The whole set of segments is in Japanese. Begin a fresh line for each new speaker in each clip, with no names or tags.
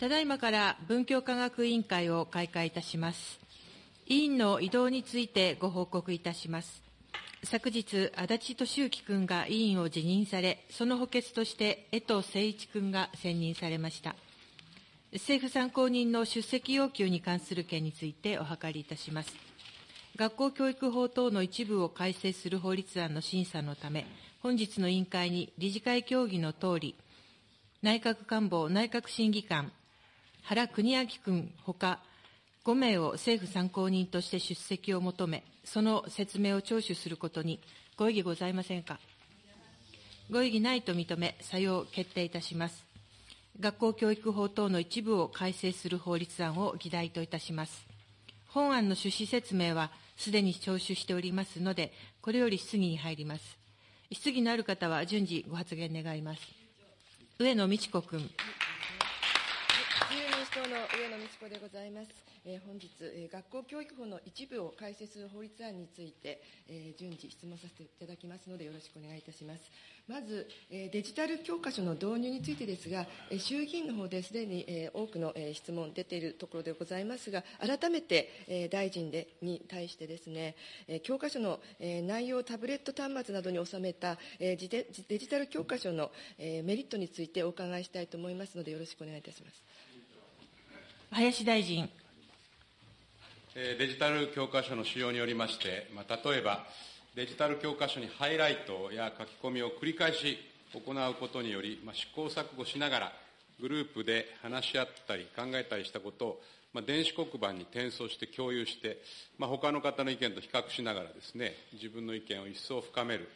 ただいまから文教科学委員会を開会いたします。委員の異動についてご報告いたします。昨日、足立俊之君が委員を辞任され、その補欠として江藤誠一君が選任されました。政府参考人の出席要求に関する件についてお諮りいたします。学校教育法等の一部を改正する法律案の審査のため、本日の委員会に理事会協議のとおり、内閣官房内閣審議官、原邦明君ほか、5名を政府参考人として出席を求め、その説明を聴取することにご異議ございませんか？ご異議ないと認め、採用決定いたします。学校教育法等の一部を改正する法律案を議題といたします。本案の趣旨説明はすでに聴取しておりますので、これより質疑に入ります。質疑のある方は順次ご発言願います。上野美智子君。
党の上野美智子でございます。えー、本日、えー、学校教育法の一部を改正する法律案について、えー、順次質問させていただきますのでよろしくお願いいたします。まず、えー、デジタル教科書の導入についてですが、えー、衆議院の方ですでに、えー、多くの、えー、質問出ているところでございますが、改めて、えー、大臣でに対してですね、えー、教科書の、えー、内容をタブレット端末などに収めた、えー、デデジタル教科書の、えー、メリットについてお伺いしたいと思いますのでよろしくお願いいたします。
林大臣。
デジタル教科書の使用によりまして、まあ、例えば、デジタル教科書にハイライトや書き込みを繰り返し行うことにより、まあ、試行錯誤しながら、グループで話し合ったり考えたりしたことを、まあ、電子黒板に転送して共有して、まあ、他の方の意見と比較しながらですね、自分の意見を一層深める、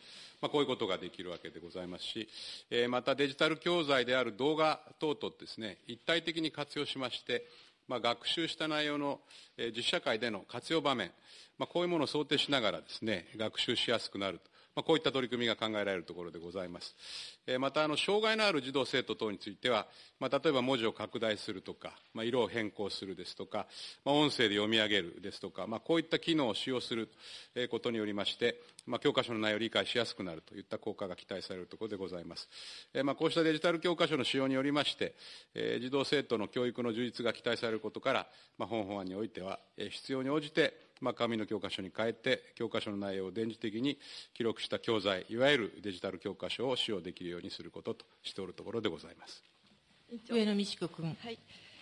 まあ、こういうことができるわけでございますし、えー、またデジタル教材である動画等々ですね、一体的に活用しまして、まあ、学習した内容の、実社会での活用場面、まあ、こういうものを想定しながらですね、学習しやすくなると。まあ、こういった取り組みが考えられるところでございます。えー、また、あの、障害のある児童生徒等については、まあ、例えば文字を拡大するとか、まあ、色を変更するですとか、まあ、音声で読み上げるですとか、まあ、こういった機能を使用することによりまして、まあ、教科書の内容を理解しやすくなるといった効果が期待されるところでございます。えー、まあ、こうしたデジタル教科書の使用によりまして、えー、児童生徒の教育の充実が期待されることから、まあ、本法案においては、え、必要に応じて、まあ、紙の教科書に変えて、教科書の内容を電磁的に記録した教材、いわゆるデジタル教科書を使用できるようにすることとしておるところでございます。
上野美智子君。
はい。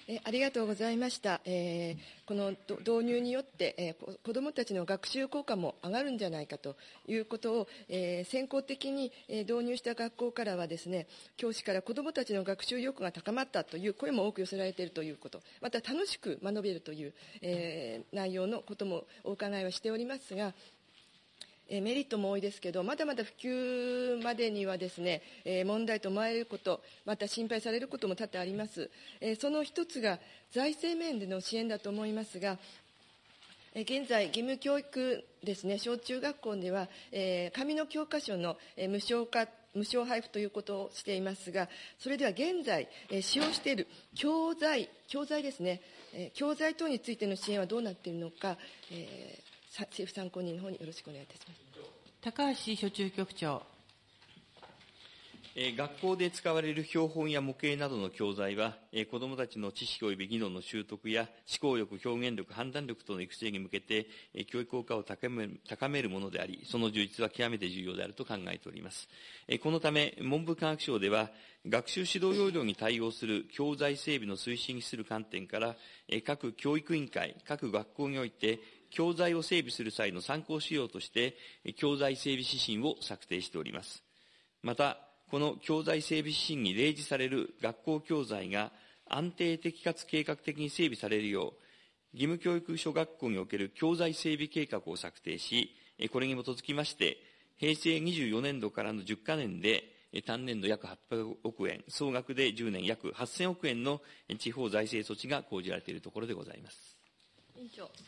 えありがとうございました。えー、この導入によって、えー、子どもたちの学習効果も上がるんじゃないかということを、えー、先行的に、導入した学校からはですね、教師から子どもたちの学習意欲が高まったという声も多く寄せられているということ、また楽しく学べるという、え内容のこともお伺いはしておりますが、えメリットも多いですけど、まだまだ普及までにはですね、え問題と思われること、また心配されることも多々あります。えその一つが財政面での支援だと思いますが、現在、義務教育ですね、小中学校では、えー、紙の教科書の、えー、無償化、無償配布ということをしていますが、それでは現在、えー、使用している教材、教材ですね、えー、教材等についての支援はどうなっているのか、えー、政府参考人の方によろしくお願いいたします。
高橋所中局長。
え学校で使われる標本や模型などの教材は、え子どもたちの知識及び技能の習得や思考力、表現力、判断力等の育成に向けて、え教育効果を高める高めるものであり、その充実は極めて重要であると考えております。えこのため、文部科学省では、学習指導要領に対応する教材整備の推進にする観点から、え各教育委員会、各学校において、教材を整備する際の参考資料として、教材整備指針を策定しております。また、この教材整備指針に例示される学校教材が安定的かつ計画的に整備されるよう、義務教育小学校における教材整備計画を策定し、これに基づきまして、平成24年度からの10か年で、単年度約800億円、総額で10年約8000億円の地方財政措置が講じられているところでございます。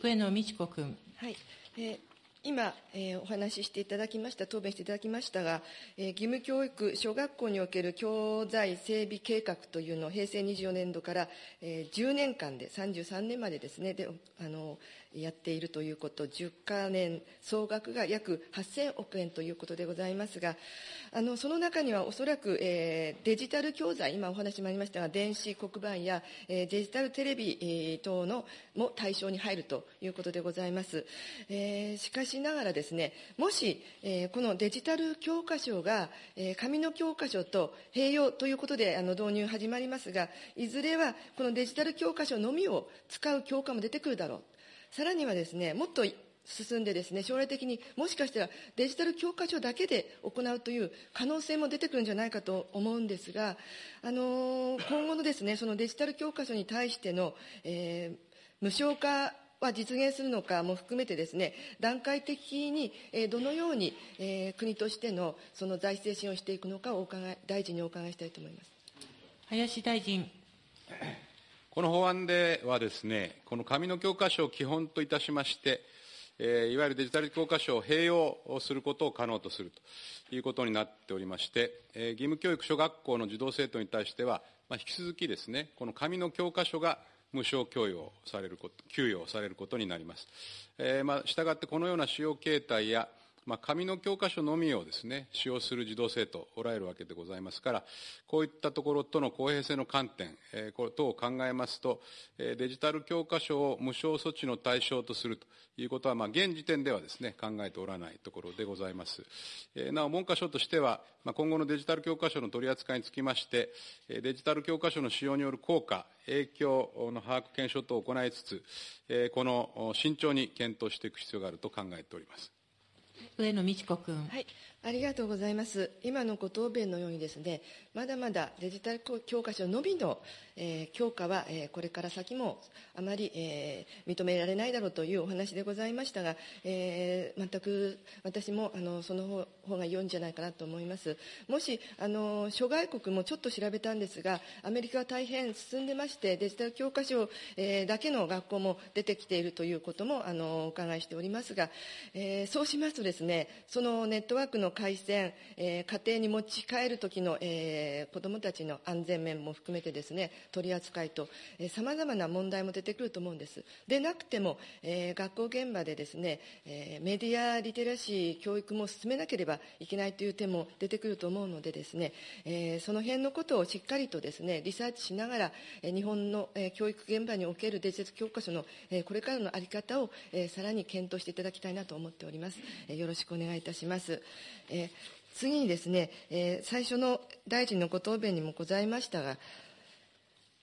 上野美智子君。
はい。えー今、えー、お話ししていただきました、答弁していただきましたが、えー、義務教育、小学校における教材整備計画というのを平成24年度から、えー、10年間で、33年までですね、であのやっているということ、10か年、総額が約8000億円ということでございますが、あのその中にはおそらく、えー、デジタル教材、今お話もありましたが、電子黒板や、えー、デジタルテレビ、えー、等のも対象に入るということでございます。えー、しかしながらですね、もし、えー、このデジタル教科書が、えー、紙の教科書と併用ということであの導入始まりますが、いずれはこのデジタル教科書のみを使う教科も出てくるだろう。さらにはですね、もっと進んでですね、将来的にもしかしたらデジタル教科書だけで行うという可能性も出てくるんじゃないかと思うんですが、あのー、今後のですね、そのデジタル教科書に対しての、えー、無償化は実現するのかも含めてですね、段階的に、え、どのように、え、国としてのその財政支援をしていくのかをお伺い、大臣にお伺いしたいと思います。
林大臣。
この法案ではですね、この紙の教科書を基本といたしまして、えー、いわゆるデジタル教科書を併用することを可能とするということになっておりまして、えー、義務教育小学校の児童生徒に対しては、まあ、引き続きですね、この紙の教科書が無償供与されること、給与されることになります。えー、まあ、従ってこのような使用形態や、まあ、紙の教科書のみをですね、使用する児童生徒おられるわけでございますから、こういったところとの公平性の観点、えー、これ等を考えますと、えー、デジタル教科書を無償措置の対象とするということは、まあ、現時点ではですね、考えておらないところでございます。えー、なお、文科省としては、まあ、今後のデジタル教科書の取り扱いにつきまして、デジタル教科書の使用による効果、影響の把握検証等を行いつつ、この慎重に検討していく必要があると考えております。
上野美智子君。
はい。ありがとうございます。今のご答弁のようにですね、まだまだデジタル教科書のみの、えー、強化は、えー、これから先もあまり、えー、認められないだろうというお話でございましたが、え、全く私もあのその方が良いんじゃないかなと思います。もし、あの諸外国もちょっと調べたんですが、アメリカは大変進んでまして、デジタル教科書、え、だけの学校も出てきているということもあのお伺いしておりますが、えー、そうしますとですね、そのネットワークの回線、えー、家庭に持ち帰る時の、えー、子どもたちの安全面も含めてですね取り扱いとさまざまな問題も出てくると思うんです。でなくても、えー、学校現場でですね、えー、メディアリテラシー教育も進めなければいけないという点も出てくると思うのでですね、えー、その辺のことをしっかりとですねリサーチしながら、え、日本の、え、教育現場におけるデジタル教科書の、え、これからの在り方を、え、さらに検討していただきたいなと思っております、え、よろしくお願いいたします、え次にですね、え、最初の大臣のご答弁にもございましたが、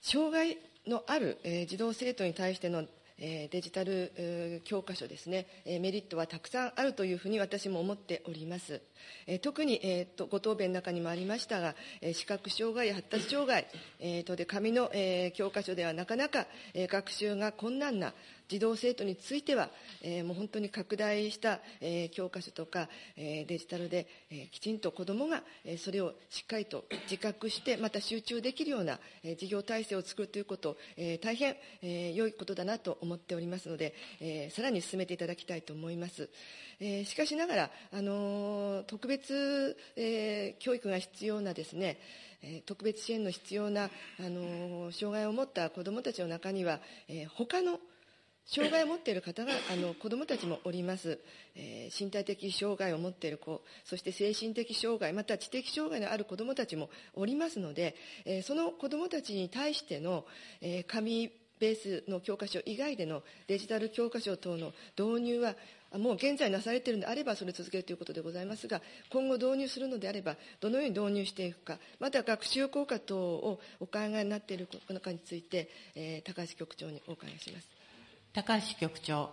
障害のある、え、児童生徒に対しての、デジタル、教科書ですね、メリットはたくさんあるというふうに私も思っております。特に、えーと、ご答弁の中にもありましたが、視覚障害や発達障害、えーとで紙の、え教科書ではなかなか、え学習が困難な児童生徒については、えもう本当に拡大した、え教科書とか、えデジタルで、えきちんと子どもが、えそれをしっかりと自覚してまた集中できるような、え事業体制を作るということ、え大変、え良いことだなと思っておりますので、えさらに進めていただきたいと思います。えしかしながら、あの特別、え教育が必要なですね、特別支援の必要な、あの障害を持った子どもたちの中には、え他の障害を持っている方があの子どもたちもおります、えー、身体的障害を持っている子そして精神的障害また知的障害のある子どもたちもおりますので、えー、その子どもたちに対しての、えー、紙ベースの教科書以外でのデジタル教科書等の導入はもう現在なされているのであればそれを続けるということでございますが今後導入するのであればどのように導入していくかまた学習効果等をお考えになっているのかについて、えー、高橋局長にお伺いします。
高橋局長。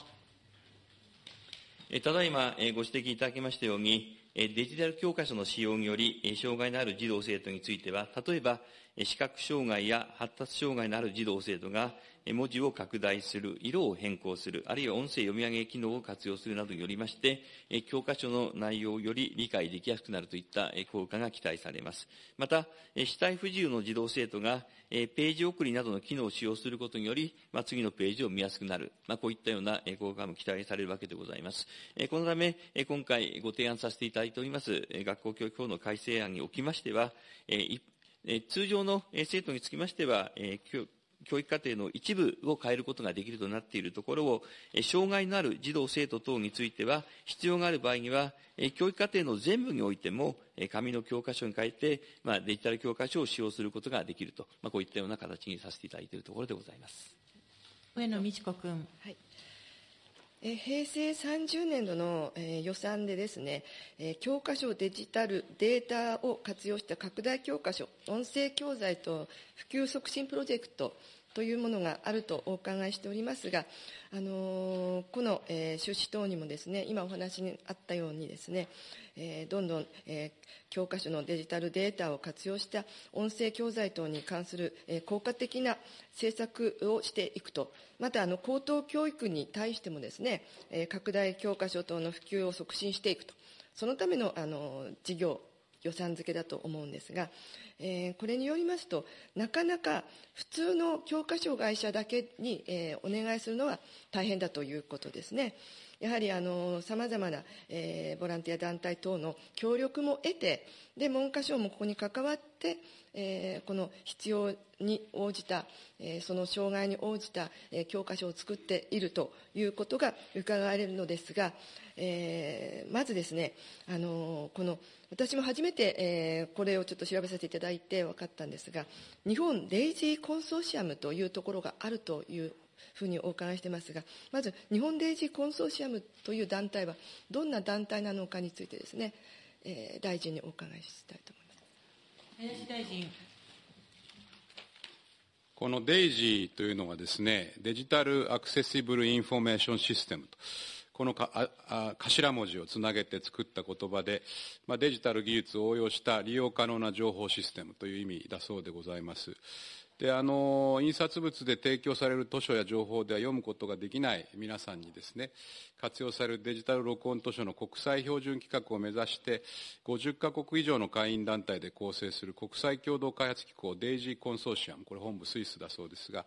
ただいまご指摘いただきましたように、デジタル教科書の使用により、障害のある児童生徒については、例えば、視覚障害や発達障害のある児童生徒が文字を拡大する、色を変更する、あるいは音声読み上げ機能を活用するなどによりまして、教科書の内容をより理解できやすくなるといった効果が期待されます。また、視体不自由の児童生徒がページ送りなどの機能を使用することにより、まあ、次のページを見やすくなる、まあ、こういったような効果も期待されるわけでございます。このため、今回ご提案させていただいております、学校教育法の改正案におきましては、通常の生徒につきましては、教育課程の一部を変えることができるとなっているところを、障害のある児童・生徒等については、必要がある場合には、教育課程の全部においても、紙の教科書に変えて、まあ、デジタル教科書を使用することができると、まあ、こういったような形にさせていただいているところでございます。
上野美智子君。
はいえ平成30年度の、予算でですね、教科書デジタルデータを活用した拡大教科書音声教材と普及促進プロジェクトというものがあるとお伺いしておりますが、あのこの、え趣旨等にもですね今お話にあったようにですね、えどんどん、え教科書のデジタルデータを活用した音声教材等に関する、え効果的な政策をしていくとまたあの高等教育に対してもですね、え拡大教科書等の普及を促進していくとそのためのあの事業予算付けだと思うんですが、えー、これによりますとなかなか普通の教科書会社だけに、えー、お願いするのは大変だということですね。やはりさまざまな、えー、ボランティア団体等の協力も得てで文科省もここに関わって、えー、この必要に応じた、えー、その障害に応じた、えー、教科書を作っているということが伺われるのですが、えー、まずですね、あのこの私も初めて、えー、これをちょっと調べさせていただいて分かったんですが日本デイジーコンソーシアムというところがあるというふうにお伺いしてますがまず日本デイジーコンソーシアムという団体はどんな団体なのかについてですね、えー、大臣にお伺いしたいと思います。
林大臣
このデイジーというのはですね、 Digital Accessible Information System と。このかあ頭文字をつなげて作った言葉で、まあ、デジタル技術を応用した利用可能な情報システムという意味だそうでございます。であの印刷物で提供される図書や情報では読むことができない皆さんにですね活用されるデジタル録音図書の国際標準規格を目指して50カ国以上の会員団体で構成する国際共同開発機構デイジーコンソーシアムこれ本部スイスだそうですが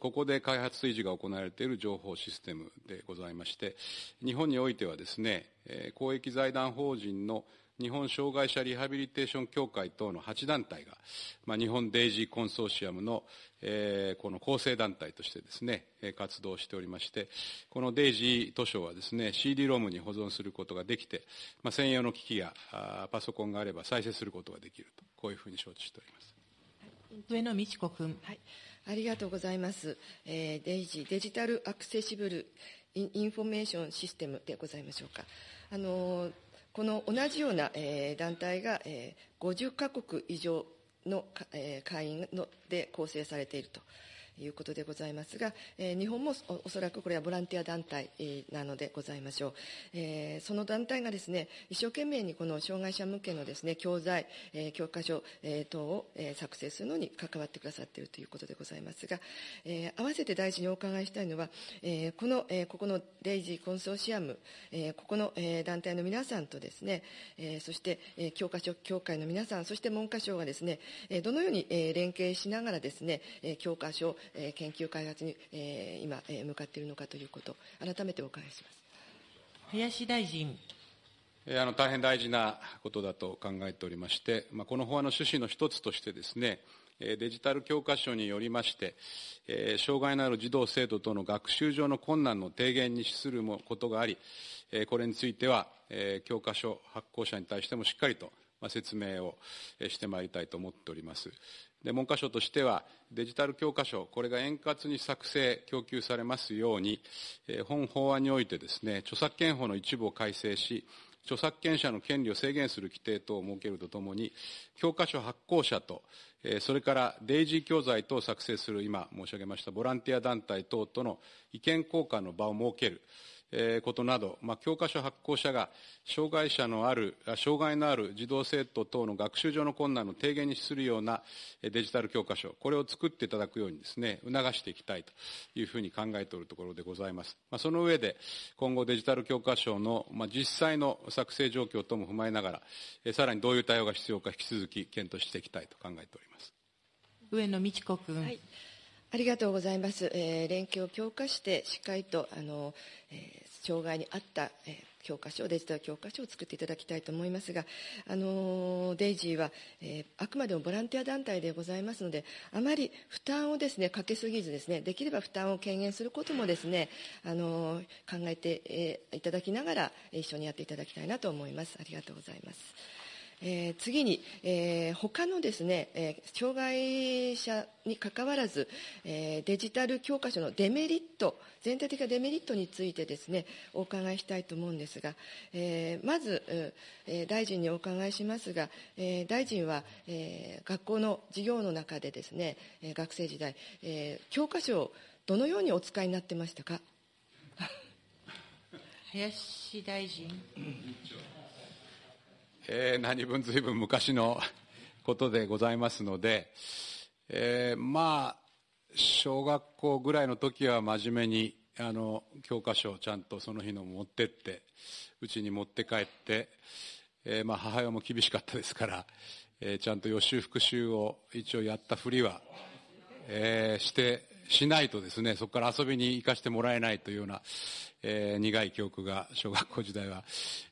ここで開発維持が行われている情報システムでございまして日本においてはですね公益財団法人の日本障害者リハビリテーション協会等の8団体が、まあ、日本デイジーコンソーシアムの、えー、この構成団体としてですね、活動しておりまして、このデイジー図書はですね、CD ロムに保存することができて、まあ、専用の機器やパソコンがあれば再生することができると、こういうふうに承知しております。
上野美智子君。
はい。ありがとうございます。えー、デイジー Digital Accessible Information System でございましょうか。あのーこの同じような、えー、団体が、えー、50カ国以上の、えー、会員ので構成されていると。いうことでございますが、えー、日本もおそらくこれはボランティア団体なのでございましょう、えー、その団体がですね一生懸命にこの障害者向けのですね教材、えー、教科書、えー、等を、えー、作成するのに関わってくださっているということでございますが、えー、合わせて大臣にお伺いしたいのは、えー、この、えー、ここのデイジーコンソーシアム、えー、ここの、えー、団体の皆さんとですね、えー、そして、えー、教科書協会の皆さんそして文科省がですね、えー、どのように、えー、連携しながらですね、えー、教科書え研究開発に、え今、え向かっているのかということ、改めてお伺いします。
林大臣。
あの大変大事なことだと考えておりまして、まあ、この法案の趣旨の一つとしてですね、デジタル教科書によりまして、障害のある児童・生徒との学習上の困難の低減に資することがあり、これについては、教科書発行者に対してもしっかりと説明をしてまいりたいと思っております。で文科省としてはデジタル教科書これが円滑に作成供給されますように、え本法案においてですね著作権法の一部を改正し著作権者の権利を制限する規定等を設けるとともに教科書発行者とそれからデイジー教材等を作成する今申し上げましたボランティア団体等との意見交換の場を設ける。ことなど、まあ、教科書発行者が障害者のある、障害のある児童生徒等の学習上の困難の低減に資するようなデジタル教科書、これを作っていただくようにですね、促していきたいというふうに考えておるところでございます。まあ、その上で、今後デジタル教科書の、まあ、実際の作成状況とも踏まえながら、さらにどういう対応が必要か引き続き検討していきたいと考えております。
上野美智子君。はい
ありがとうございます。えー、連携を強化して、しっかりと、あの、えー、障害に合った、え、教科書、デジタル教科書を作っていただきたいと思いますが、あのデイジーは、え、あくまでもボランティア団体でございますので、あまり負担をですね、かけすぎずですね、できれば負担を軽減することもですね、あの考えて、え、いただきながら、一緒にやっていただきたいなと思います。ありがとうございます。えー、次に、えー、他のですね、えー、障害者にかかわらず、えー、デジタル教科書のデメリット、全体的なデメリットについてですね、お伺いしたいと思うんですが、えー、まず、えー、大臣にお伺いしますが、えー、大臣は、えー、学校の授業の中でですね、えー、学生時代、えー、教科書をどのようにお使いになってましたか？
林大臣。
えー、何分随分昔のことでございますので、えー、まあ、小学校ぐらいの時は真面目に、あの、教科書をちゃんとその日の持ってって、うちに持って帰って、えー、まあ、母親も厳しかったですから、えー、ちゃんと予習復習を一応やったふりは、えー、して、しないとですね、そこから遊びに行かせてもらえないというような、えー、苦い記憶が小学校時代は、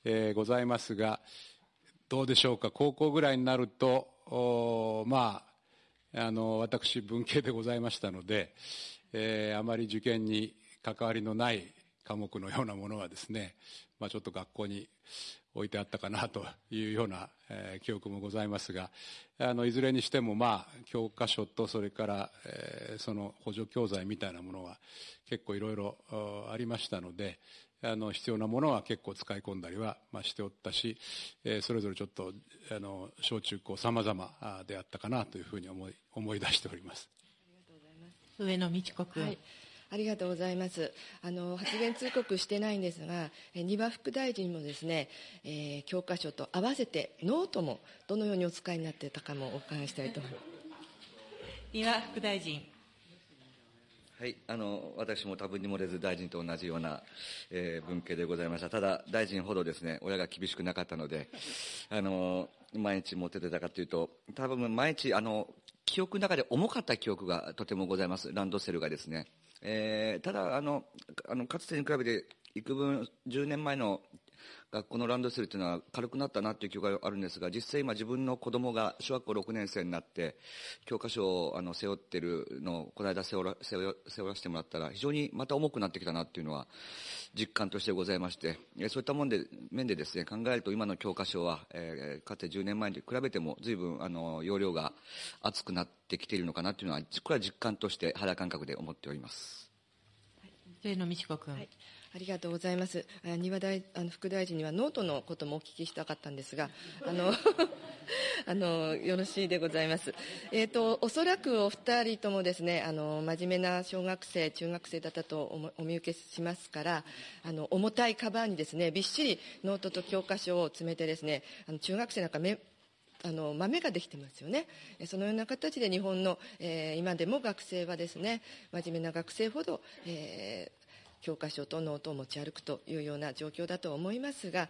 えー、ございますが、どうでしょうか、高校ぐらいになると、まあ、あの、私、文系でございましたので、えー、あまり受験に関わりのない科目のようなものはですね、まあ、ちょっと学校に置いてあったかなというような、えー、記憶もございますが、あの、いずれにしても、まあ、教科書と、それから、えー、その補助教材みたいなものは結構いろいろありましたので、あの必要なものは結構使い込んだりは、まあ、しておったし、えー、それぞれちょっとあの小中高さまざまであったかなというふうに思い思い出しております。
上野美智子君、はい
ありがとうございます。あの、発言通告してないんですが、丹羽副大臣もですね、えー、教科書と合わせてノートもどのようにお使いになっていたかもお伺いしたいと思います。
丹羽副大臣。
はい、あの、私も多分に漏れず大臣と同じような、えー、文系でございました。ただ、大臣ほどですね、親が厳しくなかったので、あの、毎日持っててたかというと、多分毎日、あの、記憶の中で重かった記憶がとてもございます。ランドセルがですね。えー、ただ、あの、あの、かつてに比べて、幾分、10年前の学校のランドセルというのは軽くなったなという記憶があるんですが、実際今自分の子供が小学校6年生になって、教科書をあの背負ってるのをこの間背負ら背負らせてもらったら、非常にまた重くなってきたなというのは実感としてございまして、そういったもんで、面でですね、考えると今の教科書は、えー、かつて10年前に比べても随分あの容量が厚くなってきているのかなというのは、これは実感として肌感覚で思っております。
上野美智子君。はい
ありがとうございます。庭大あの副大臣にはノートのこともお聞きしたかったんですが、あの あのよろしいでございます。えっ、ー、とおそらくお二人ともですね、あの真面目な小学生、中学生だったとお見受けしますから、あの重たいカバンにですね、びっしりノートと教科書を詰めてですね、あの中学生なんかめあの豆ができてますよね。そのような形で日本の、えー、今でも学生はですね、真面目な学生ほど、えー、教科書とノートを持ち歩くというような状況だと思いますが、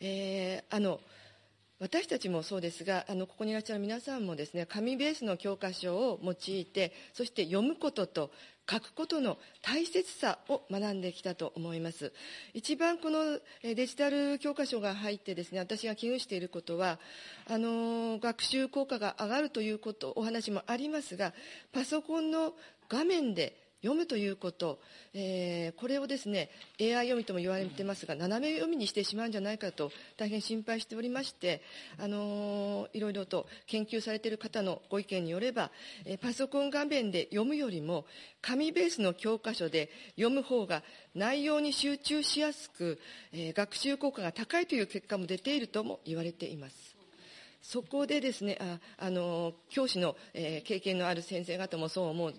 えー、あの私たちもそうですがあのここにいらっしゃる皆さんもですね紙ベースの教科書を用いてそして読むことと書くことの大切さを学んできたと思います。一番このデジタル教科書が入ってですね私が危惧していることはあの学習効果が上がるということお話もありますがパソコンの画面で読むということ、えー、これをですね AI 読みとも言われてますが斜め読みにしてしまうんじゃないかと大変心配しておりまして、あのー、いろいろと研究されている方のご意見によれば、えー、パソコン画面で読むよりも紙ベースの教科書で読む方が内容に集中しやすく、えー、学習効果が高いという結果も出ているとも言われています。そこでですねああの教師の、えー、経験のある先生方もそう思う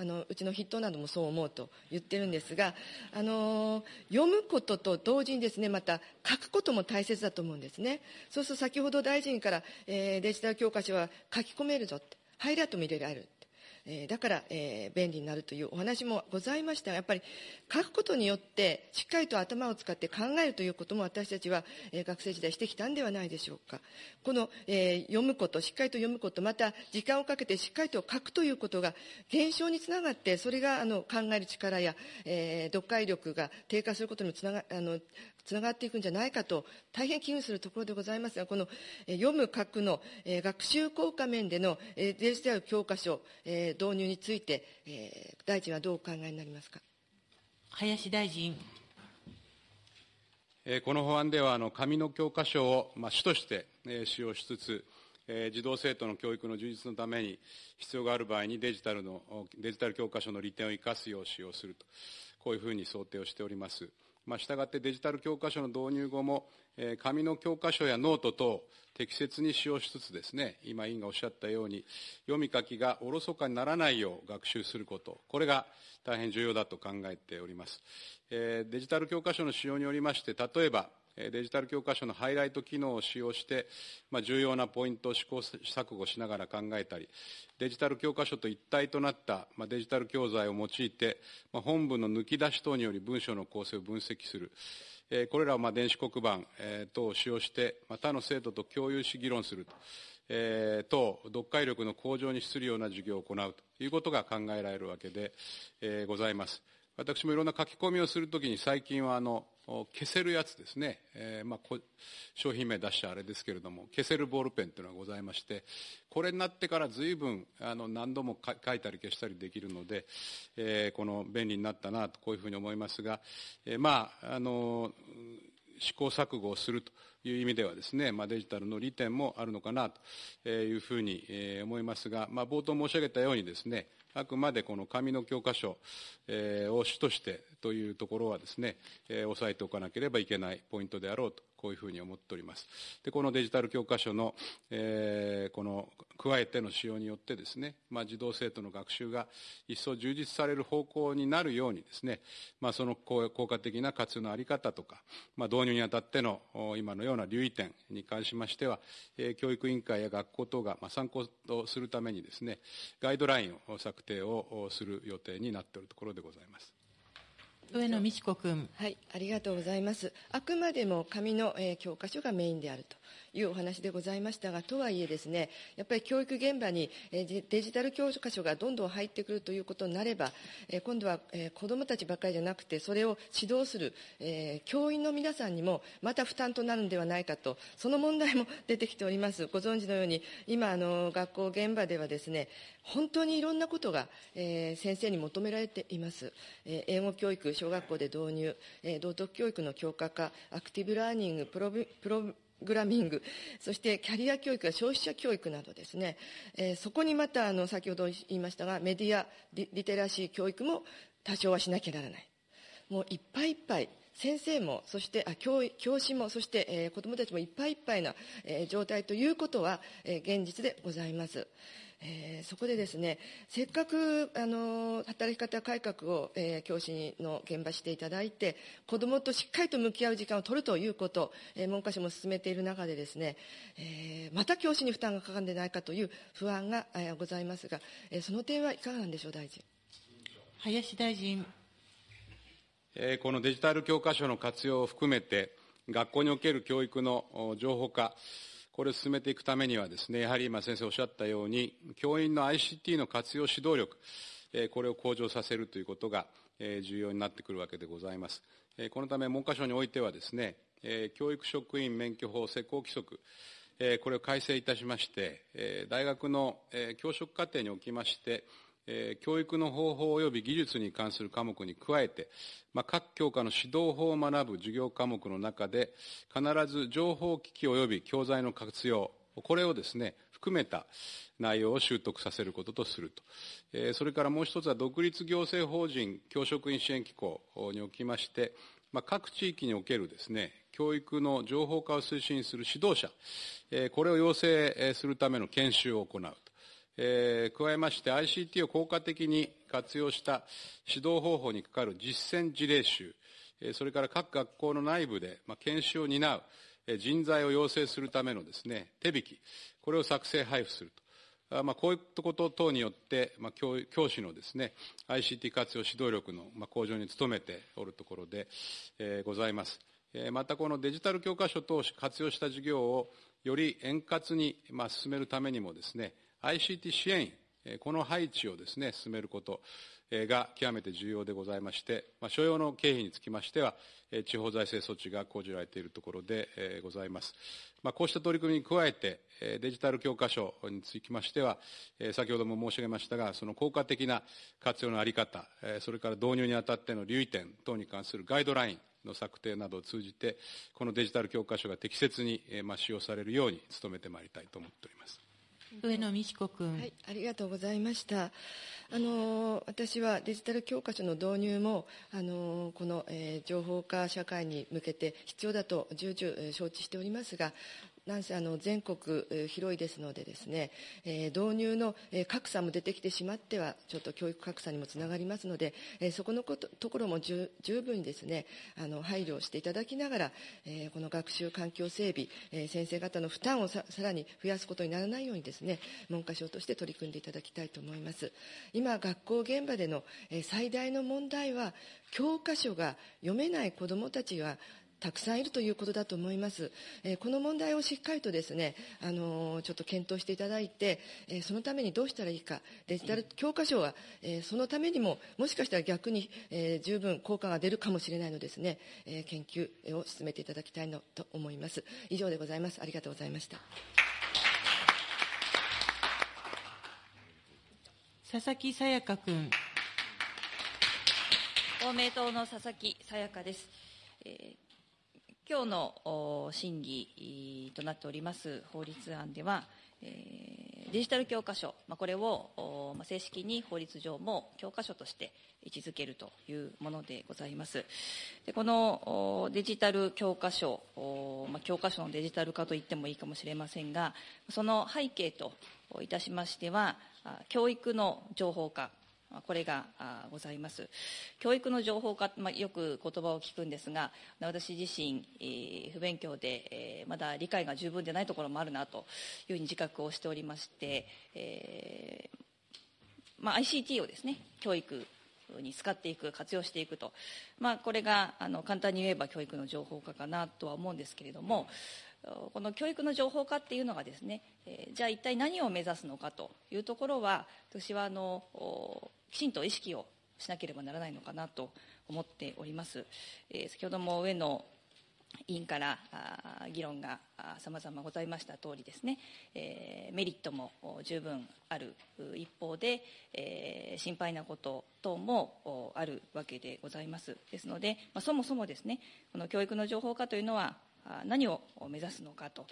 あのうちの筆頭などもそう思うと言ってるんですがあの読むことと同時にですねまた書くことも大切だと思うんですね。そうすると先ほど大臣から、えー、デジタル教科書は書き込めるぞってハイライトも入れられる。えだから、え便利になるというお話もございました。がやっぱり書くことによってしっかりと頭を使って考えるということも私たちは、え学生時代してきたんではないでしょうか。この、え読むことしっかりと読むことまた時間をかけてしっかりと書くということが減少につながってそれがあの考える力や、え読解力が低下することにつながあのつながっていくんじゃないかと大変危惧するところでございますがこの、え読む書くの、え学習効果面での、えデジタル教科書、え導入について、え大臣はどうお考えになりますか？
林大臣。
この法案では、あの紙の教科書を、まあ、主として使用しつつ、児童生徒の教育の充実のために必要がある場合にデジタルのデジタル教科書の利点を生かすよう使用すると、こういうふうに想定をしております。まあ、したがってデジタル教科書の導入後も、えー、紙の教科書やノート等適切に使用しつつですね、今委員がおっしゃったように、読み書きがおろそかにならないよう学習すること、これが大変重要だと考えております。えー、デジタル教科書の使用によりまして、例えば、デジタル教科書のハイライト機能を使用して、まあ、重要なポイントを試行錯誤しながら考えたり、デジタル教科書と一体となった、まあ、デジタル教材を用いて、まあ、本文の抜き出し等により文章の構成を分析する。え、これらをまあ電子黒板、え、等を使用して、ま、他の生徒と共有し議論すると。えー、等、読解力の向上に資するような授業を行うということが考えられるわけで、えー、ございます。私もいろんな書き込みをするときに最近はあの消せるやつですね、えー、まあ、商品名出したあれですけれども、消せるボールペンというのがございまして、これになってから随分あの何度も書いたり消したりできるので、えー、この便利になったなと、こういうふうに思いますが、えー、まあ、あの、試行錯誤をするという意味ではですね、まあ、デジタルの利点もあるのかなというふうに思いますが、まあ、冒頭申し上げたようにですね、あくまでこの紙の教科書、を主としてというところはですね、え、押さえておかなければいけないポイントであろうと、こういうふうに思っております。で、このデジタル教科書の、えー、この、加えての使用によってですね、まあ、児童生徒の学習が一層充実される方向になるようにですね、まあ、その効果的な活用のあり方とか、まあ、導入にあたっての今のような留意点に関しましては、えー、教育委員会や学校等が、まあ、参考とするためにですね、ガイドラインを策定をする予定になっているところでございます。
上野美智子君。
はい、ありがとうございます。あくまでも紙の、えー、教科書がメインであると。いうお話でございましたが、とはいえですね、やっぱり教育現場にデジタル教科書がどんどん入ってくるということになれば、今度は子どもたちばかりじゃなくて、それを指導する教員の皆さんにもまた負担となるのではないかと、その問題も出てきております。ご存知のように、今、あの学校現場ではですね、本当にいろんなことが、えー、先生に求められています、えー、英語教育、小学校で導入、えー、道徳教育の強化化、アクティブラーニング、プロプログラミング、そしてキャリア教育や消費者教育などですね、えー、そこにまたあの先ほど言いましたが、メディアリリテラシー教育も多少はしなきゃならない。もういっぱいいっぱい、先生も、そしてあ教教師も、そして、えー、子どもたちもいっぱいいっぱいな、えー、状態ということは、えー、現実でございます。えー、そこでですねせっかくあの働き方改革を、えー、教師の現場していただいて子どもとしっかりと向き合う時間を取るということ、えー、文科省も進めている中でですね、えー、また教師に負担がかかるんでないかという不安が、えー、ございますが、えー、その点はいかがなんでしょう大臣
林大臣、
このデジタル教科書の活用を含めて学校における教育の情報化これを進めていくためにはですね、やはり今先生おっしゃったように、教員の ICT の活用指導力、これを向上させるということが重要になってくるわけでございます。このため文科省においてはですね、教育職員免許法施行規則、これを改正いたしまして、大学の教職課程におきまして、え、教育の方法及び技術に関する科目に加えて、まあ、各教科の指導法を学ぶ授業科目の中で、必ず情報機器及び教材の活用、これをですね、含めた内容を習得させることとすると。えー、それからもう一つは独立行政法人教職員支援機構におきまして、まあ、各地域におけるですね、教育の情報化を推進する指導者、えこれを養成するための研修を行うと。え加えまして ICT を効果的に活用した指導方法にかかる実践事例集、それから各学校の内部で、まあ研修を担うえ人材を養成するためのですね、手引き、これを作成配布すると。まあ、こういったこと等によって、まあ、教教師のですね、ICT 活用指導力の、まあ、向上に努めておるところで、えー、ございます。えー、またこのデジタル教科書等を活用した事業をより円滑に、まあ、進めるためにもですね、ICT 支援員、この配置をですね、進めることが極めて重要でございまして、まあ、所要の経費につきましては、地方財政措置が講じられているところでございます。まあ、こうした取り組みに加えて、デジタル教科書につきましては、先ほども申し上げましたが、その効果的な活用のあり方、それから導入にあたっての留意点等に関するガイドラインの策定などを通じて、このデジタル教科書が適切に使用されるように努めてまいりたいと思っております。
上野美智子君、
はい、ありがとうございました。あの私はデジタル教科書の導入もあのこの、えー、情報化社会に向けて必要だと重々承知しておりますがなんせあの全国広いですのでですね、えー、導入の格差も出てきてしまってはちょっと教育格差にもつながりますので、えー、そこのことところも十分にですねあの配慮していただきながら、えー、この学習環境整備、え先生方の負担をさらに増やすことにならないようにですね文科省として取り組んでいただきたいと思います。今学校現場での、え最大の問題は教科書が読めない子どもたちがたくさんいるということだと思います。えー、この問題をしっかりとですね、あのー、ちょっと検討していただいて、えー、そのためにどうしたらいいか、デジタル教科書は、えそのためにも、もしかしたら逆に、え十分効果が出るかもしれないのですね、え研究を進めていただきたいのと思います。以上でございます。ありがとうございました。
佐々木さやか君。
公明党の佐々木さやかです。えー今日の審議となっております法律案では、デジタル教科書、これを正式に法律上も教科書として位置づけるというものでございます。でこのデジタル教科書、教科書のデジタル化といってもいいかもしれませんが、その背景といたしましては、教育の情報化、これがございます。教育の情報化、まあ、よく言葉を聞くんですが、私自身、えー、不勉強で、えー、まだ理解が十分でないところもあるなというふうに自覚をしておりまして、えーまあ、ICT をですね、教育に使っていく、活用していくと、まあ、これがあの簡単に言えば教育の情報化かなとは思うんですけれども、この教育の情報化っていうのがですね、えー、じゃあ一体何を目指すのかというところは、私はあのきちんと意識をしなければならないのかなと思っております。えー、先ほども上野委員から議論がさまざまございました通りですね、えー、メリットも十分ある一方で、えー、心配なこと等もあるわけでございます。ですので、まあ、そもそもですね、この教育の情報化というのは何を目指すのかと、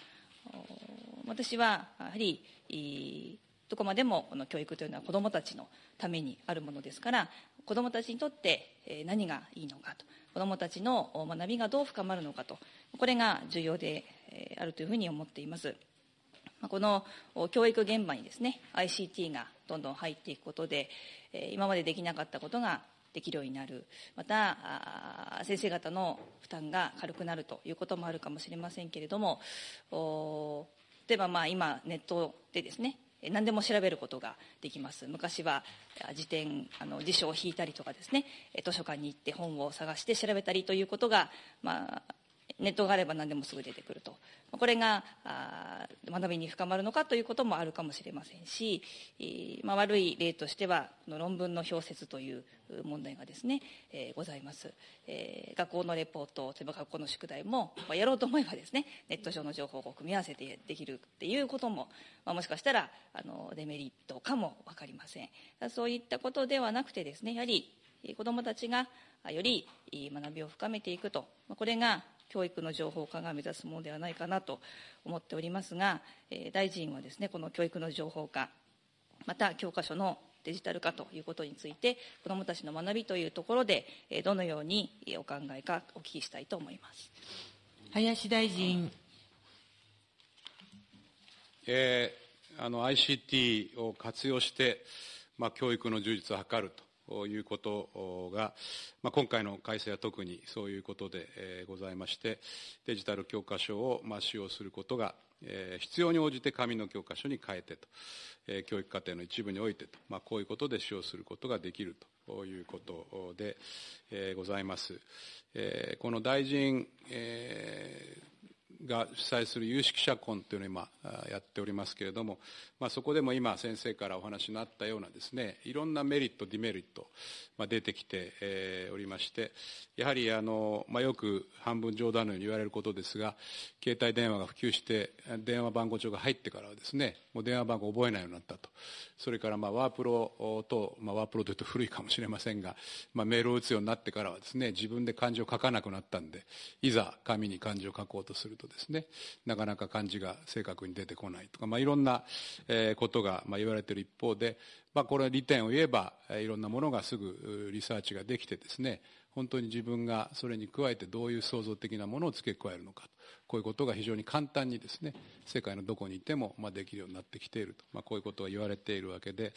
私はやはりどこまでもこの教育というのは子どもたちのためにあるものですから子どもたちにとって何がいいのかと子どもたちの学びがどう深まるのかとこれが重要であるというふうに思っています。この教育現場にですね ICT がどんどん入っていくことで今までできなかったことができるようになるまた先生方の負担が軽くなるということもあるかもしれませんけれども例えばまあ今ネットでですね何でも調べることができます。昔は辞典あの辞書を引いたりとかですね図書館に行って本を探して調べたりということが、まあ、ネットがあれば何でもすぐ出てくると。これが学びに深まるのかということもあるかもしれませんし、まあ、悪い例としては論文の表説という問題がですね、えー、ございます、えー、学校のレポート例えば学校の宿題も、まあ、やろうと思えばですねネット上の情報を組み合わせてできるっていうことも、まあ、もしかしたらあのデメリットかも分かりません。そういったことではなくてですねやはり子どもたちがより学びを深めていくと。これが教育の情報化が目指すものではないかなと思っておりますが、え大臣はですねこの教育の情報化また教科書のデジタル化ということについて、子どもたちの学びというところで、どのようにお考えかお聞きしたいと思います
林大臣。
えー、あの ICT を活用して、まあ、教育の充実を図るということが、まあ、今回の改正は特にそういうことで、ございまして、デジタル教科書を、まあ、使用することが、えー、必要に応じて紙の教科書に変えてと、えー、教育課程の一部においてと、まあ、こういうことで使用することができるということで、えー、ございます。この大臣、えーが主催する有識者婚というのを今やっておりますけれども、まあ、そこでも今先生からお話になったようなですねいろんなメリットデメリット、まあ、出てきて、えー、おりましてやはりあの、まあ、よく半分冗談のように言われることですが携帯電話が普及して電話番号帳が入ってからはですねもう電話番号を覚えないようになったと。それからまあワープロと、まあ、ワープロというと古いかもしれませんが、まあ、メールを打つようになってからはですね自分で漢字を書かなくなったんでいざ紙に漢字を書こうとするとですね。なかなか漢字が正確に出てこないとか、まあ、いろんな、ことが、言われている一方で、まあ、これは利点を言えば、いろんなものがすぐリサーチができてですね本当に自分がそれに加えてどういう創造的なものを付け加えるのかこういうことが非常に簡単にですね世界のどこにいても、まあ、できるようになってきていると、まあ、こういうことが言われているわけで、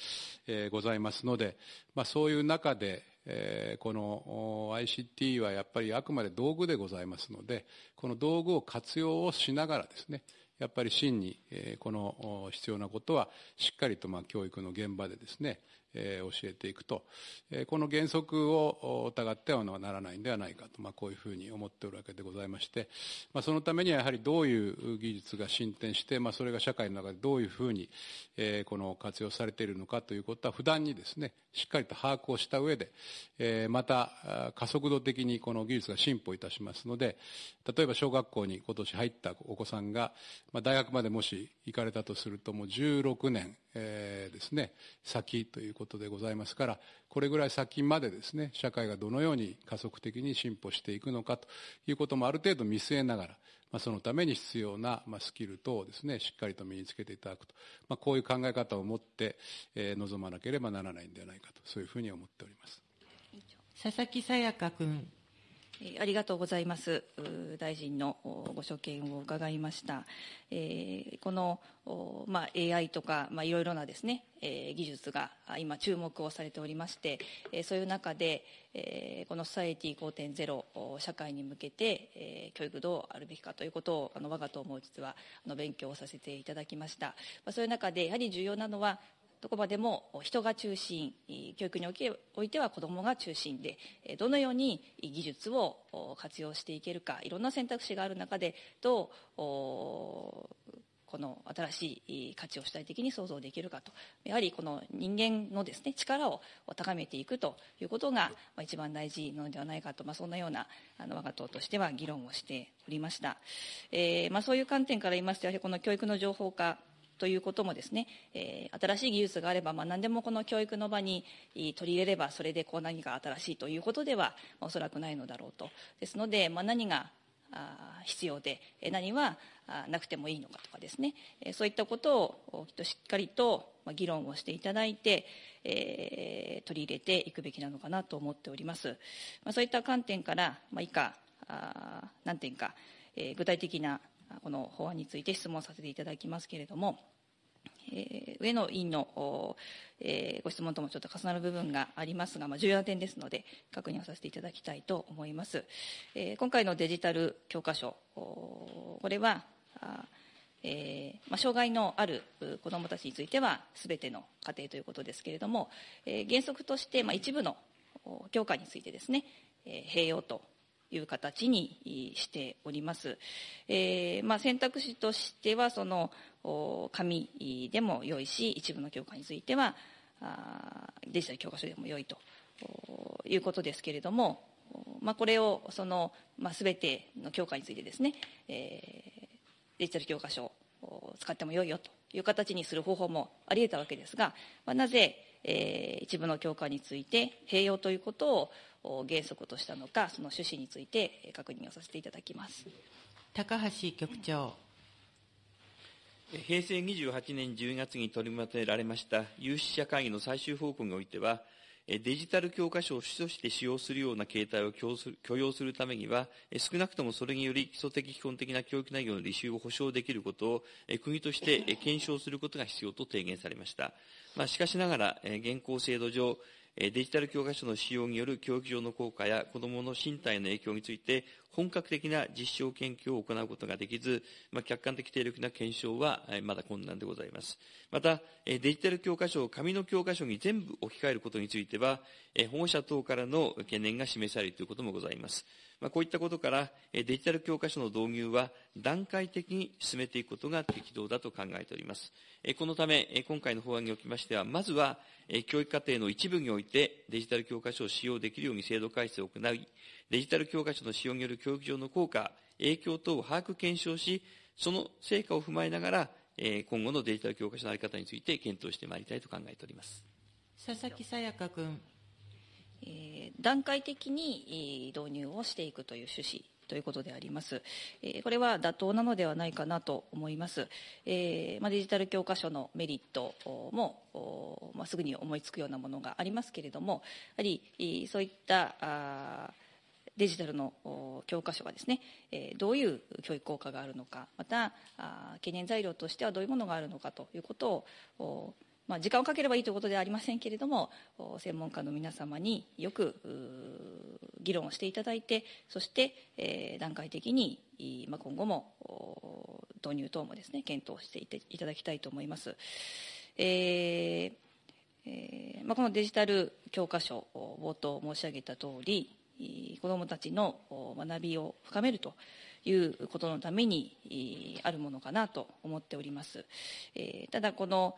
えー、ございますので、まあ、そういう中で、えー、この ICT はやっぱりあくまで道具でございますのでこの道具を活用をしながらですねやっぱり真に、え、この必要なことはしっかりとまあ教育の現場でですね教えていくと、この原則を疑ってはならないんではないかと、まあ、こういうふうに思っておるわけでございまして、まあ、そのためにはやはりどういう技術が進展して、まあ、それが社会の中でどういうふうに、この活用されているのかということは不断にですねしっかりと把握をした上で、また加速度的にこの技術が進歩いたしますので例えば小学校に今年入ったお子さんが、まあ、大学までもし行かれたとするともう16年、えー、ですね先ということでございますからこれぐらい先までですね社会がどのように加速的に進歩していくのかということもある程度見据えながらまあ、そのために必要な、まあ、スキル等をですね、しっかりと身につけていただくと。まあ、こういう考え方を持って、えー、臨まなければならないんではないかと、そういうふうに思っております。
佐々木さやか君。
ありがとうございます。大臣のご所見を伺いました。えー、この、まあ、AI とか、まあ、いろいろなですね、えー、技術が今注目をされておりまして、えー、そういう中で、えー、このソサエティ5.0社会に向けて、えー、教育どうあるべきかということをあの我が党も実はあの勉強をさせていただきました。まあ、そういう中でやはり重要なのはどこまでも人が中心教育においては子どもが中心でどのように技術を活用していけるかいろんな選択肢がある中でどうこの新しい価値を主体的に創造できるかと。やはりこの人間のですね力を高めていくということが一番大事なのではないかと、まあ、そんなようなあの我が党としては議論をしておりました、えーまあ、そういう観点から言いますとやはりこの教育の情報化ということもですね、えー、新しい技術があれば、まあ、何でもこの教育の場に取り入れればそれでこう何か新しいということでは、まあ、おそらくないのだろうと。ですので、まあ、何が必要で何はなくてもいいのかとかですね。そういったことをきっとしっかりと議論をしていただいて、えー、取り入れていくべきなのかなと思っております、まあ、そういった観点から、まあ、以下何点か、えー、具体的なこの法案について質問させていただきますけれども、えー、上野委員の、えー、ご質問ともちょっと重なる部分がありますが、まあ、重要な点ですので、確認をさせていただきたいと思います。えー、今回のデジタル教科書、これは、えーまあ、障害のある子どもたちについては、すべての家庭ということですけれども、えー、原則として、まあ、一部の教科についてですね、えー、併用という形にしております。えーまあ、選択肢としてはその紙でも良いし一部の教科についてはデジタル教科書でも良いということですけれども、まあ、これをその、まあ、全ての教科についてですね、えー、デジタル教科書を使っても良いよという形にする方法もあり得たわけですが、まあ、なぜ、えー、一部の教科について併用ということを原則としたのか、その趣旨について確認をさせていただきます
高橋局長。
平成28年10月に取りまとめられました有識者会議の最終報告においては、デジタル教科書を主として使用するような形態を許容するためには、少なくともそれにより基礎的基本的な教育内容の履修を保障できることを、国として検証することが必要と提言されました。まあ、しかしながら、現行制度上、デジタル教科書の使用による教育上の効果や子どもの身体の影響について、本格的な実証研究を行うことができず、まあ、客観的定力な検証はまだ困難でございます。また、デジタル教科書を紙の教科書に全部置き換えることについては、保護者等からの懸念が示されるということもございます。まあ、こういったことから、デジタル教科書の導入は段階的に進めていくことが適当だと考えております。このため、今回の法案におきましては、まずは、教育課程の一部においてデジタル教科書を使用できるように制度改正を行い、デジタル教科書の使用による教育上の効果、影響等を把握検証し、その成果を踏まえながら、今後のデジタル教科書の在り方について検討してまいりたいと考えております。
佐々木さやか君。
えー、段階的に導入をしていくという趣旨ということであります。えこれは妥当なのではないかなと思います。えー、まあ、デジタル教科書のメリットも、まあ、すぐに思いつくようなものがありますけれども、やはりそういったデジタルの教科書がですね、えどういう教育効果があるのか、また懸念材料としてはどういうものがあるのかということをまあ、時間をかければいいということではありませんけれども専門家の皆様によく議論をしていただいてそして、えー、段階的に、まあ、今後も導入等もですね検討していただきたいと思います。えーえーまあ、このデジタル教科書冒頭申し上げた通り子どもたちの学びを深めるということのためにあるものかなと思っております。ただこの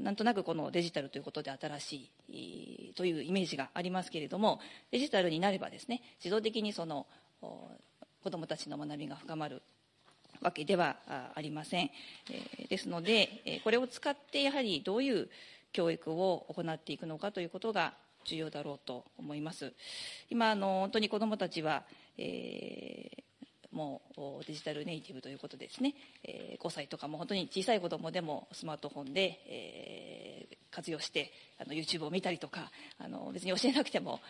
なんとなくこのデジタルということで新しいというイメージがありますけれどもデジタルになればですね自動的にその子どもたちの学びが深まるわけではありません。ですのでこれを使ってやはりどういう教育を行っていくのかということが重要だろうと思います。今あの本当に子どもたちは、えーもうデジタルネイティブということですね、え、5歳とかも本当に小さい子どもでもスマートフォンで、え、活用してあの YouTube を見たりとかあの別に教えなくても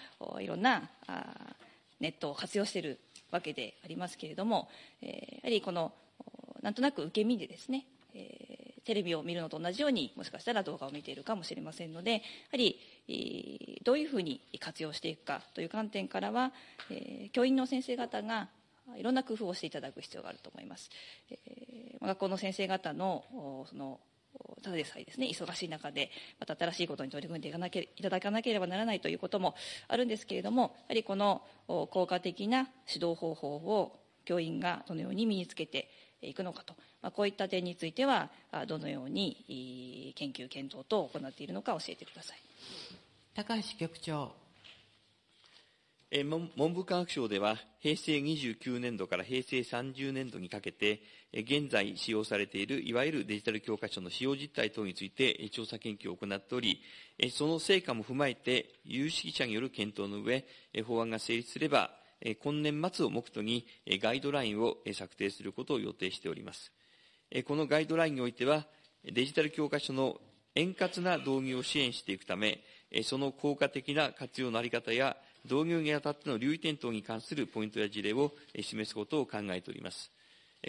いろんなあネットを活用しているわけでありますけれども、え、やはりこのなんとなく受け身でですね、え、テレビを見るのと同じようにもしかしたら動画を見ているかもしれませんのでやはり、どういうふうに活用していくかという観点からは、え、教員の先生方がいろんな工夫をしていただく必要があると思います。えー、学校の先生方のそのただでさえですね忙しい中でまた新しいことに取り組んでいかなけいただかなければならないということもあるんですけれどもやはりこの効果的な指導方法を教員がどのように身につけていくのかと、まあ、こういった点についてはどのように研究検討等を行っているのか教えてください
高橋局長
文部科学省では、平成29年度から平成30年度にかけて、現在使用されているいわゆるデジタル教科書の使用実態等について調査研究を行っており、その成果も踏まえて、有識者による検討の上、法案が成立すれば、今年末を目途にガイドラインを策定することを予定しております。このガイドラインにおいては、デジタル教科書の円滑な導入を支援していくため、その効果的な活用のあり方や導入にあたっての留意点等に関するポイントや事例を示すことを考えております。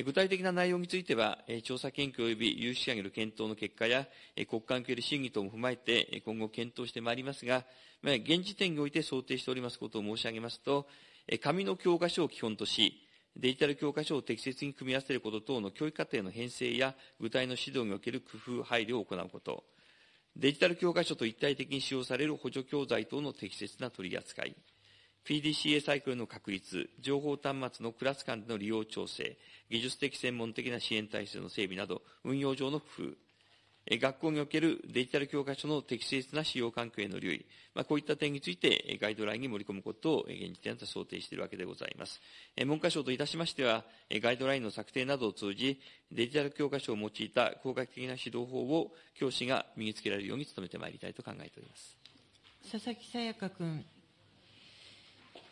具体的な内容については、調査研究及び有識者による検討の結果や、国会における審議等も踏まえて、今後検討してまいりますが、現時点において想定しておりますことを申し上げますと、紙の教科書を基本とし、デジタル教科書を適切に組み合わせること等の教育課程の編成や具体の指導における工夫、配慮を行うこと、デジタル教科書と一体的に使用される補助教材等の適切な取り扱い、PDCA サイクルの確立、情報端末のクラス間での利用調整、技術的専門的な支援体制の整備など、運用上の工夫、学校におけるデジタル教科書の適切な使用環境への留意、まあ、こういった点についてガイドラインに盛り込むことを現時点で想定しているわけでございます。文科省といたしましては、ガイドラインの策定などを通じ、デジタル教科書を用いた効果的な指導法を教師が身につけられるように努めてまいりたいと考えております。
佐々木さやか君。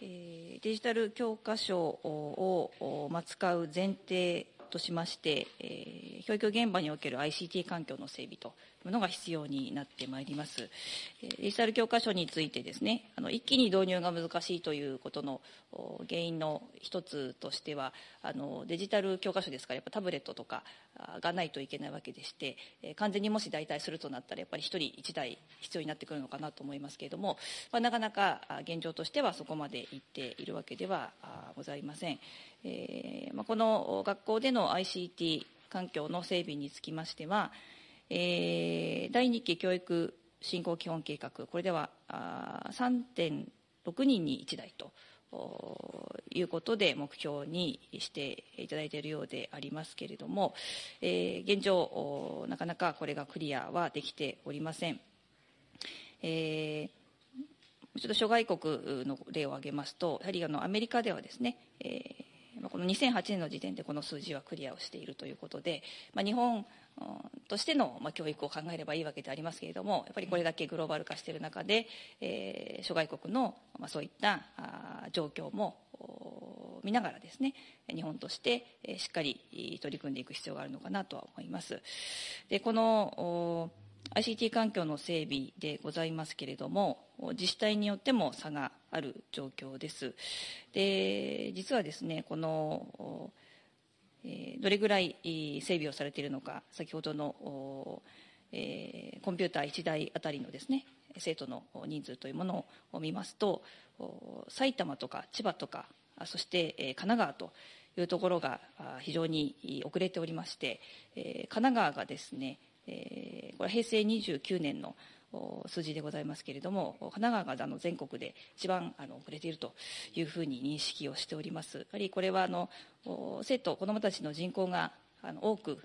デジタル教科書を、まあ、使う前提としまして、えー、教育現場における ICT 環境の整備というのが必要になってまいります。デジタル教科書についてですね、あの一気に導入が難しいということの原因の一つとしては、あのデジタル教科書ですから、やっぱタブレットとかがないといけないわけでして、完全にもし代替するとなったら、やっぱり1人1台必要になってくるのかなと思いますけれども、まあ、なかなか現状としてはそこまでいっているわけではございません。えーまあ、この学校での ICT 環境の整備につきましては、えー、第2期教育振興基本計画、これでは3.6人に1台ということで目標にしていただいているようでありますけれども、えー、現状、なかなかこれがクリアはできておりません。えー、ちょっと諸外国の例を挙げますと、やはりあのアメリカではですね、えー、この2008年の時点でこの数字はクリアをしているということで、まあ、日本としての、まあ、教育を考えればいいわけでありますけれどもやっぱりこれだけグローバル化している中で、えー、諸外国の、まあ、そういったあ状況も見ながらですね日本としてしっかり取り組んでいく必要があるのかなとは思います。でこの ICT 環境の整備でございますけれども自治体によっても差がある状況です。で実はですねこのえどれぐらい整備をされているのか、先ほどの、えコンピューター1台あたりのですね、生徒の人数というものを見ますと、埼玉とか千葉とか、そして神奈川というところが非常に遅れておりまして、神奈川がですね、これは平成29年の数字でございますけれども、神奈川があの全国で一番あの遅れているというふうに認識をしております。やはりこれはあの生徒、子どもたちの人口があの多く、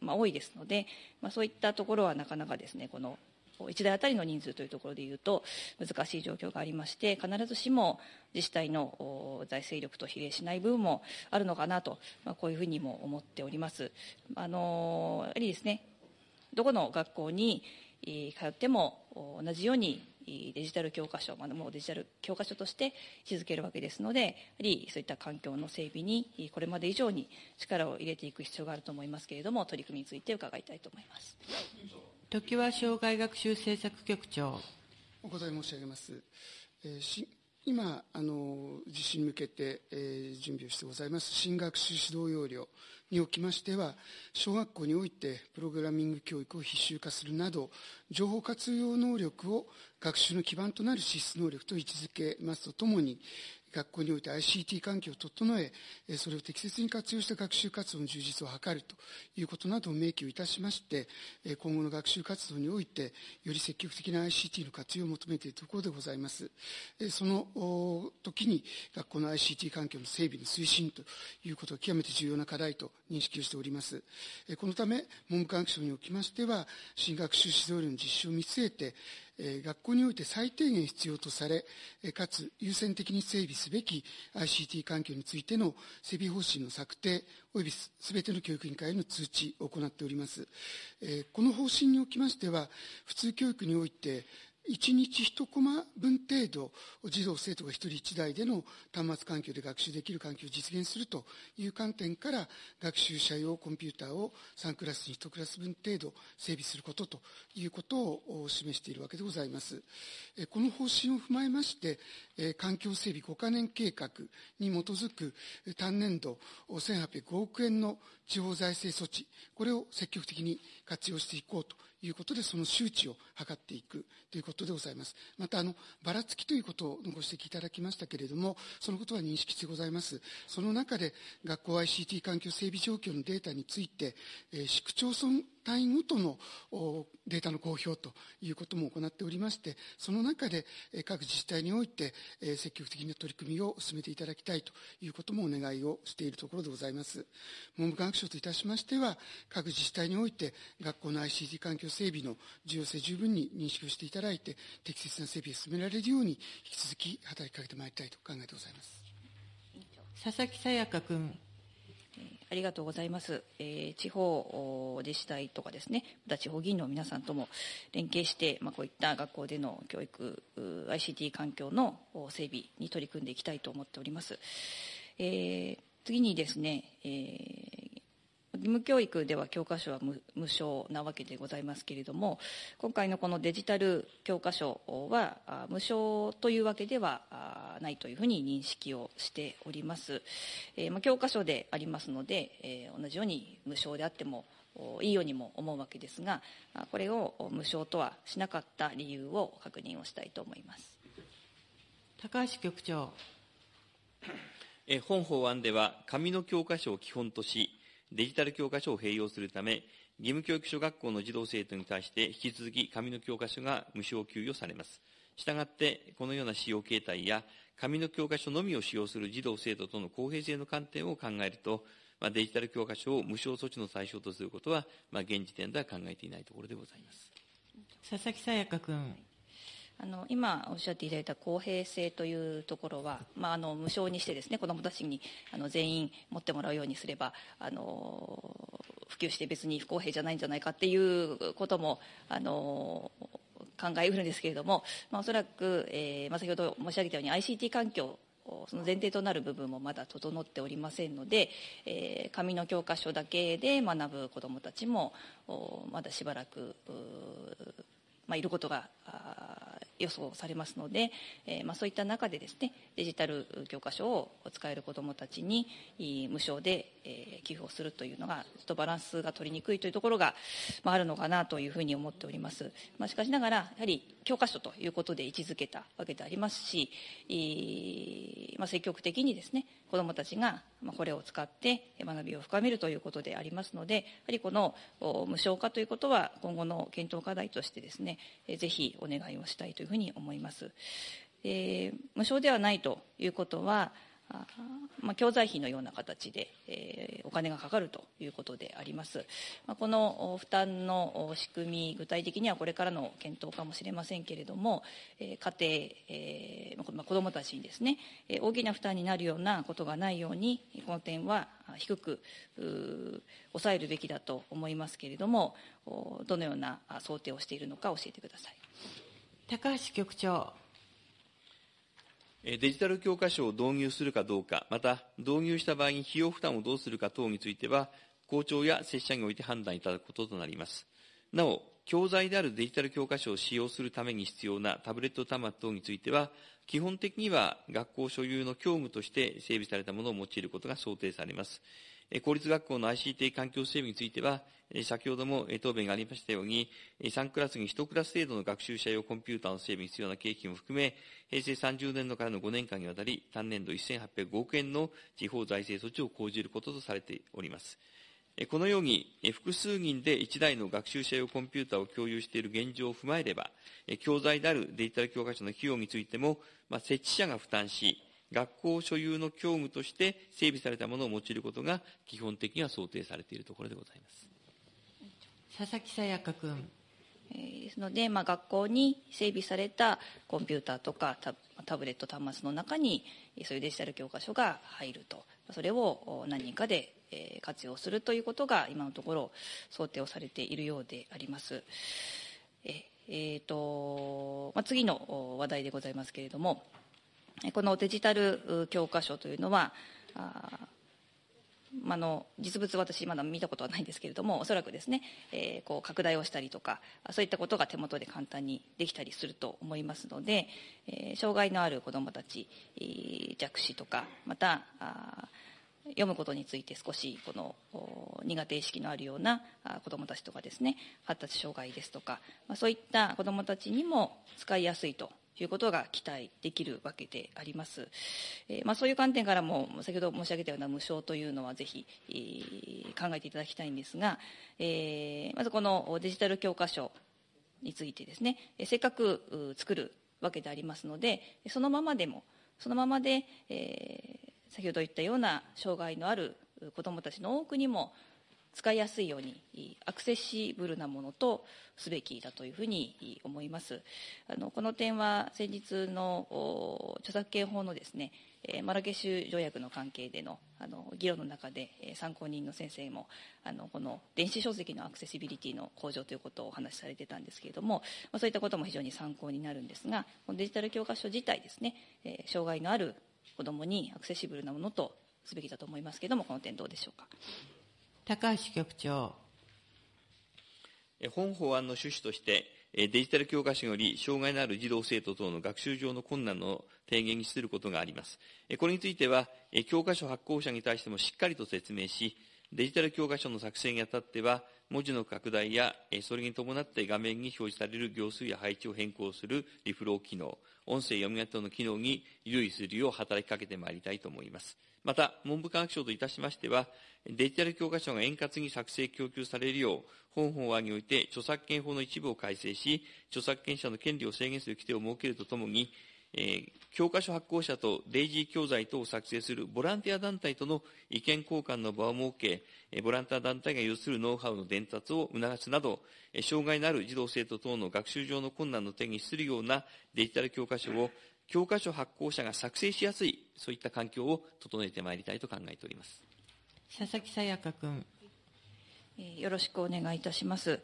まあ、多いですので、まあ、そういったところはなかなかですね、この1台あたりの人数というところでいうと難しい状況がありまして必ずしも自治体の財政力と比例しない部分もあるのかなと、まあ、こういうふうにも思っております。あのやはりですねどこの学校に通っても同じようにデジタル教科書、まあ、もうデジタル教科書として位置づけるわけですので、やはりそういった環境の整備にこれまで以上に力を入れていく必要があると思いますけれども、取り組みについて伺いたいと思います。
常盤障害学習政策局長。
お答え申し上げます。えー、今あの、実施に向けて、えー、準備をしてございます新学習指導要領におきましては、小学校においてプログラミング教育を必修化するなど、情報活用能力を学習の基盤となる資質能力と位置づけますとともに、学校において ICT 環境を整え、それを適切に活用した学習活動の充実を図るということなどを明記をいたしまして、今後の学習活動において、より積極的な ICT の活用を求めているところでございます。その時に、学校の ICT 環境の整備の推進ということが極めて重要な課題と認識をしております。このため、文部科学省におきましては、新学習指導料の実施を見据えて、学校において最低限必要とされ、かつ優先的に整備すべき ICT 環境についての整備方針の策定、及びすべての教育委員会への通知を行っております。この方針におきましては、普通教育において、1日1コマ分程度、児童生徒が1人1台での端末環境で学習できる環境を実現するという観点から、学習者用コンピューターを3クラスに1クラス分程度整備することということを示しているわけでございます。この方針を踏まえまして、環境整備5カ年計画に基づく単年度1805億円の地方財政措置、これを積極的に活用していこうということで、その周知を図っていくということでございます。また、あの、ばらつきということをご指摘いただきましたけれども、そのことは認識してございます。その中で、学校 ICT 環境整備状況のデータについて、えー、市区町村単位ごとのデータの公表ということも行っておりまして、その中で各自治体において積極的な取り組みを進めていただきたいということもお願いをしているところでございます。文部科学省といたしましては、各自治体において学校の ICT 環境整備の重要性十分に認識をしていただいて、適切な整備を進められるように、引き続き働きかけてまいりたいと考えてございます。
佐々木さやか君。
ありがとうございます。えー、地方自治体とかですね、また地方議員の皆さんとも連携して、まあ、こういった学校での教育、ICT 環境の整備に取り組んでいきたいと思っております。えー、次にですね、えー義務教育では教科書は無無償なわけでございますけれども、今回のこのデジタル教科書は、無償というわけではないというふうに認識をしております。えーまあ、教科書でありますので、えー、同じように無償であってもいいようにも思うわけですが、これを無償とはしなかった理由を確認をしたいと思います。
高橋局長。
本法案では、紙の教科書を基本とし、デジタル教科書を併用するため、義務教育小学校の児童生徒に対して引き続き紙の教科書が無償給与されます。したがって、このような使用形態や、紙の教科書のみを使用する児童生徒との公平性の観点を考えると、まあ、デジタル教科書を無償措置の対象とすることは、まあ、現時点では考えていないところでございます。
佐々木さやか君。
あの今おっしゃっていただいた公平性というところは、まあ、あの無償にしてですね子どもたちにあの全員持ってもらうようにすればあの普及して別に不公平じゃないんじゃないかっていうこともあの考えうるんですけれども、まあ、おそらく、えーまあ、先ほど申し上げたように ICT 環境その前提となる部分もまだ整っておりませんので、えー、紙の教科書だけで学ぶ子どもたちもまだしばらく、まあ、いることが予想されますので、えーまあ、そういった中でですねデジタル教科書を使える子どもたちに無償で、えー、寄付をするというのがちょっとバランスが取りにくいというところが、まあ、あるのかなというふうに思っております、まあ、しかしながらやはり教科書ということで位置づけたわけでありますしえ、まあ、積極的にですね子どもたちがこれを使って学びを深めるということでありますのでやはりこの無償化ということは今後の検討課題としてですねぜひお願いをしたいというふうに思います。えー、無償ではないということはまあ、教材費のような形で、えー、お金がかかるということであります。まあ、この負担の仕組み、具体的にはこれからの検討かもしれませんけれども、えー、家庭、えーまあ、子どもたちにですね、大きな負担になるようなことがないように、この点は低く抑えるべきだと思いますけれども、どのような想定をしているのか教えてください。
高橋局長。
デジタル教科書を導入するかどうか、また導入した場合に費用負担をどうするか等については、校長や拙者において判断いただくこととなります。なお、教材であるデジタル教科書を使用するために必要なタブレット端末等については、基本的には学校所有の教務として整備されたものを用いることが想定されます。公立学校の ICT 環境整備については、先ほども答弁がありましたように、3クラスに1クラス程度の学習者用コンピューターの整備に必要な経費も含め、平成30年度からの5年間にわたり、単年度1805億円の地方財政措置を講じることとされております。このように、複数人で1台の学習者用コンピューターを共有している現状を踏まえれば、教材であるデジタル教科書の費用についても、まあ設置者が負担し、学校所有の教務として整備されたものを用いることが基本的には想定されているところでございます。
佐々木さやか君。
ですので、まあ、学校に整備されたコンピューターとかタタブレット端末の中にそういうデジタル教科書が入るとそれを何人かで活用するということが今のところ想定をされているようであります。ええーとまあ、次の話題でございますけれどもこのデジタル教科書というのはああの実物私まだ見たことはないんですけれどもおそらくですね、えー、こう拡大をしたりとかそういったことが手元で簡単にできたりすると思いますので、えー、障害のある子どもたち、え弱視とかまたあ読むことについて少しこの苦手意識のあるような子どもたちとかですね発達障害ですとか、まあ、そういった子どもたちにも使いやすいということが期待できるわけであります。えー、まあ、そういう観点からも、先ほど申し上げたような無償というのはぜひ、えー、考えていただきたいんですが、えー、まずこのデジタル教科書についてですね、せっかく作るわけでありますので、そのままでも、そのままで、え、先ほど言ったような障害のある子どもたちの多くにも使いやすいようにアクセシブルなものとすべきだというふうに思いますあのこの点は先日の著作権法のですねマラケシュ条約の関係でのあの議論の中で参考人の先生もあのこの電子書籍のアクセシビリティの向上ということをお話しされてたんですけれども、まあ、そういったことも非常に参考になるんですがこのデジタル教科書自体ですね、え障害のある子どもにアクセシブルなものとすべきだと思いますけれどもこの点どうでしょうか？
高橋局長。
本法案の趣旨として、デジタル教科書より障害のある児童生徒等の学習上の困難の低減に資することがあります。これについては、教科書発行者に対してもしっかりと説明し、デジタル教科書の作成にあたっては、文字の拡大や、それに伴って画面に表示される行数や配置を変更するリフロー機能、音声読み上げ等の機能に留意するよう働きかけてまいりたいと思います。また、文部科学省といたしましては、デジタル教科書が円滑に作成供給されるよう、本法案において著作権法の一部を改正し、著作権者の権利を制限する規定を設けるとともに、えー、教科書発行者とデイジー教材等を作成するボランティア団体との意見交換の場を設け、ボランティア団体が有するノウハウの伝達を促すなど、障害のある児童生徒等の学習上の困難の点にするようなデジタル教科書を教科書発行者が作成しやすい、そういった環境を整えてまいりたいと考えております。
佐々木さやか君。
よろしくお願いいたします。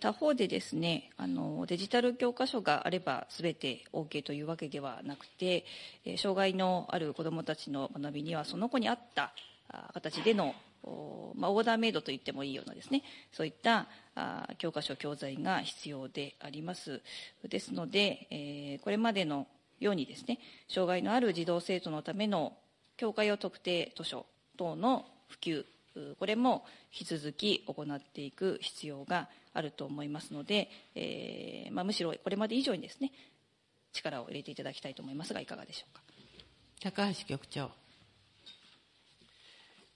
他方でですね、あのデジタル教科書があれば全て OK というわけではなくて、障害のある子どもたちの学びにはその子に合った形でのまあ、オーダーメイドと言ってもいいようなですね、そういったあ教科書、教材が必要であります。ですので、え、これまでのようにですね、障害のある児童生徒のための教科用特定図書等の普及、これも引き続き行っていく必要があると思いますので、えーまあ、むしろこれまで以上にですね、力を入れていただきたいと思いますが、いかがでしょうか？
高橋局長。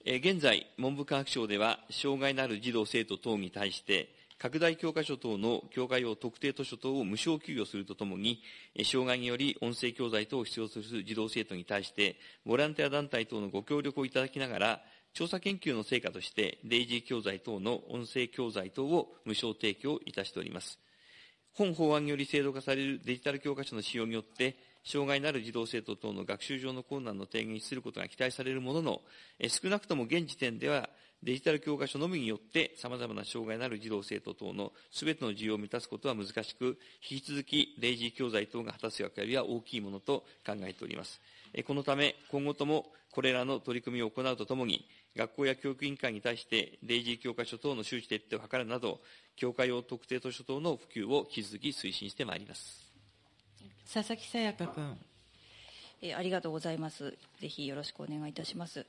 現在、文部科学省では、障害のある児童・生徒等に対して、拡大教科書等の教科用特定図書等を無償給与するとともに、障害により音声教材等を必要とする児童生徒に対して、ボランティア団体等のご協力をいただきながら、調査研究の成果として、デイジー教材等の音声教材等を無償提供いたしております。本法案により制度化されるデジタル教科書の使用によって、障害のある児童生徒等の学習上の困難の低減にすることが期待されるものの、少なくとも現時点では、デジタル教科書のみによって様々な障害のある児童生徒等のすべての需要を満たすことは難しく、引き続きデイジー教材等が果たす役割は大きいものと考えております。このため、今後ともこれらの取り組みを行うとともに、学校や教育委員会に対して、デイジー教科書等の周知徹底を図るなど、教科用特定図書等の普及を引き続き推進してまいります。
佐々木さやか君。
えありがとうございます。ぜひよろしくお願いいたします。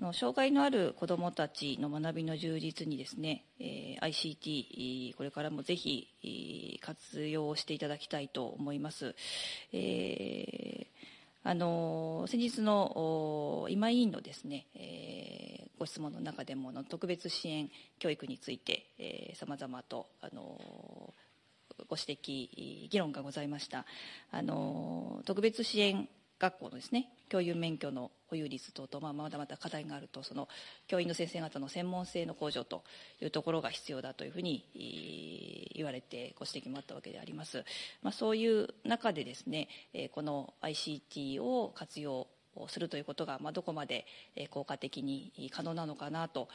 あの障害のある子どもたちの学びの充実にですね、えー、ICT、これからもぜひ活用していただきたいと思います。えーあの先日の今委員のですね、えー、ご質問の中でもの特別支援教育について、えー、様々とあのご指摘議論がございました。あの特別支援学校のですね教員免許の保有率等と、まあ、まだまだ課題があるとその教員の先生方の専門性の向上というところが必要だというふうに言われてご指摘もあったわけであります、まあ、そういう中でですねこの ICT を活用するということが、まあ、どこまで効果的に可能なのかなと、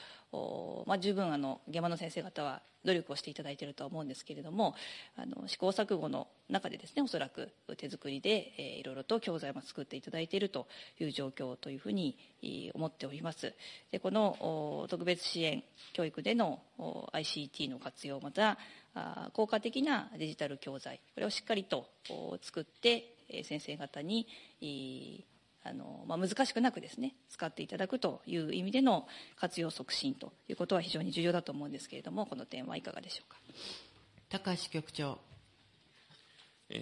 まあ、十分あの現場の先生方は努力をしていただいているとは思うんですけれどもあの試行錯誤の中でですねおそらく手作りで、えー、いろいろと教材も作っていただいているという状況というふうに思っております。でこの特別支援教育での ICT の活用また効果的なデジタル教材これをしっかりと作って先生方にあのまあ、難しくなくですね使っていただくという意味での活用促進ということは非常に重要だと思うんですけれどもこの点はいかがでしょうか？
高橋局長。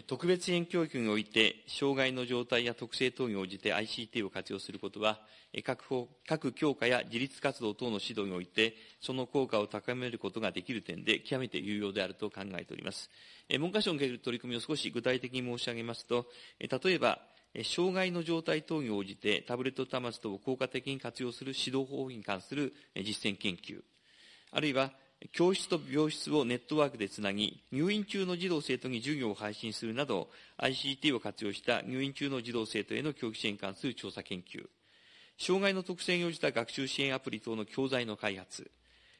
特別支援教育において障害の状態や特性等に応じて ICT を活用することは各法各教科や自立活動等の指導においてその効果を高めることができる点で極めて有用であると考えております。文科省における取り組みを少し具体的に申し上げますと例えば障害の状態等に応じてタブレット端末等を効果的に活用する指導方法に関する実践研究、あるいは教室と病室をネットワークでつなぎ、入院中の児童生徒に授業を配信するなど、ICT を活用した入院中の児童生徒への教育支援に関する調査研究、障害の特性に応じた学習支援アプリ等の教材の開発、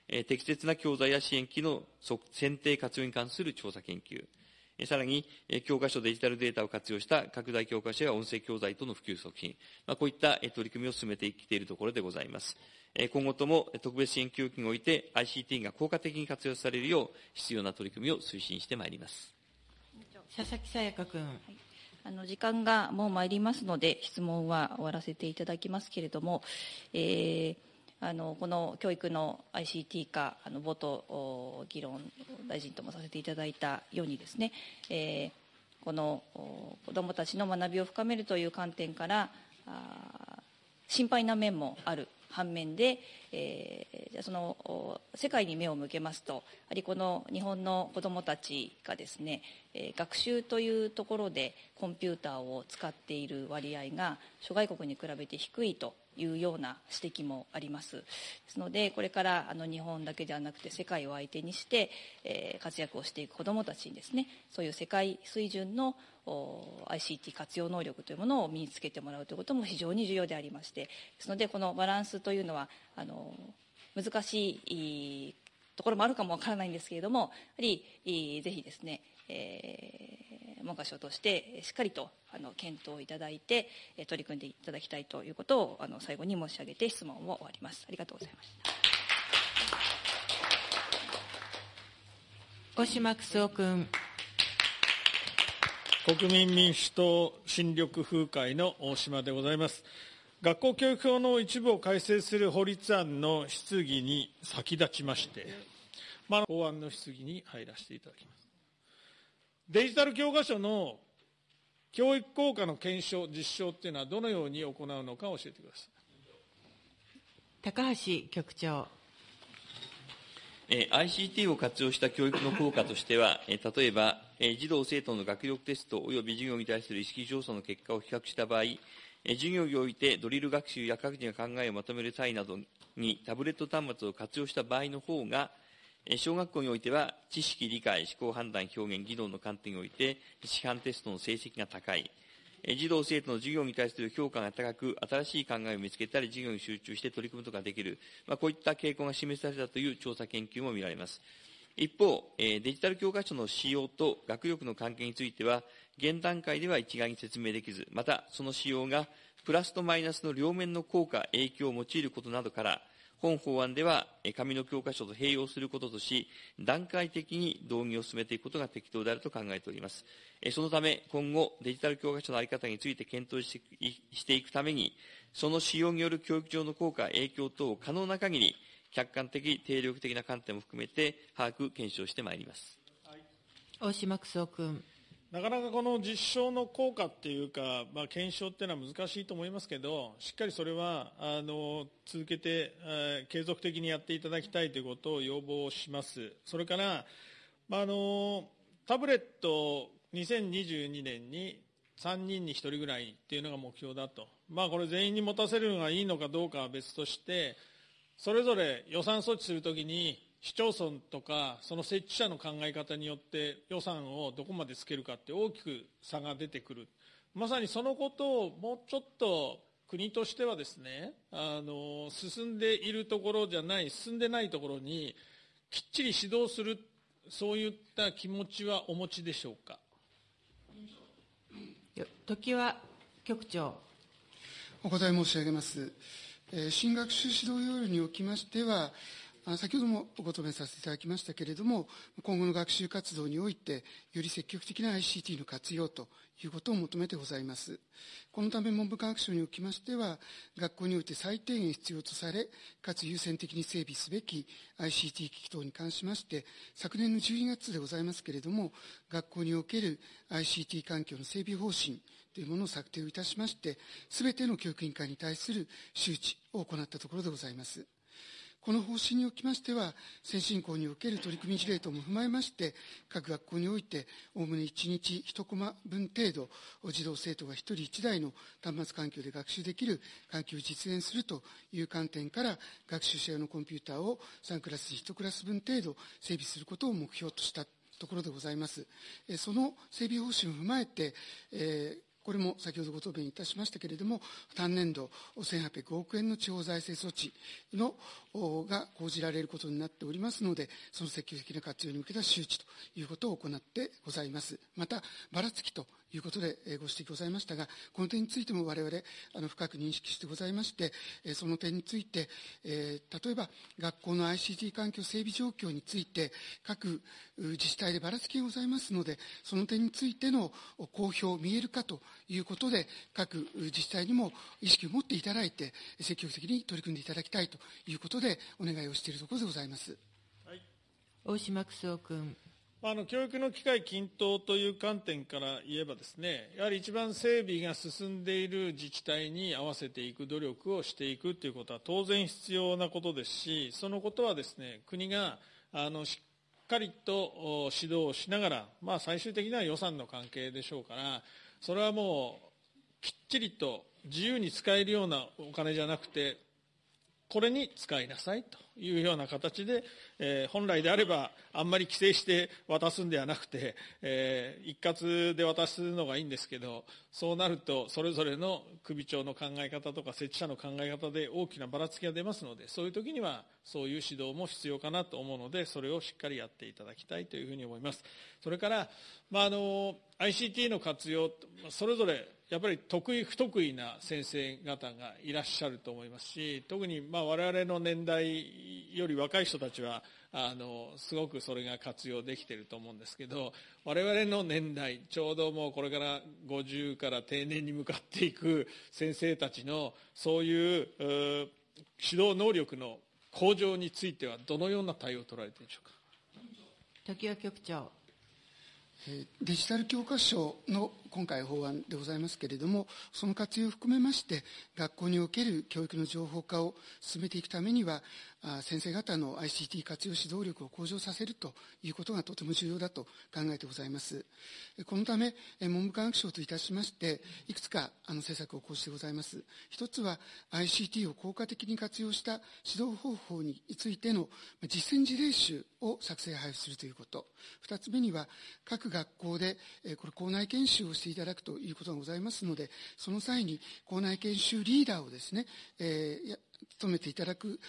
適切な教材や支援機の選定活用に関する調査研究、さらに、教科書デジタルデータを活用した拡大教科書や音声教材との普及促進、こういった取り組みを進めてきているところでございます。今後とも特別支援教育において ICT が効果的に活用されるよう、必要な取り組みを推進してまいります。
佐々木さやか君。はい
あの時間がもう参りますので質問は終わらせていただきますけれども、えー、あのこの教育の ICT 化あの冒頭議論大臣ともさせていただいたようにですね、えー、この子どもたちの学びを深めるという観点から心配な面もある反面で、えー、じゃその世界に目を向けますとやはりこの日本の子どもたちがですね、えー、学習というところでコンピューターを使っている割合が諸外国に比べて低いというような指摘もあります。ですのでこれからあの日本だけではなくて世界を相手にして、えー、活躍をしていく子どもたちにですねそういう世界水準の ICT 活用能力というものを身につけてもらうということも非常に重要でありましてですのでこのバランスというのはあの難しいところもあるかもわからないんですけれどもやはりぜひですね、えー、文科省としてしっかりとあの検討いただいて取り組んでいただきたいということをあの最後に申し上げて質問を終わります。ありがとうございました。
小島九夫君。
国民民主党新緑風会の大島でございます学校教育法の一部を改正する法律案の質疑に先立ちまして、まあ、法案の質疑に入らせていただきます。デジタル教科書の教育効果の検証、実証っていうのはどのように行うのか教えてください。
高橋局長。
ICT を活用した教育の効果としては、例えば、児童・生徒の学力テスト及び授業に対する意識調査の結果を比較した場合、授業においてドリル学習や各自が考えをまとめる際などにタブレット端末を活用した場合の方が、小学校においては知識、理解、思考、判断、表現、技能の観点において市販テストの成績が高い。児童・生徒の授業に対する評価が高く、新しい考えを見つけたり、授業に集中して取り組むことができる、まあ、こういった傾向が示されたという調査研究も見られます。一方、デジタル教科書の使用と学力の関係については、現段階では一概に説明できず、またその使用がプラスとマイナスの両面の効果、影響を用いることなどから、本法案では紙の教科書と併用することとし、段階的に導入を進めていくことが適当であると考えております。そのため、今後、デジタル教科書の在り方について検討していくために、その使用による教育上の効果、影響等を可能な限り、客観的、定力的な観点も含めて、把握、検証してまいります。
大島九君。
なかなかこの実証の効果っていうか、まあ、検証っていうのは難しいと思いますけど、しっかりそれはあの続けて、えー、継続的にやっていただきたいということを要望します。それから、まあ、あのタブレット2022年に3人に1人ぐらいっていうのが目標だと、まあ、これ全員に持たせるのがいいのかどうかは別として、それぞれ予算措置するときに、市町村とかその設置者の考え方によって予算をどこまでつけるかって大きく差が出てくる。まさにそのことをもうちょっと国としてはですねあの進んでいるところじゃない進んでないところにきっちり指導するそういった気持ちはお持ちでしょうか？
時は局長。
お答え申し上げます、えー、新学習指導要領におきましては先ほどもご答弁させていただきましたけれども、今後の学習活動において、より積極的な ICT の活用ということを求めてございます。このため文部科学省におきましては、学校において最低限必要とされ、かつ優先的に整備すべき ICT 機器等に関しまして、昨年の12月でございますけれども、学校における ICT 環境の整備方針というものを策定をいたしまして、すべての教育委員会に対する周知を行ったところでございます。この方針におきましては、先進校における取り組み事例等も踏まえまして、各学校において、おおむね1日1コマ分程度、児童生徒が1人1台の端末環境で学習できる環境を実現するという観点から、学習者用のコンピューターを3クラス1クラス分程度整備することを目標としたところでございます。その整備方針を踏まえて、えーこれも先ほどご答弁いたしましたけれども、単年度1800億円の地方財政措置のが講じられることになっておりますので、その積極的な活用に向けた周知ということを行ってございます。また、ばらつきということでご指摘ございましたが、この点についても我々、あの深く認識してございまして、その点について、例えば学校の ICT 環境整備状況について、各自治体でばらつきがございますので、その点についての公表、見える化ということで、各自治体にも意識を持っていただいて、積極的に取り組んでいただきたいということで、お願いをしているところでございます。
はい、大島九州君。
あの教育の機会均等という観点から言えばですねやはり一番整備が進んでいる自治体に合わせていく努力をしていくということは当然必要なことですしそのことはですね国があのしっかりと指導しながら、まあ、最終的には予算の関係でしょうからそれはもうきっちりと自由に使えるようなお金じゃなくてこれに使いなさいと。いうような形で、えー、本来であればあんまり規制して渡すんではなくて、えー、一括で渡すのがいいんですけどそうなるとそれぞれの首長の考え方とか設置者の考え方で大きなばらつきが出ますのでそういう時にはそういう指導も必要かなと思うのでそれをしっかりやっていただきたいというふうに思います。それから、まあ、あの ICT の活用それぞれやっぱり得意不得意な先生方がいらっしゃると思いますし特にまあ我々の年代より若い人たちはあのすごくそれが活用できていると思うんですけど我々の年代ちょうどもうこれから50から定年に向かっていく先生たちのそういう指導能力の向上についてはどのような対応を取られているでしょうか？
時谷局長
デジタル教科書の今回法案でございますけれども、その活用を含めまして、学校における教育の情報化を進めていくためには、先生方の ICT 活用指導力を向上させるということがとても重要だと考えてございます。このため、文部科学省といたしまして、いくつかあの政策を講じてございます。一つは ICT を効果的に活用した指導方法についての実践事例集を作成配布するということ。二つ目には、各学校で、これ校内研修をしていただくということがございますので、その際に校内研修リーダーをですね、えー、務めていただく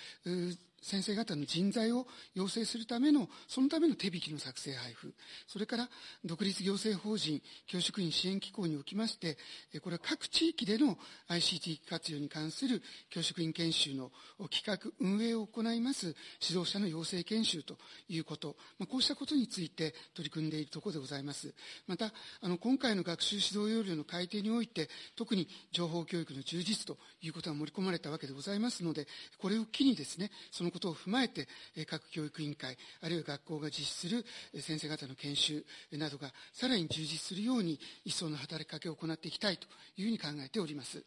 先生方の人材を養成するための、そのための手引きの作成配布、それから独立行政法人教職員支援機構におきまして、これは各地域での ICT 活用に関する教職員研修の企画、運営を行います指導者の養成研修ということ、まあ、こうしたことについて取り組んでいるところでございます。また、あの、今回の学習指導要領の改定において、特に情報教育の充実ということが盛り込まれたわけでございますので、これを機にですね、そののことを踏まえて、各教育委員会、あるいは学校が実施する先生方の研修などがさらに充実するように、一層の働きかけを行っていきたいというふうに考えております。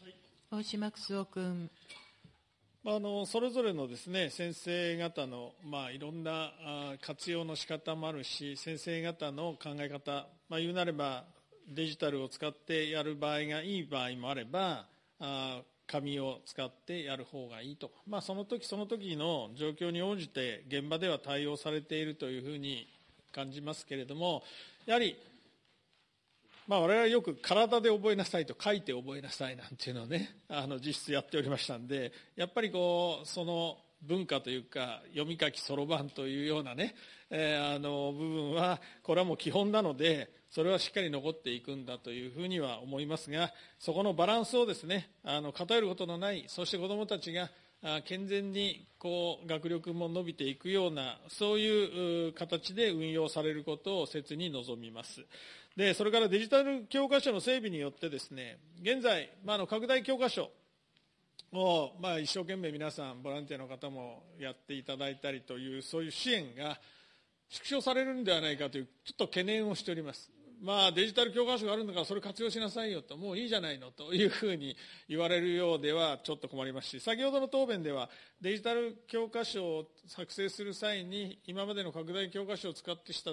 はい、大島九夫君。
あのそれぞれのですね先生方の、まあ、いろんな活用の仕方もあるし先生方の考え方、まあ、言うなればデジタルを使ってやる場合がいい場合もあればあ紙を使ってやる方がいいと、まあ、その時その時の状況に応じて現場では対応されているというふうに感じますけれどもやはり、まあ、我々はよく体で覚えなさいと書いて覚えなさいなんていうのをねあの実質やっておりましたんでやっぱりこうその文化というか読み書きそろばんというようなね、えー、あの部分はこれはもう基本なのでそれはしっかり残っていくんだというふうには思いますがそこのバランスをですねあの偏ることのないそして子どもたちが健全にこう学力も伸びていくようなそういう形で運用されることを切に望みます。でそれからデジタル教科書の整備によってですね現在、まあ、の拡大教科書を、まあ、一生懸命皆さんボランティアの方もやっていただいたりというそういう支援が縮小されるんではないかというちょっと懸念をしております。まあ、デジタル教科書があるんだからそれ活用しなさいよともういいじゃないのというふうに言われるようではちょっと困りますし先ほどの答弁ではデジタル教科書を作成する際に今までの拡大教科書を使ってした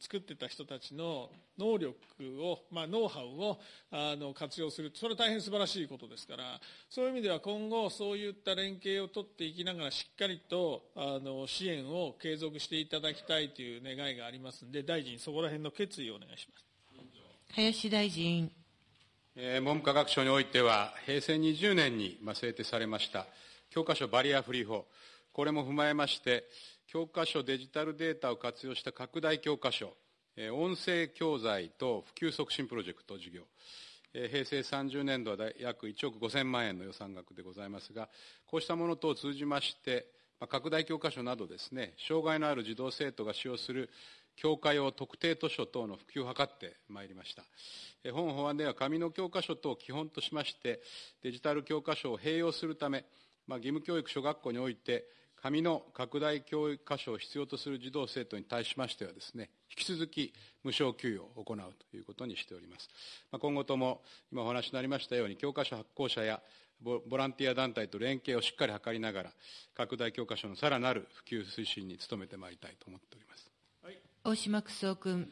作ってた人たちの能力を、まあ、ノウハウをあの活用するそれは大変素晴らしいことですからそういう意味では今後そういった連携を取っていきながらしっかりとあの支援を継続していただきたいという願いがありますので大臣そこら辺の決意をお願いします。
林大臣。
文部科学省においては、平成20年に制定されました教科書バリアフリー法、これも踏まえまして、教科書デジタルデータを活用した拡大教科書、音声教材等普及促進プロジェクト事業、平成30年度は約1億5000万円の予算額でございますが、こうしたもの等を通じまして、拡大教科書などですね、障害のある児童生徒が使用する教科用特定図書等の普及を図ってまいりました。本法案では紙の教科書等を基本としまして、デジタル教科書を併用するため、まあ、義務教育小学校において、紙の拡大教科書を必要とする児童生徒に対しましてはですね、引き続き無償給与を行うということにしております。まあ、今後とも、今お話になりましたように、教科書発行者やボランティア団体と連携をしっかり図りながら、拡大教科書のさらなる普及推進に努めてまいりたいと思っております。
はい、大島九州君。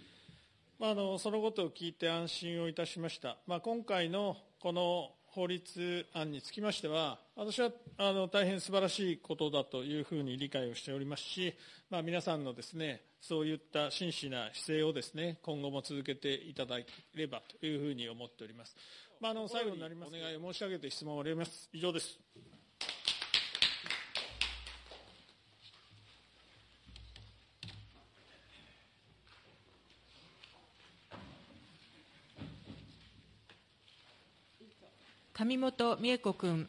まあ、あのそのことを聞いて安心をいたしました。まあ、今回のこの法律案につきましては、私はあの大変素晴らしいことだというふうに理解をしておりますし、まあ、皆さんのですね、そういった真摯な姿勢をですね、今後も続けていただければというふうに思っております。まあ、あの最後になりますお願いを申し上げて質問を終わります。以上です。
上本美恵子君。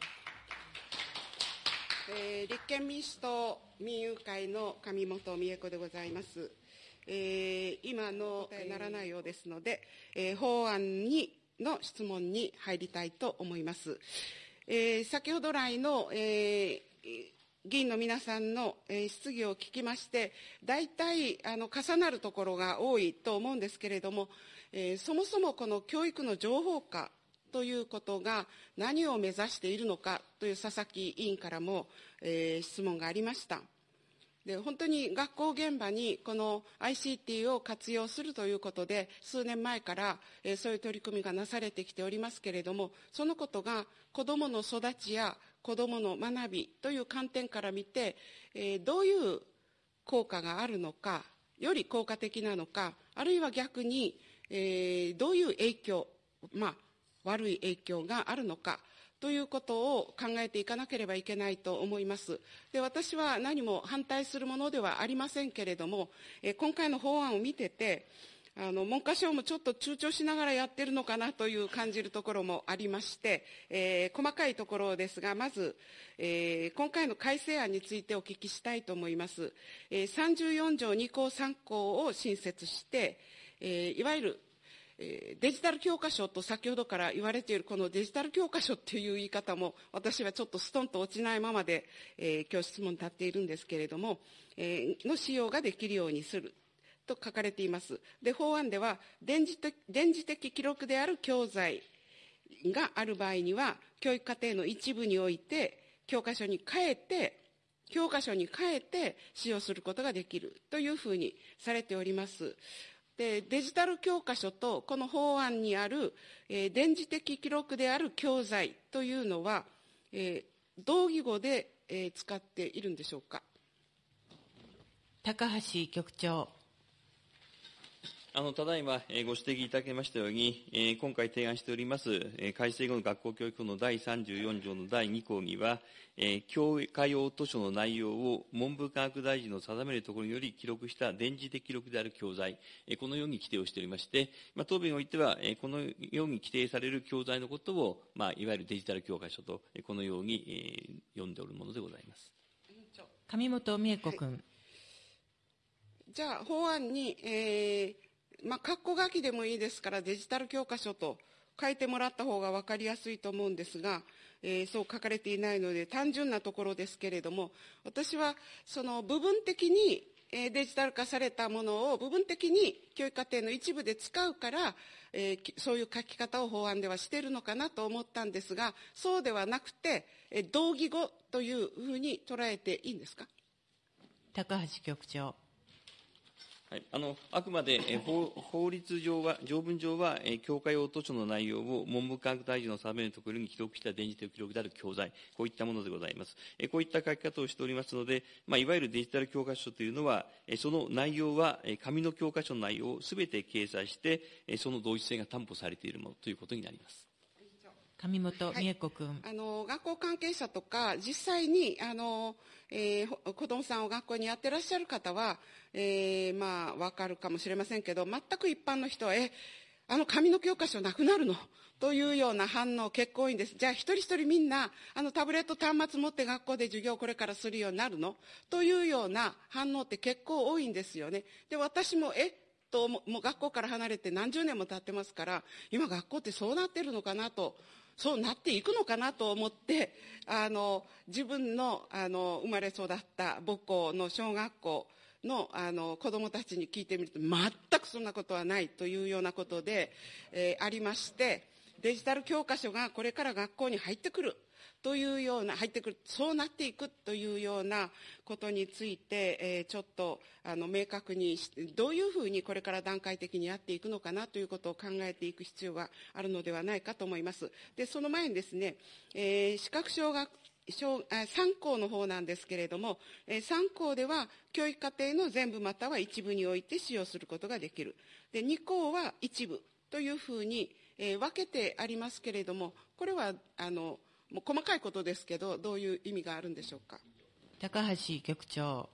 えー、立憲民主党民友会の上本美恵子でございます。えー、今のならないようですので、えー、法案にの質問に入りたいと思います。えー、先ほど来の、えー、議員の皆さんの、えー、質疑を聞きまして、大体あの重なるところが多いと思うんですけれども、えー、そもそもこの教育の情報化ということが何を目指しているのかという佐々木委員からも、えー、質問がありました。で本当に学校現場にこの ICT を活用するということで数年前から、えー、そういう取り組みがなされてきておりますけれどもそのことが子どもの育ちや子どもの学びという観点から見て、えー、どういう効果があるのかより効果的なのかあるいは逆に、えー、どういう影響まあ悪い影響があるのかということを考えていかなければいけないと思います。で私は何も反対するものではありませんけれども、え今回の法案を見てて、あの文科省もちょっと躊躇しながらやってるのかなという感じるところもありまして、えー、細かいところですが、まず、えー、今回の改正案についてお聞きしたいと思います。えー、34条2項3項を新設して、えいわゆるデジタル教科書と先ほどから言われているこのデジタル教科書っていう言い方も私はちょっとストンと落ちないままで、えー、今日質問に立っているんですけれども、えー、の使用ができるようにすると書かれています。で、法案では電磁電磁的記録である教材がある場合には教育課程の一部において教科書に変えて教科書に変えて使用することができるというふうにされております。でデジタル教科書とこの法案にある、えー、電磁的記録である教材というのは、えー、同義語で、えー、使っているんでしょうか？
高橋局長。
あのただいま、えご指摘いただきましたように、え今回提案しております、え改正後の学校教育法の第34条の第2項には、え教科用図書の内容を文部科学大臣の定めるところにより記録した電磁的記録である教材、えこのように規定をしておりまして、まあ、答弁においては、えこのように規定される教材のことを、まあ、いわゆるデジタル教科書と、えこのように、え読んでおるものでございます。
上本美恵子君、はい。
じゃあ、法案に、えーまあ、括弧書きでもいいですからデジタル教科書と書いてもらった方が分かりやすいと思うんですが、えー、そう書かれていないので単純なところですけれども私はその部分的にデジタル化されたものを部分的に教育課程の一部で使うから、えー、そういう書き方を法案ではしているのかなと思ったんですがそうではなくて、え同義語というふうに捉えていいんですか？
高橋局長。
はい、あのあくまで、法法律上は、条文上は、え教科用図書の内容を文部科学大臣の定めるところに記録した電磁的記録である教材、こういったものでございます。えこういった書き方をしておりますので、まあ、いわゆるデジタル教科書というのは、えその内容は、え紙の教科書の内容をすべて掲載して、えその同一性が担保されているものということになります。
上本美恵子君、
あの学校関係者とか実際にあの、えー、子どもさんを学校にやってらっしゃる方は、えー、まあ分かるかもしれませんけど全く一般の人はえあの紙の教科書なくなるの？というような反応結構多いんです。じゃあ一人一人みんなあのタブレット端末持って学校で授業をこれからするようになるの？というような反応って結構多いんですよね。で、私もえともう学校から離れて何十年も経ってますから今学校ってそうなってるのかなとそうなっていくのかなと思ってあの自分のあの生まれ育った母校の小学校のあの子供たちに聞いてみると全くそんなことはないというようなことで、えー、ありましてデジタル教科書がこれから学校に入ってくる。というような入ってくるそうなっていくというようなことについて、えー、ちょっとあの明確にどういうふうにこれから段階的にやっていくのかなということを考えていく必要があるのではないかと思います。でその前にですね、えー、視覚障害3校の方なんですけれども、3校では教育課程の全部または一部において使用することができる。で2校は一部というふうに、分けてありますけれども、これはあのもう細かいことですけど、どういう意味があるんでしょうか？
高橋局長。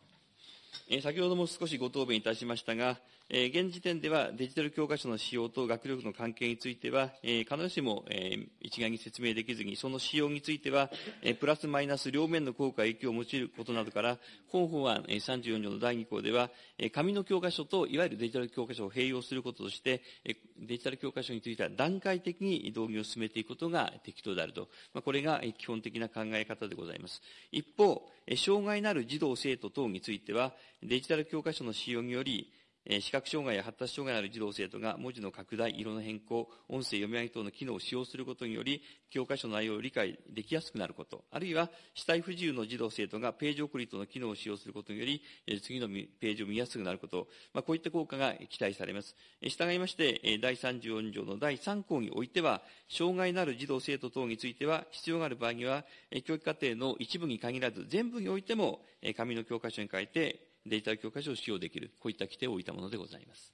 え先ほども少しご答弁いたしましたが、え現時点ではデジタル教科書の使用と学力の関係については、え必ずしも、え一概に説明できずに、その使用については、えプラスマイナス両面の効果、影響を用いることなどから、本法案、え34条の第2項では、え紙の教科書といわゆるデジタル教科書を併用することとして、えデジタル教科書については段階的に導入を進めていくことが適当であると、まあ、これが基本的な考え方でございます。一方、障害のある児童・生徒等については、デジタル教科書の使用により、視覚障害や発達障害のある児童生徒が文字の拡大、色の変更、音声読み上げ等の機能を使用することにより、教科書の内容を理解できやすくなること、あるいは死体不自由の児童生徒がページ送り等の機能を使用することにより、次のページを見やすくなること、まあ、こういった効果が期待されます。従いまして、第34条の第3項においては、障害のある児童生徒等については、必要がある場合には、教育課程の一部に限らず、全部においても、紙の教科書に変えて、デジタル教科書を使用できる、こういった規定を置いたものでございます。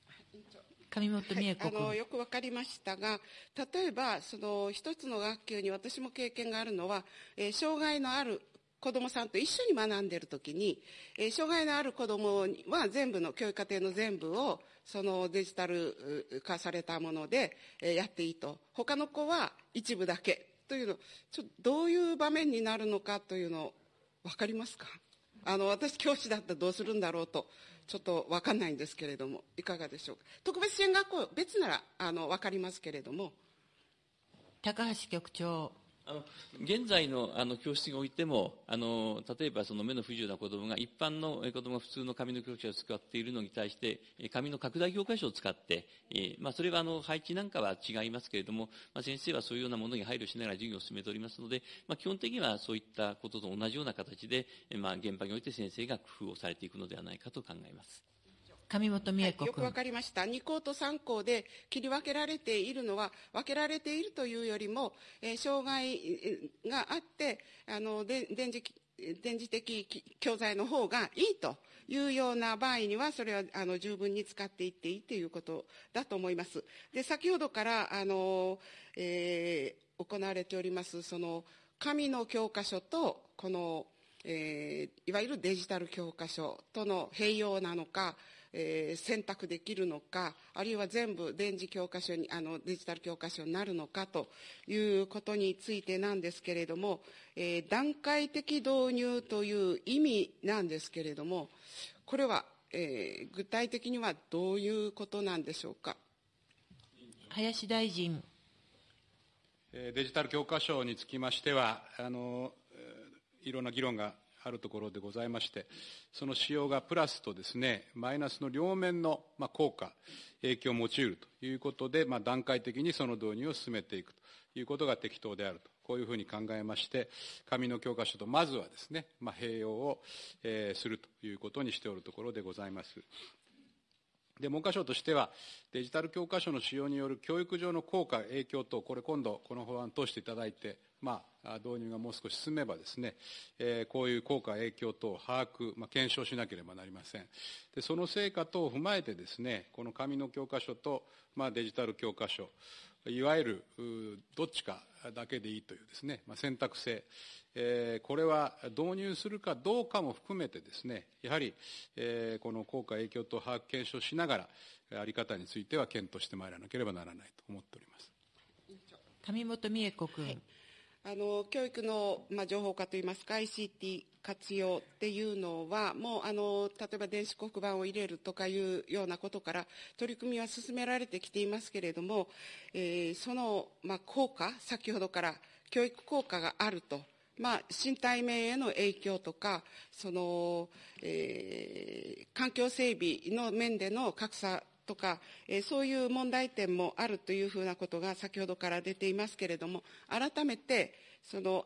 上本美恵子、はい、あの
よく分かりましたが例えばその一つの学級に私も経験があるのは、えー、障害のある子どもさんと一緒に学んでいるときに、えー、障害のある子どもは全部の教育課程の全部をそのデジタル化されたもので、えー、やっていいと。他の子は一部だけ。というのちょどういう場面になるのかというの分かりますか？あの私教師だったらどうするんだろうとちょっと分かんないんですけれどもいかがでしょうか？特別支援学校別ならあの分かりますけれども。
高橋局長
あの現在のあの教室においてもあの例えばその目の不自由な子どもが一般の子どもが普通の紙の教科書を使っているのに対して紙の拡大教科書を使って、えーまあ、それはあの配置なんかは違いますけれども、まあ、先生はそういうようなものに配慮しながら授業を進めておりますので、まあ、基本的にはそういったことと同じような形で、まあ、現場において先生が工夫をされていくのではないかと考えます。
上本美恵子、
はい、よくわかりました。2校と3校で切り分けられているのは、分けられているというよりも、えー、障害があって、あの、電磁、電磁的教材の方がいいというような場合には、それはあの十分に使っていっていいということだと思います。で、先ほどからあの、えー、行われております、その紙の教科書とこの、えー、いわゆるデジタル教科書との併用なのか、えー、選択できるのかあるいは全部電磁教科書にあのデジタル教科書になるのかということについてなんですけれども、えー、段階的導入という意味なんですけれどもこれは、えー、具体的にはどういうことなんでしょうか？
林大臣。
デジタル教科書につきましては、あのいろんな議論があるところでございまして、その使用がプラスとですね、マイナスの両面の効果、影響を用いるということで、まあ、段階的にその導入を進めていくということが適当であると。こういうふうに考えまして、紙の教科書とまずはですね、まあ、併用を、えー、するということにしておるところでございます。で文科省としては、デジタル教科書の使用による教育上の効果、影響等、これ今度、この法案を通していただいて、まあ、導入がもう少し進めばですね、えー、こういう効果、影響等を把握、まあ、検証しなければなりません。で、その成果等を踏まえてですね、この紙の教科書と、まあ、デジタル教科書、いわゆるどっちかだけでいいというですね、まあ、選択性、えー、これは導入するかどうかも含めてですね、やはり、えー、この効果、影響と把握検証しながら、あり方については検討してまいらなければならないと思っております。
上本美恵子君。はい
あの教育の、まあ、情報化といいますか ICT 活用っていうのはもうあの例えば電子黒板を入れるとかいうようなことから取り組みは進められてきていますけれども、えー、その、まあ、効果先ほどから教育効果があるとまあ、身体面への影響とかその、えー、環境整備の面での格差とか、えー、そういう問題点もあるというふうなことが先ほどから出ていますけれども改めてその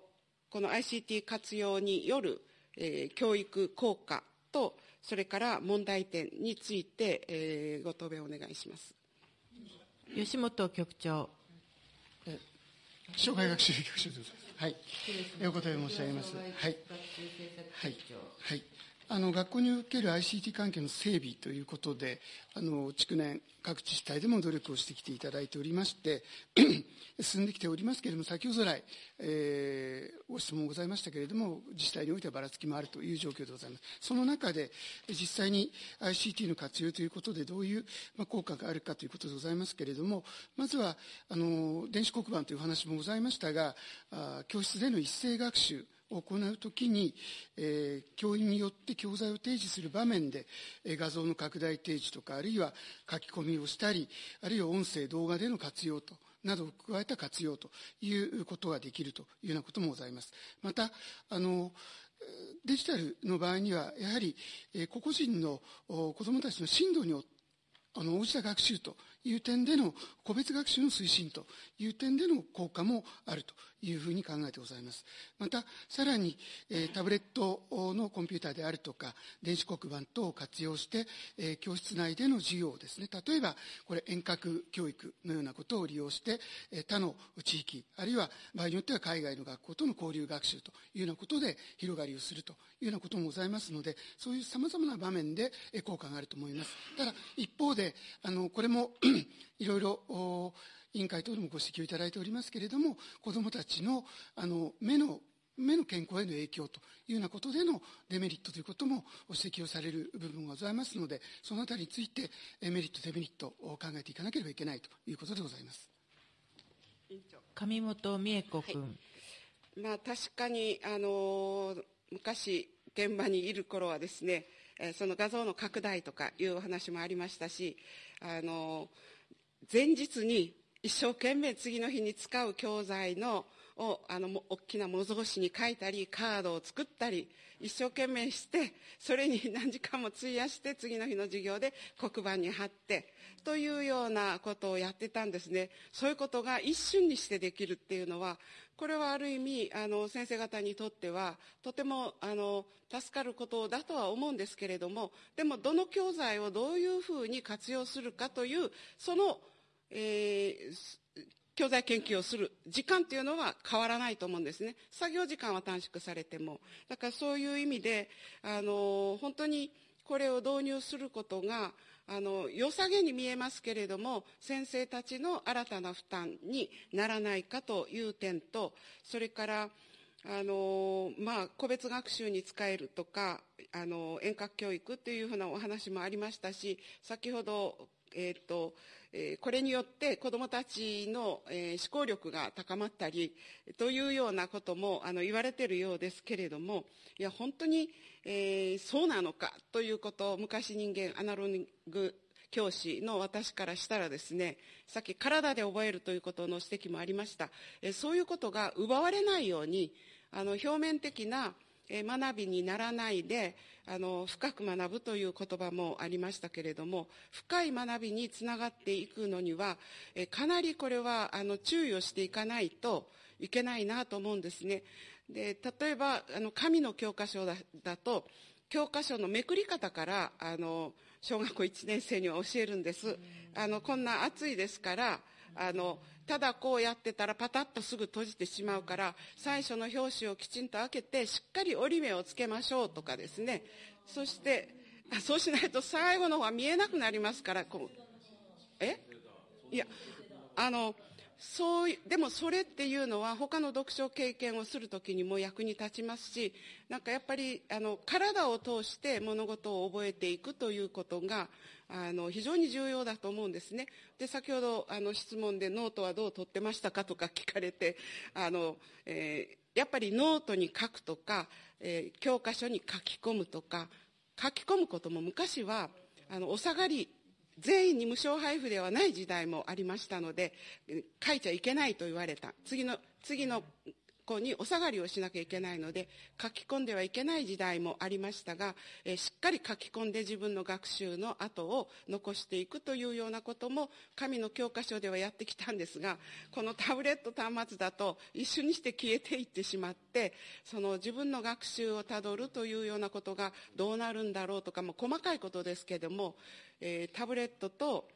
この ICT 活用による、えー、教育効果とそれから問題点について、えー、ご答弁お願いします
吉本局長
障害学習局長ですはい、お答え申し上げます。はい。はい。はい。あの学校における ICT 関係の整備ということで、あの築年、各自治体でも努力をしてきていただいておりまして、進んできておりますけれども、先ほど来、えー、ご質問ございましたけれども、自治体においてはばらつきもあるという状況でございます。その中で、実際に ICT の活用ということで、どういう、まあ、効果があるかということでございますけれども、まずは、あの電子黒板という話もございましたが、あ教室での一斉学習、を行うときに、えー、教員によって教材を提示する場面で、えー、画像の拡大提示とか、あるいは書き込みをしたり、あるいは音声、動画での活用と、などを加えた活用ということができるというようなこともございます。また、あの、デジタルの場合には、やはり、えー、個々人の子どもたちの進度に、あの、応じた学習という点での個別学習の推進という点での効果もあるというふうに考えてございます。また、さらに、え、タブレットのコンピューターであるとか、電子黒板等を活用して、え、教室内での授業をですね、例えば、これ遠隔教育のようなことを利用して、え、他の地域、あるいは場合によっては海外の学校との交流学習というようなことで広がりをするというようなこともございますので、そういう様々な場面で効果があると思います。ただ、一方で、あの、これもいろいろ委員会等でもご指摘をいただいておりますけれども、子どもたちのあの目の目の健康への影響というようなことでのデメリットということもご指摘をされる部分がございますので、そのあたりについてメリット、デメリットを考えていかなければいけないということでございます。
上本美恵子君、は
い、まあ、確かにあの昔現場にいる頃はですねその画像の拡大とかいうお話もありましたしあの前日に一生懸命次の日に使う教材のをあの大きな模造紙に書いたりカードを作ったり一生懸命してそれに何時間も費やして次の日の授業で黒板に貼ってというようなことをやってたんですね。そういうことが一瞬にしてできるっていうのはこれはある意味あの先生方にとってはとてもあの助かることだとは思うんですけれどもでもどの教材をどういうふうに活用するかというその、えー教材研究をする時間っていうのは変わらないと思うんですね。作業時間は短縮されても。だからそういう意味で、あの、本当にこれを導入することが、あの、良さげに見えますけれども、先生たちの新たな負担にならないかという点と、それから、あのまあ、個別学習に使えるとかあの遠隔教育というふうなお話もありましたし先ほど、えーとこれによって子どもたちの、思考力が高まったりというようなこともあの言われているようですけれどもいや本当に、え、そうなのかということを昔人間アナログ教師の私からしたらですねさっき体で覚えるということの指摘もありました、えそういうことが奪われないようにあの表面的な学びにならないであの深く学ぶという言葉もありましたけれども深い学びにつながっていくのにはえかなりこれはあの注意をしていかないといけないなと思うんですね。で例えばあの紙の教科書だだと教科書のめくり方からあの小学校1年生には教えるんです。あのこんな暑いですからあのただこうやってたらパタッとすぐ閉じてしまうから最初の表紙をきちんと開けてしっかり折り目をつけましょうとかですね。そしてそうしないと最後の方は見えなくなりますからこうえ？いやあのそうでもそれっていうのは他の読書経験をする時にも役に立ちますしなんかやっぱりあの体を通して物事を覚えていくということがあの非常に重要だと思うんですね。で先ほどあの質問でノートはどう取ってましたかとか聞かれてあの、えー、やっぱりノートに書くとか、えー、教科書に書き込むとか書き込むことも昔はあのお下がり全員に無償配布ではない時代もありましたので書いちゃいけないと言われた。次の次の子にお下がりをしなきゃいけないので書き込んではいけない時代もありましたが、えしっかり書き込んで自分の学習の後を残していくというようなことも紙の教科書ではやってきたんですがこのタブレット端末だと一緒にして消えていってしまってその自分の学習をたどるというようなことがどうなるんだろうとかも細かいことですけども、え、タブレットと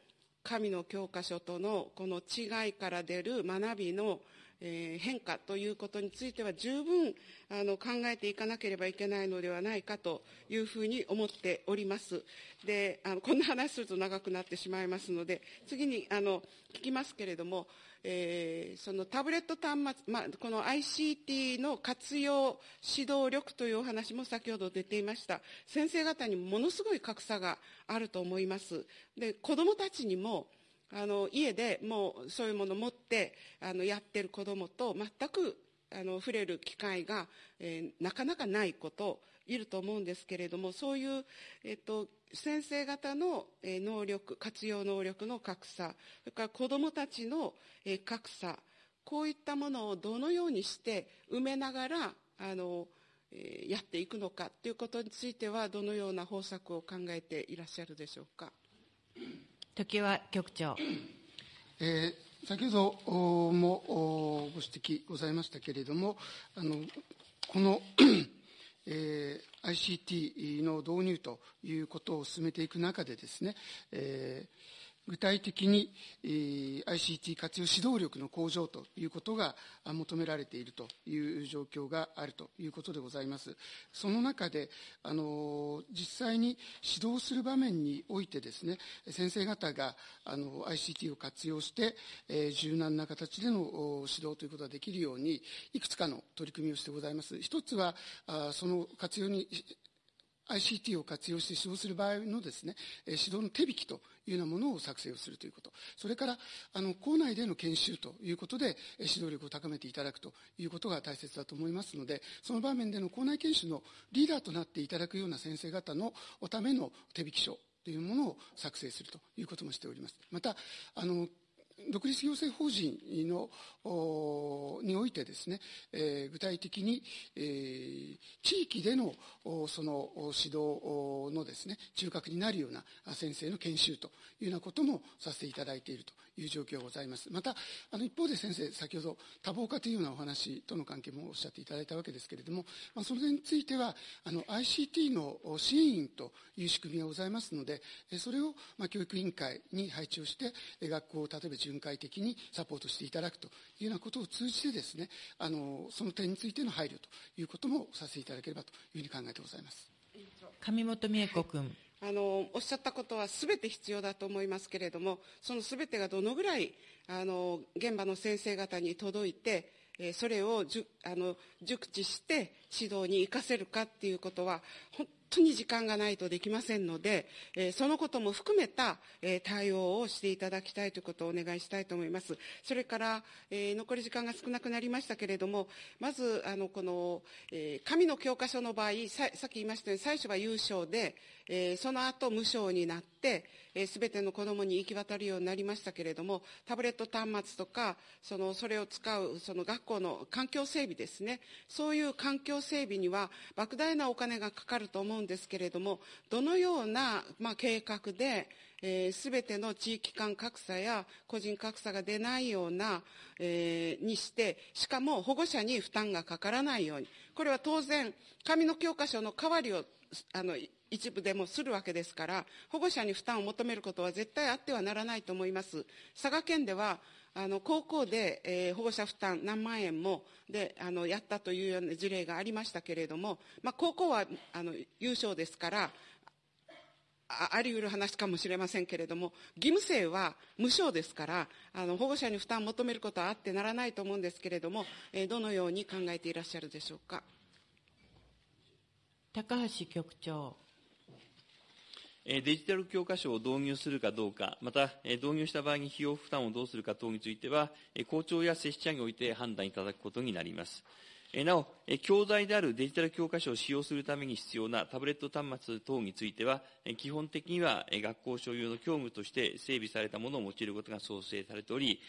紙の教科書とのこの違いから出る学びのえー、変化ということについては十分あの考えていかなければいけないのではないかというふうに思っております。であのこんな話すると長くなってしまいますので次にあの聞きますけれども、えー、そのタブレット端末、まあ、この ICT の活用指導力というお話も先ほど出ていました先生方にものすごい格差があると思いますで子どもたちにもあの家でもうそういうものを持ってあのやってる子どもと全くあの触れる機会が、えー、なかなかないこといると思うんですけれどもそういう、えっと、先生方の、えー、能力活用能力の格差それから子どもたちの、えー、格差こういったものをどのようにして埋めながらあの、えー、やっていくのかということについてはどのような方策を考えていらっしゃるでしょうか？
常盤局長。
えー、先ほどもご指摘ございましたけれども、あのこの えー、ICT の導入ということを進めていく中でですね、えー具体的に、ICT 活用指導力の向上ということが求められているという状況があるということでございます。その中で、あの実際に指導する場面においてですね、先生方があの ICT を活用して、えー、柔軟な形での指導ということができるように、いくつかの取り組みをしてございます。一つは、あその活用に ICT を活用して指導する場合のですね、指導の手引きというようなものを作成をするということ。それから、あの、校内での研修ということで、指導力を高めていただくということが大切だと思いますので、その場面での校内研修のリーダーとなっていただくような先生方のための手引き書というものを作成するということもしております。また、あの、独立行政法人のにおいてですね、えー、具体的に、えー、地域でのその指導のですね中核になるような先生の研修というようなこともさせていただいているという状況がございます。またあの一方で先生先ほど多忙化というようなお話との関係もおっしゃっていただいたわけですけれども、まあ、それについてはあの ICT の支援員という仕組みがございますのでそれを、まあ、教育委員会に配置をして学校を例えば巡回的にサポートしていただくというようなことを通じてですね、あのその点についての配慮ということもさせていただければというふうに考えてございます。
上本美恵子君。
あのおっしゃったことはすべて必要だと思いますけれども、そのすべてがどのぐらいあの現場の先生方に届いて、えそれをじゅあの熟知して指導に生かせるかっていうことは本当に時間がないとできませんので、えそのことも含めた、え対応をしていただきたいということをお願いしたいと思います。それから、え残り時間が少なくなりましたけれども、まず、あの、この、え紙の教科書の場合さ、さっき言いましたように、最初は有償で、えその後無償になって、す、べ、ての子どもに行き渡るようになりましたけれども、タブレット端末とか、その、それを使う、その学校の環境整備ですね。そういう環境整備には、莫大なお金がかかると思うんんですけれども、どのような、まあ、計画で、す、えー、ての地域間格差や個人格差が出ないような、えー、にして、しかも保護者に負担がかからないように。これは当然、紙の教科書の代わりを、あの、一部でもするわけですから、保護者に負担を求めることは絶対あってはならないと思います。佐賀県では、あの高校で、えー、保護者負担何万円もであのやったというような事例がありましたけれども、まあ、高校はあの優勝ですからああり得る話かもしれませんけれども義務生は無償ですからあの保護者に負担を求めることはあってならないと思うんですけれども、えー、どのように考えていらっしゃるでしょうか？
高橋局長。
デジタル教科書を導入するかどうか、また導入した場合に費用負担をどうするか等については、校長や接種者において判断いただくことになります。なお、教材であるデジタル教科書を使用するために必要なタブレット端末等については、基本的には学校所有の教務として整備されたものを用いることが創生されており、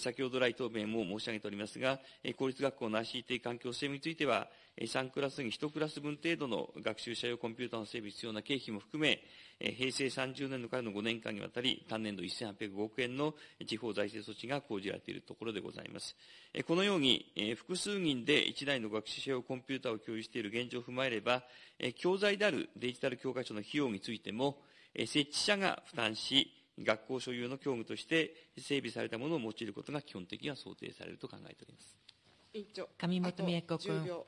先ほど来答弁も申し上げておりますが、公立学校の ICT 環境整備については、3クラスに1クラス分程度の学習者用コンピューターの整備必要な経費も含め、平成30年度からの5年間にわたり、単年度1805億円の地方財政措置が講じられているところでございます。このように、複数人で1台の学習者用コンピューターを共有している現状を踏まえれば、教材であるデジタル教科書の費用についても、設置者が負担し、学校所有の教務として整備されたものを用いることが基本的には想定されると考えております。
委員長。
上本美恵子君。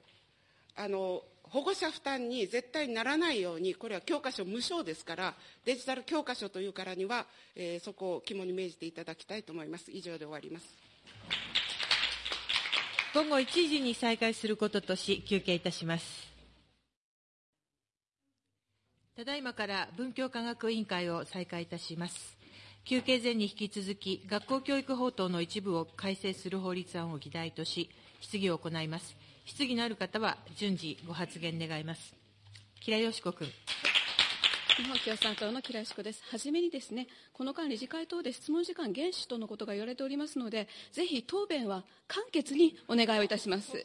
あの保護者負担に絶対にならないように、これは教科書無償ですから、デジタル教科書というからには、えー、そこを肝に銘じていただきたいと思います。以上で終わります。
午後1時に再開することとし、休憩いたします。ただいまから文教科学委員会を再開いたします。休憩前に引き続き、学校教育法等の一部を改正する法律案を議題とし、質疑を行います。質疑のある方は順次ご発言願います。吉良よし子君。
日本共産党の吉良子です。はじめにですね、この間理事会等で質問時間厳守とのことが言われておりますので、ぜひ答弁は簡潔にお願いをいたします。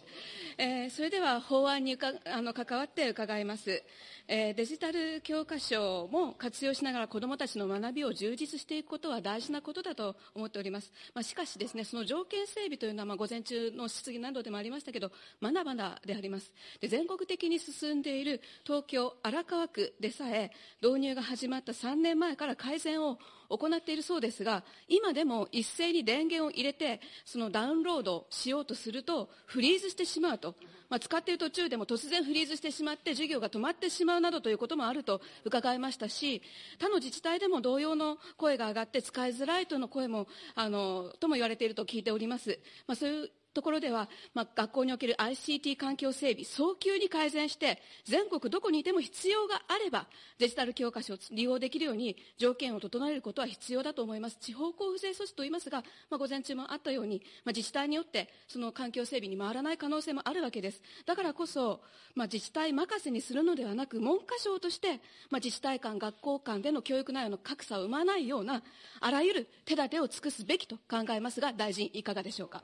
えー、それでは法案にかあの関わって伺います。えー、デジタル教科書も活用しながら子どもたちの学びを充実していくことは大事なことだと思っております。まあ、しかしですね、その条件整備というのは、まあ、午前中の質疑などでもありましたけど、まだまだであります。で全国的に進んでいる東京荒川区でさえ、導入が始まった3年前から改善を行っているそうですが、今でも一斉に電源を入れて、そのダウンロードしようとすると、フリーズしてしまうと。まあ、使っている途中でも突然フリーズしてしまって授業が止まってしまうなどということもあると伺いましたし他の自治体でも同様の声が上がって使いづらいとの声もあのとも言われていると聞いております。まあ、そういうところでは、まあ、学校における ICT 環境整備、早急に改善して、全国どこにいても必要があれば、デジタル教科書を利用できるように条件を整えることは必要だと思います。地方交付税措置といいますが、まあ、午前中もあったように、まあ、自治体によってその環境整備に回らない可能性もあるわけです。だからこそ、まあ、自治体任せにするのではなく、文科省として、まあ、自治体間、学校間での教育内容の格差を生まないような、あらゆる手立てを尽くすべきと考えますが、大臣、いかがでしょうか？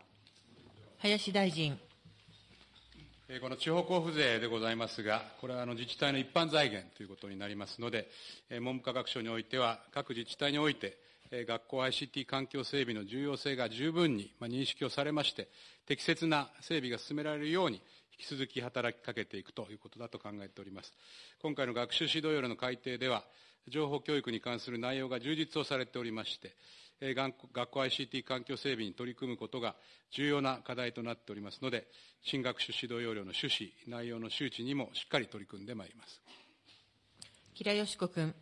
林大臣。
この地方交付税でございますが、これはあの自治体の一般財源ということになりますので、文部科学省においては、各自治体において、学校 ICT 環境整備の重要性が十分に認識をされまして、適切な整備が進められるように、引き続き働きかけていくということだと考えております。今回の学習指導要領の改定では、情報教育に関する内容が充実をされておりまして、学校 ICT 環境整備に取り組むことが重要な課題となっておりますので、新学習指導要領の趣旨、内容の周知にもしっかり取り組んでまいります。
吉良よし子君。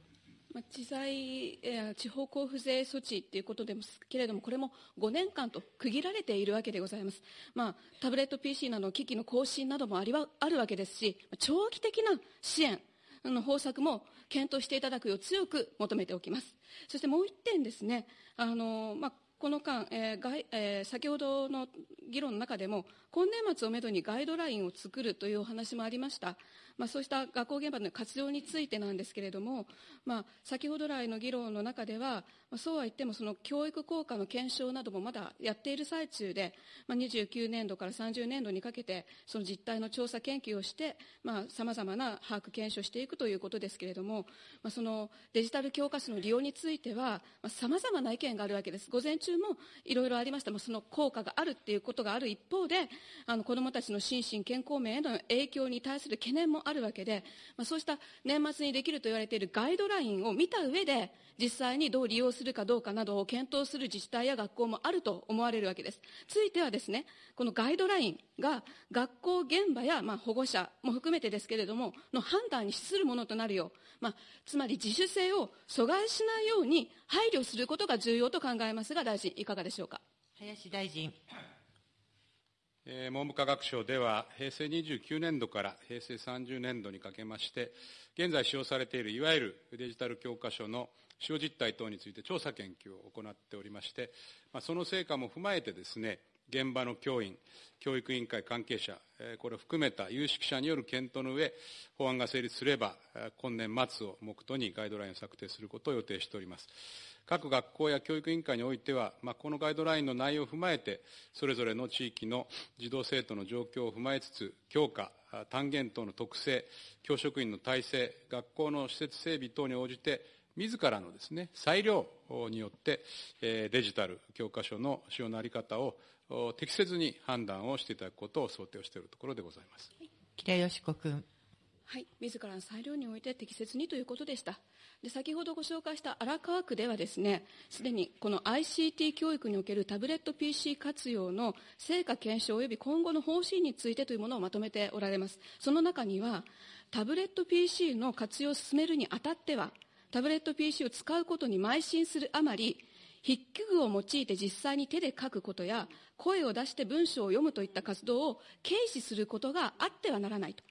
地財、地方交付税措置ということですけれども、これも5年間と区切られているわけでございます。まあ、タブレット PC などの機器の更新などもありはあるわけですし、長期的な支援の方策も検討していただくよう強く求めておきます。そしてもう一点ですね、あのまあ、この間、えーがえー、先ほどの議論の中でも、今年末をめどにガイドラインを作るというお話もありました。まあ、そうした学校現場の活用についてなんですけれども、まあ、先ほど来の議論の中では、まあ、そうは言ってもその教育効果の検証などもまだやっている最中で、まあ、29年度から30年度にかけてその実態の調査研究をしてさまざ、まな把握検証していくということですけれども、まあ、そのデジタル教科書の利用についてはさまざ、まな意見があるわけです。午前中もいろいろありました、その効果があるっていうことがある一方で、あの子どもたちの心身健康面への影響に対する懸念もあるわけで、まあ、そうした年末にできると言われているガイドラインを見た上で、実際にどう利用するかどうかなどを検討する自治体や学校もあると思われるわけです。ついてはですね、このガイドラインが学校現場やまあ保護者も含めてですけれども、の判断に資するものとなるよう、まあ、つまり自主性を阻害しないように配慮することが重要と考えますが、大臣、いかがでしょうか？
林大臣。
え文部科学省では、平成29年度から平成30年度にかけまして、現在使用されているいわゆるデジタル教科書の使用実態等について調査研究を行っておりまして、まあ、その成果も踏まえてですね、現場の教員、教育委員会関係者、これを含めた有識者による検討の上、法案が成立すれば、今年末を目途にガイドラインを策定することを予定しております。各学校や教育委員会においては、まあ、このガイドラインの内容を踏まえて、それぞれの地域の児童生徒の状況を踏まえつつ、教科、単元等の特性、教職員の体制、学校の施設整備等に応じて、自らのですね、裁量によって、デジタル教科書の使用のあり方を適切に判断をしていただくことを想定をしているところでございます。
木田よし子君。
はい、自らの裁量において適切にということでした。で先ほどご紹介した荒川区ではですね、すでにこの ICT 教育におけるタブレット PC 活用の成果検証及び今後の方針についてというものをまとめておられます。その中には、タブレット PC の活用を進めるにあたっては、タブレット PC を使うことに邁進するあまり、筆記具を用いて実際に手で書くことや、声を出して文章を読むといった活動を軽視することがあってはならないと。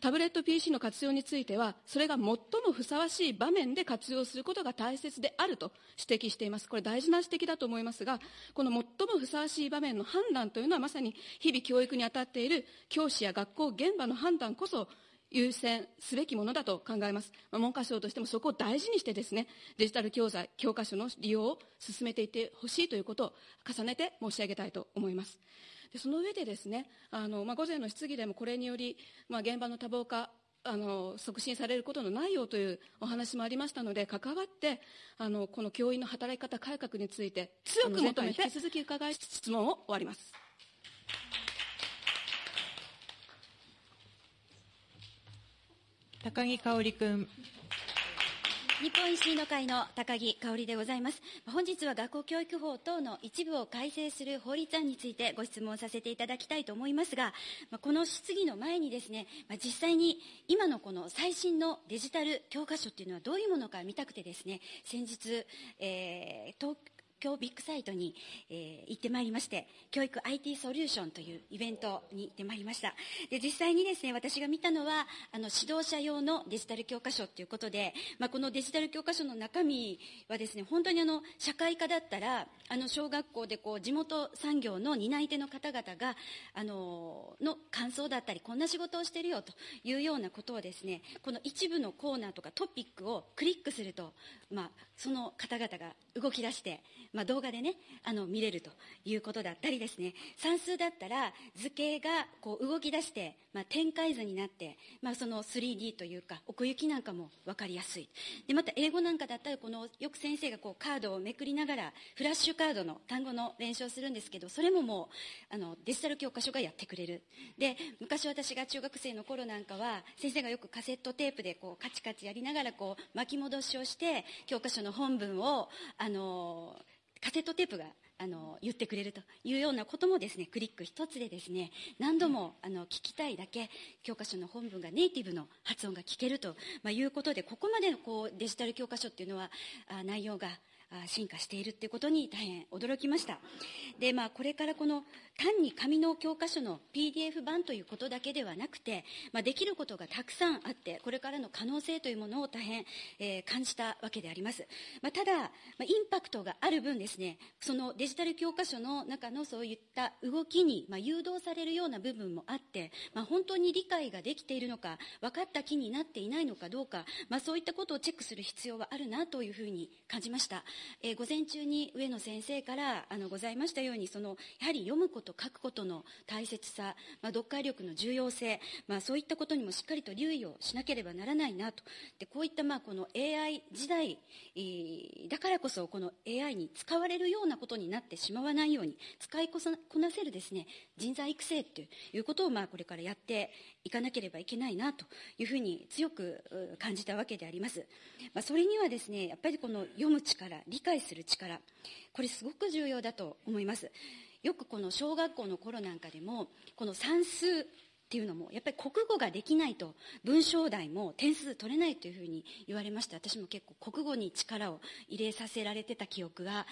タブレット PC の活用については、それが最もふさわしい場面で活用することが大切であると指摘しています。これ大事な指摘だと思いますが、この最もふさわしい場面の判断というのはまさに日々教育に当たっている教師や学校現場の判断こそ優先すべきものだと考えます。まあ、文科省としてもそこを大事にしてですね、デジタル教材、教科書の利用を進めていってほしいということを重ねて申し上げたいと思います。でその上でですね、あの、まあ、午前の質疑でもこれにより、まあ、現場の多忙化、あの促進されることのないようというお話もありましたので関わってあのこの教員の働き方改革について強く求めて引き続き伺い質問を終わります。
高木香織君。
日本維新の会の高木香織でございます。本日は学校教育法等の一部を改正する法律案についてご質問させていただきたいと思いますが、この質疑の前にですね、実際に今のこの最新のデジタル教科書っていうのはどういうものか見たくてですね、先日、えー、東京ビッグサイトに、えー、行ってまいりまして、教育 IT ソリューションというイベントに行ってまいりました。で、実際にですね、私が見たのは、あの、指導者用のデジタル教科書ということで、まあ、このデジタル教科書の中身はですね、本当にあの、社会科だったら、あの、小学校でこう、地元産業の担い手の方々が、あの、の感想だったり、こんな仕事をしてるよというようなことをですね、この一部のコーナーとかトピックをクリックすると、まあ、その方々が動き出して、まあ、動画でね、あの、見れるということだったりですね、算数だったら図形がこう動き出して、まあ、展開図になって、まあ、その 3D というか、奥行きなんかも分かりやすい。で、また英語なんかだったら、この、よく先生がこうカードをめくりながら、フラッシュカードの単語の練習をするんですけど、それももう、あの、デジタル教科書がやってくれる。で、昔私が中学生の頃なんかは、先生がよくカセットテープでこう、カチカチやりながらこう、巻き戻しをして、教科書の本文を、あの、カセットテープがあの言ってくれるというようなこともですねクリック一つでですね何度もあの聞きたいだけ教科書の本文がネイティブの発音が聞けると、まあ、いうことでここまでのこうデジタル教科書っていうのはあ内容が進化しているっていうことに大変驚きました。で、まあ、これからこの単に紙の教科書の PDF 版ということだけではなくて、まあ、できることがたくさんあって、これからの可能性というものを大変、えー、感じたわけであります。まあ、ただ、まあ、インパクトがある分ですね、そのデジタル教科書の中のそういった動きに、まあ、誘導されるような部分もあって、まあ、本当に理解ができているのか、分かった気になっていないのかどうか、まあ、そういったことをチェックする必要はあるなというふうに感じました。えー、午前中に上野先生からあのございましたように、その、やはり読むことと、書くことの大切さ、まあ、読解力の重要性、まあ、そういったことにもしっかりと留意をしなければならないなと。でこういったまあこの AI 時代、だからこそこの AI に使われるようなことになってしまわないように使いこなせるですね人材育成ということをまあこれからやっていかなければいけないなというふうに強く感じたわけであります、まあ、それにはですねやっぱりこの読む力理解する力これすごく重要だと思いますよくこの小学校の頃なんかでもこの算数っていうのもやっぱり国語ができないと文章題も点数取れないというふうに言われまして私も結構国語に力を入れさせられてた記憶が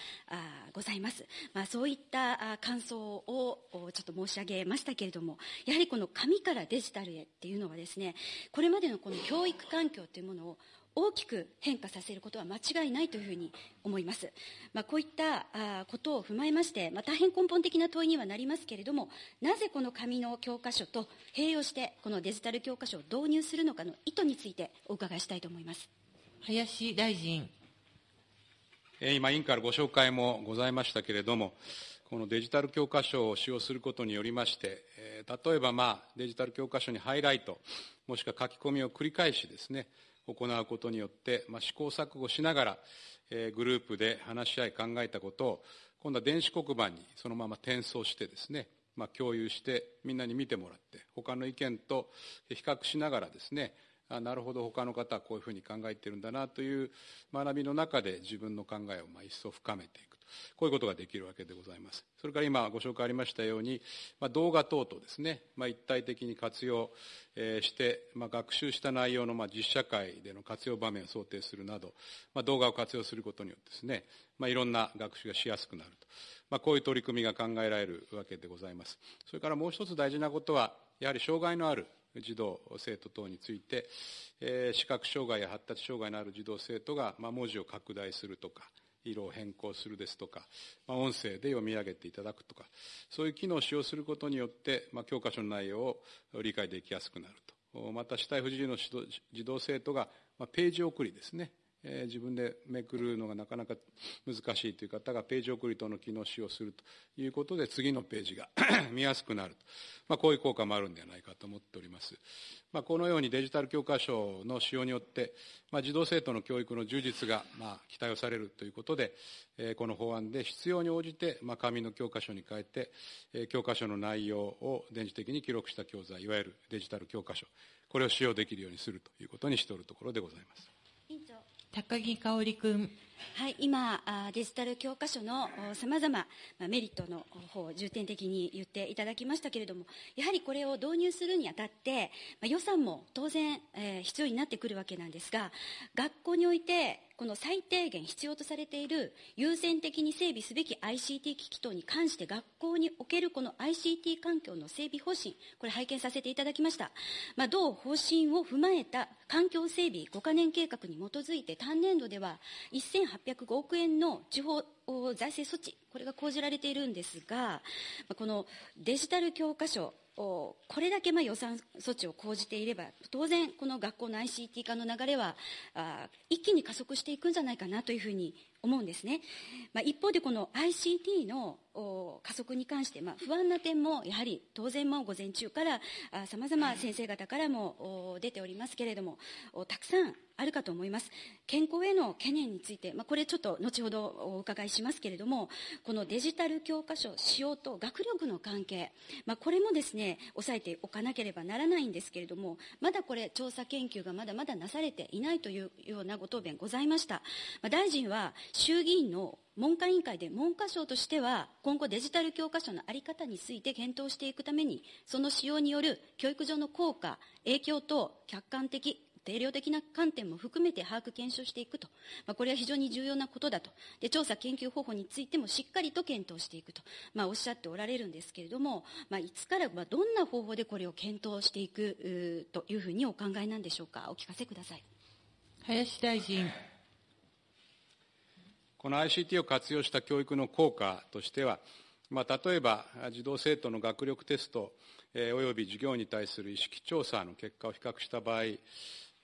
ございます、まあ、そういった感想をちょっと申し上げましたけれどもやはりこの紙からデジタルへっていうのはですねこれまでのこの教育環境というものを大きく変化させることは間違いないというふうに思います。まあ、こういったあことを踏まえまして、まあ、大変根本的な問いにはなりますけれども、なぜこの紙の教科書と併用して、このデジタル教科書を導入するのかの意図についてお伺いしたいと思います。
林大臣。
今、委員からご紹介もございましたけれども、このデジタル教科書を使用することによりまして、例えば、まあ、デジタル教科書にハイライト、もしくは書き込みを繰り返しですね、行うことによって、まあ、試行錯誤しながら、えー、グループで話し合い考えたことを、今度は電子黒板にそのまま転送してですね、まあ、共有してみんなに見てもらって、他の意見と比較しながらですね、あなるほど他の方はこういうふうに考えているんだなという学びの中で自分の考えをまあ一層深めていく。こういうことができるわけでございます。それから今ご紹介ありましたように、まあ、動画等々ですね、まあ、一体的に活用、えして、まあ、学習した内容のまあ実社会での活用場面を想定するなど、まあ、動画を活用することによってですね、まあ、いろんな学習がしやすくなると。まあ、こういう取り組みが考えられるわけでございます。それからもう一つ大事なことは、やはり障害のある児童、生徒等について、えー、視覚障害や発達障害のある児童、生徒が、まあ、文字を拡大するとか、色を変更するですとか、まあ、音声で読み上げていただくとか、そういう機能を使用することによって、まあ、教科書の内容を理解できやすくなると。また、死体不自由の児童生徒が、まあ、ページ送りですね。え、自分でめくるのがなかなか難しいという方がページ送り等の機能を使用するということで次のページが 見やすくなると、まあ、こういう効果もあるんではないかと思っております、まあ、このようにデジタル教科書の使用によって、まあ、児童生徒の教育の充実がまあ期待をされるということで、えー、この法案で必要に応じて、まあ、紙の教科書に変えて、えー、教科書の内容を電磁的に記録した教材いわゆるデジタル教科書これを使用できるようにするということにしておるところでございます。
委員長
高木香織君。
はい、今、デジタル教科書のさまざまメリットの方を重点的に言っていただきましたけれども、やはりこれを導入するにあたって、ま、予算も当然、えー、必要になってくるわけなんですが、学校においてこの最低限必要とされている優先的に整備すべき ICT 機器等に関して学校におけるこの ICT 環境の整備方針、これ拝見させていただきました。まあ、同方針を踏まえた環境整備5カ年計画に基づいて単年度では1805億円の地方財政措置、これが講じられているんですが、このデジタル教科書、これだけまあ予算措置を講じていれば、当然、この学校の ICT 化の流れは一気に加速していくんじゃないかなというふうに思うんですね。まあ、一方で、この ICT の加速に関して、まあ、不安な点もやはり当然も午前中からさまざま先生方からも出ておりますけれども、たくさんあるかと思います。健康への懸念について、まあ、これちょっと後ほどお伺いしますけれども、このデジタル教科書使用と学力の関係、まあ、これもですね、抑えておかなければならないんですけれども、まだこれ調査研究がまだまだなされていないというようなご答弁ございました。まあ、大臣は衆議院の文科委員会で文科省としては今後デジタル教科書の在り方について検討していくためにその使用による教育上の効果影響等客観的定量的な観点も含めて把握検証していくと、まあ、これは非常に重要なことだとで調査研究方法についてもしっかりと検討していくと、まあ、おっしゃっておられるんですけれども、まあ、いつからまどんな方法でこれを検討していくというふうにお考えなんでしょうか？お聞かせください。
林大臣。
この ICT を活用した教育の効果としては、まあ、例えば児童生徒の学力テスト、えー、および授業に対する意識調査の結果を比較した場合、え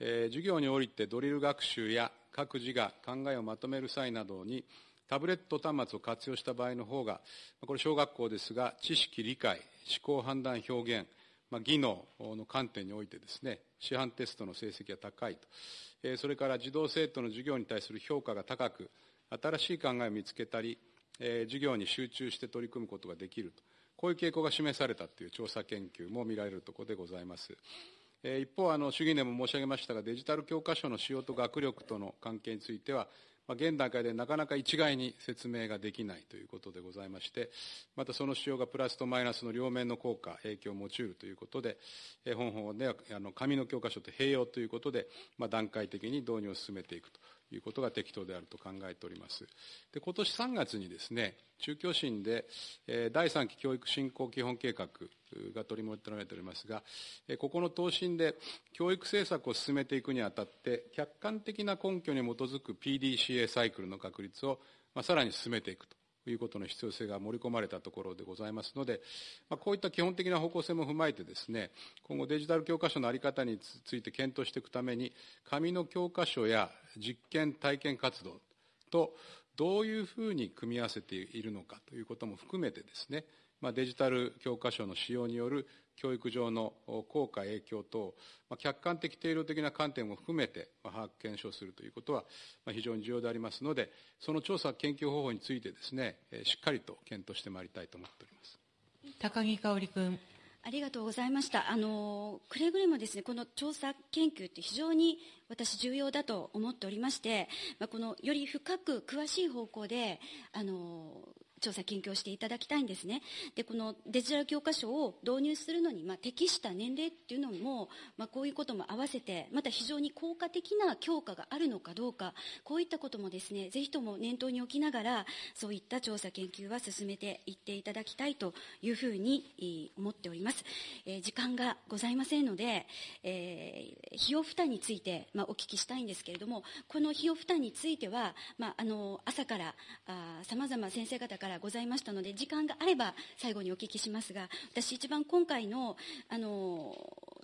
ー、授業においてドリル学習や各自が考えをまとめる際などにタブレット端末を活用した場合の方が、これ小学校ですが、知識、理解、思考、判断、表現、まあ、技能の観点においてですね、市販テストの成績が高いと。えそれから児童生徒の授業に対する評価が高く、新しい考えを見つけたり、え授業に集中して取り組むことができると。こういう傾向が示されたという調査研究も見られるところでございます。え一方、あの、主義でも申し上げましたが、デジタル教科書の使用と学力との関係については、まあ、現段階でなかなか一概に説明ができないということでございまして、またその使用がプラスとマイナスの両面の効果、影響を持ち得るということで、え本法ではあの紙の教科書と併用ということで、まあ、段階的に導入を進めていくということが適当であると考えております。で今年3月にですね、中教審で、え第3期教育振興基本計画が取り求められておりますが、えここの答申で教育政策を進めていくにあたって、客観的な根拠に基づく PDCA サイクルの確立を、まあ、さらに進めていくということの必要性が盛り込まれたところでございますので、まあ、こういった基本的な方向性も踏まえてですね、今後デジタル教科書の在り方について検討していくために、紙の教科書や実験体験活動とどういうふうに組み合わせているのかということも含めてですね、まあ、デジタル教科書の使用による教育上の効果、影響等、まあ、客観的、定量的な観点も含めて、まあ、把握、検証するということは、まあ、非常に重要でありますので、その調査、研究方法についてですね、しっかりと検討してまいりたいと思っております
高木香織君。
ありがとうございました。あの、くれぐれもですね、この調査研究って非常に私重要だと思っておりまして、まあ、このより深く詳しい方向で、あの、調査研究をしていただきたいんですね。で、このデジタル教科書を導入するのに、まあ、適した年齢っていうのも、まあ、こういうことも合わせて、また非常に効果的な強化があるのかどうか、こういったこともですね、ぜひとも念頭に置きながら、そういった調査研究は進めていっていただきたいというふうに思っております。えー、時間がございませんので、えー、費用負担について、まあ、お聞きしたいんですけれども、この費用負担については、まあ、あの、朝から、さまざま先生方からございましたので、時間があれば最後にお聞きしますが、私一番今回の、あの、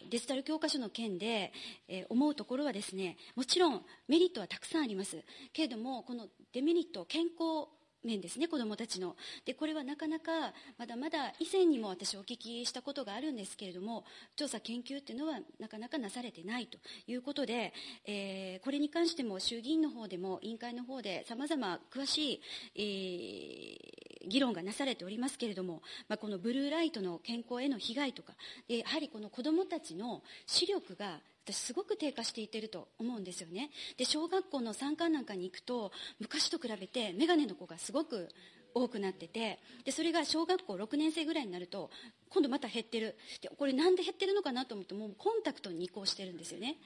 デジタル教科書の件で、えー、思うところはですね、もちろんメリットはたくさんあります。けれども、このデメリット、健康面ですね、子どもたちの。で、これはなかなか、まだまだ以前にも私お聞きしたことがあるんですけれども、調査研究っていうのはなかなかなされてないということで、えー、これに関しても衆議院の方でも委員会の方で様々詳しい、えー、議論がなされておりますけれども、まあ、このブルーライトの健康への被害とか、やはりこの子どもたちの視力が私すごく低下していってると思うんですよね。で、小学校の参観なんかに行くと、昔と比べて眼鏡の子がすごく多くなってて、で、それが小学校6年生ぐらいになると、今度また減ってる。で、これなんで減ってるのかなと思って、もうコンタクトに移行してるんですよね。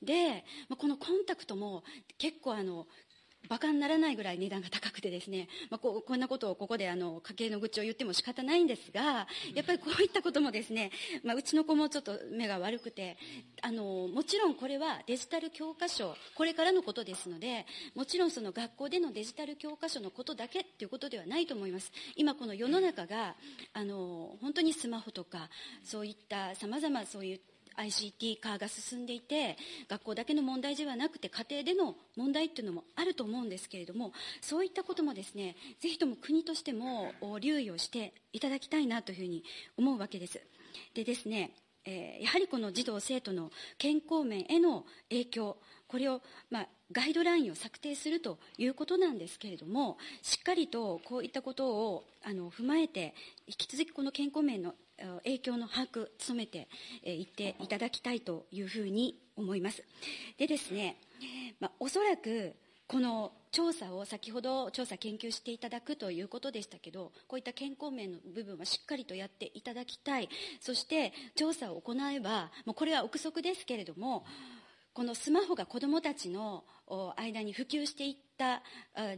で、このコンタクトも結構あの、馬鹿にならないぐらい値段が高くてですね、まあ、ここんなことをここであの家計の愚痴を言っても仕方ないんですが、やっぱりこういったこともですね、まあ、うちの子もちょっと目が悪くて、あの、もちろんこれはデジタル教科書、これからのことですので、もちろんその学校でのデジタル教科書のことだけっていうことではないと思います。今この世の中が、あの、本当にスマホとか、そういった様々そういった ICT 化が進んでいて学校だけの問題ではなくて家庭での問題っていうのもあると思うんですけれどもそういったこともですねぜひとも国としても留意をしていただきたいなというふうに思うわけです。でですねえー、やはりこの児童生徒の健康面への影響これを、まあ、ガイドラインを策定するということなんですけれどもしっかりとこういったことをあの踏まえて引き続きこの健康面の影響の把握、努めていっていただきたいというふうに思います。でですね、まあ、おそらくこの調査を先ほど調査研究していただくということでしたけどこういった健康面の部分はしっかりとやっていただきたいそして調査を行えばもうこれは憶測ですけれどもこのスマホが子どもたちの間に普及していった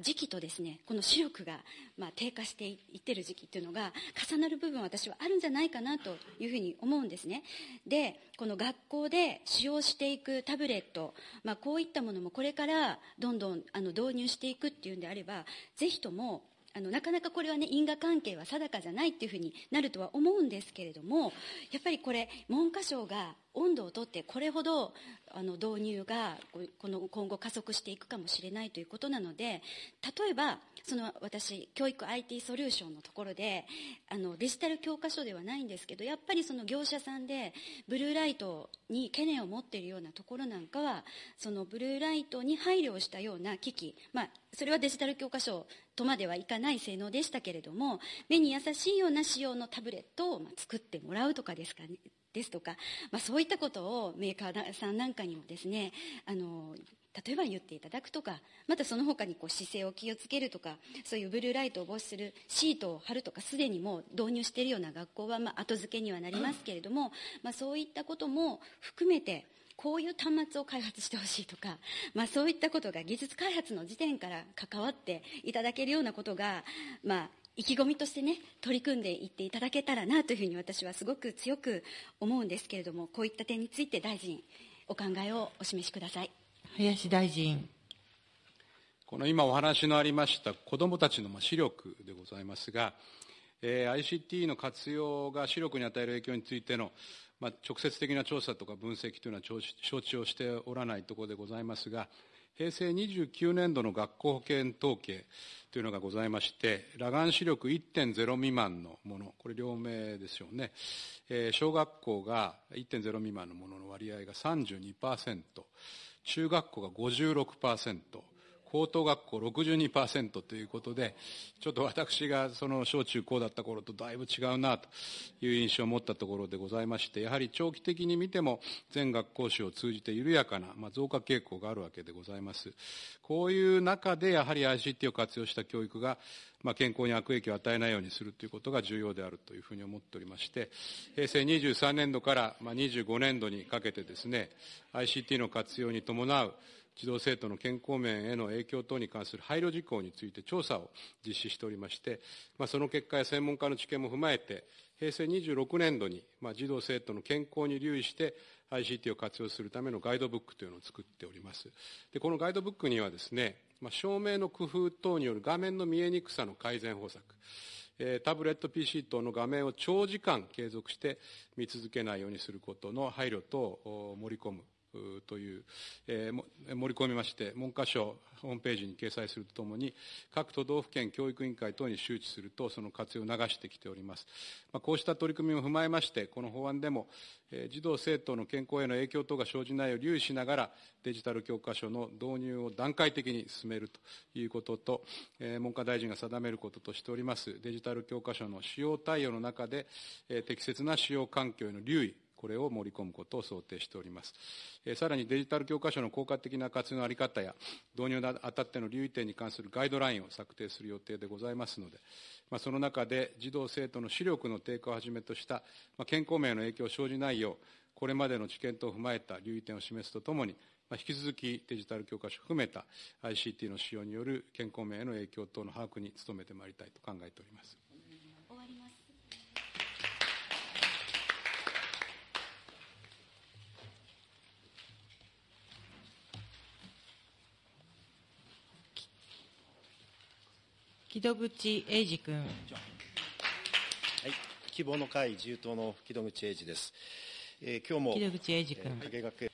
時期とですねこの視力がま低下していってる時期っていうのが重なる部分は私はあるんじゃないかなというふうに思うんですね。でこの学校で使用していくタブレット、まあ、こういったものもこれからどんどんあの導入していくっていうんであればぜひともあのなかなかこれはね因果関係は定かじゃないっていうふうになるとは思うんですけれどもやっぱりこれ文科省が温度をとってこれほどあの導入がこの今後加速していくかもしれないということなので例えばその私教育 IT ソリューションのところであのデジタル教科書ではないんですけどやっぱりその業者さんでブルーライトに懸念を持っているようなところなんかはそのブルーライトに配慮したような機器、まあ、それはデジタル教科書とまではいかない性能でしたけれども目に優しいような仕様のタブレットを作ってもらうとかですかね。ですとか、まあ、そういったことをメーカーさんなんかにもですねあの例えば言っていただくとかまたその他にこう姿勢を気をつけるとかそういうブルーライトを防止するシートを貼るとかすでにもう導入しているような学校はまあ後付けにはなりますけれども、まあ、そういったことも含めてこういう端末を開発してほしいとか、まあ、そういったことが技術開発の時点から関わっていただけるようなことが、まあ、意気込みとしてね取り組んでいっていただけたらなというふうに私はすごく強く思うんですけれどもこういった点について大臣お考えをお示しください。
林大臣。
この今お話のありました子どもたちの視力でございますが、えー、ICT の活用が視力に与える影響についてのまあ、直接的な調査とか分析というのは承知をしておらないところでございますが、平成29年度の学校保険統計というのがございまして、裸眼視力1.0未満のもの、これ両名ですよね。えー、小学校が1.0未満のものの割合が32%、中学校が56%、高等学校62%ということで、ちょっと私がその小中高だった頃とだいぶ違うなという印象を持ったところでございまして、やはり長期的に見ても全学校史を通じて緩やかな、まあ、増加傾向があるわけでございます。こういう中でやはり ICT を活用した教育が、まあ、健康に悪影響を与えないようにするということが重要であるというふうに思っておりまして、平成23年度から、まあ、25年度にかけてですね、ICT の活用に伴う児童生徒の健康面への影響等に関する配慮事項について調査を実施しておりまして、まあ、その結果や専門家の知見も踏まえて、平成26年度に、まあ、児童生徒の健康に留意して ICT を活用するためのガイドブックというのを作っております。でこのガイドブックにはですね、まあ、照明の工夫等による画面の見えにくさの改善方策、タブレット PC 等の画面を長時間継続して見続けないようにすることの配慮等を盛り込むという、えー、盛り込みまして、文科省ホームページに掲載するとともに、各都道府県教育委員会等に周知すると、その活用を促してきております。まあ、こうした取り組みを踏まえまして、この法案でも、えー、児童・生徒の健康への影響等が生じないよう留意しながら、デジタル教科書の導入を段階的に進めるということと、えー、文科大臣が定めることとしております、デジタル教科書の使用対応の中で、えー、適切な使用環境への留意、これを盛り込むことを想定しております。えさらにデジタル教科書の効果的な活用の在り方や、導入にあたっての留意点に関するガイドラインを策定する予定でございますので、まあ、その中で児童・生徒の視力の低下をはじめとした、まあ、健康面への影響を生じないよう、これまでの知見等を踏まえた留意点を示すとともに、まあ、引き続きデジタル教科書を含めた ICT の使用による健康面への影響等の把握に努めてまいりたいと考えております。
木戸口英二君。はい、
希望の会自由党の木戸口英二です。えー、今日も。
木戸口英二君。
えー、学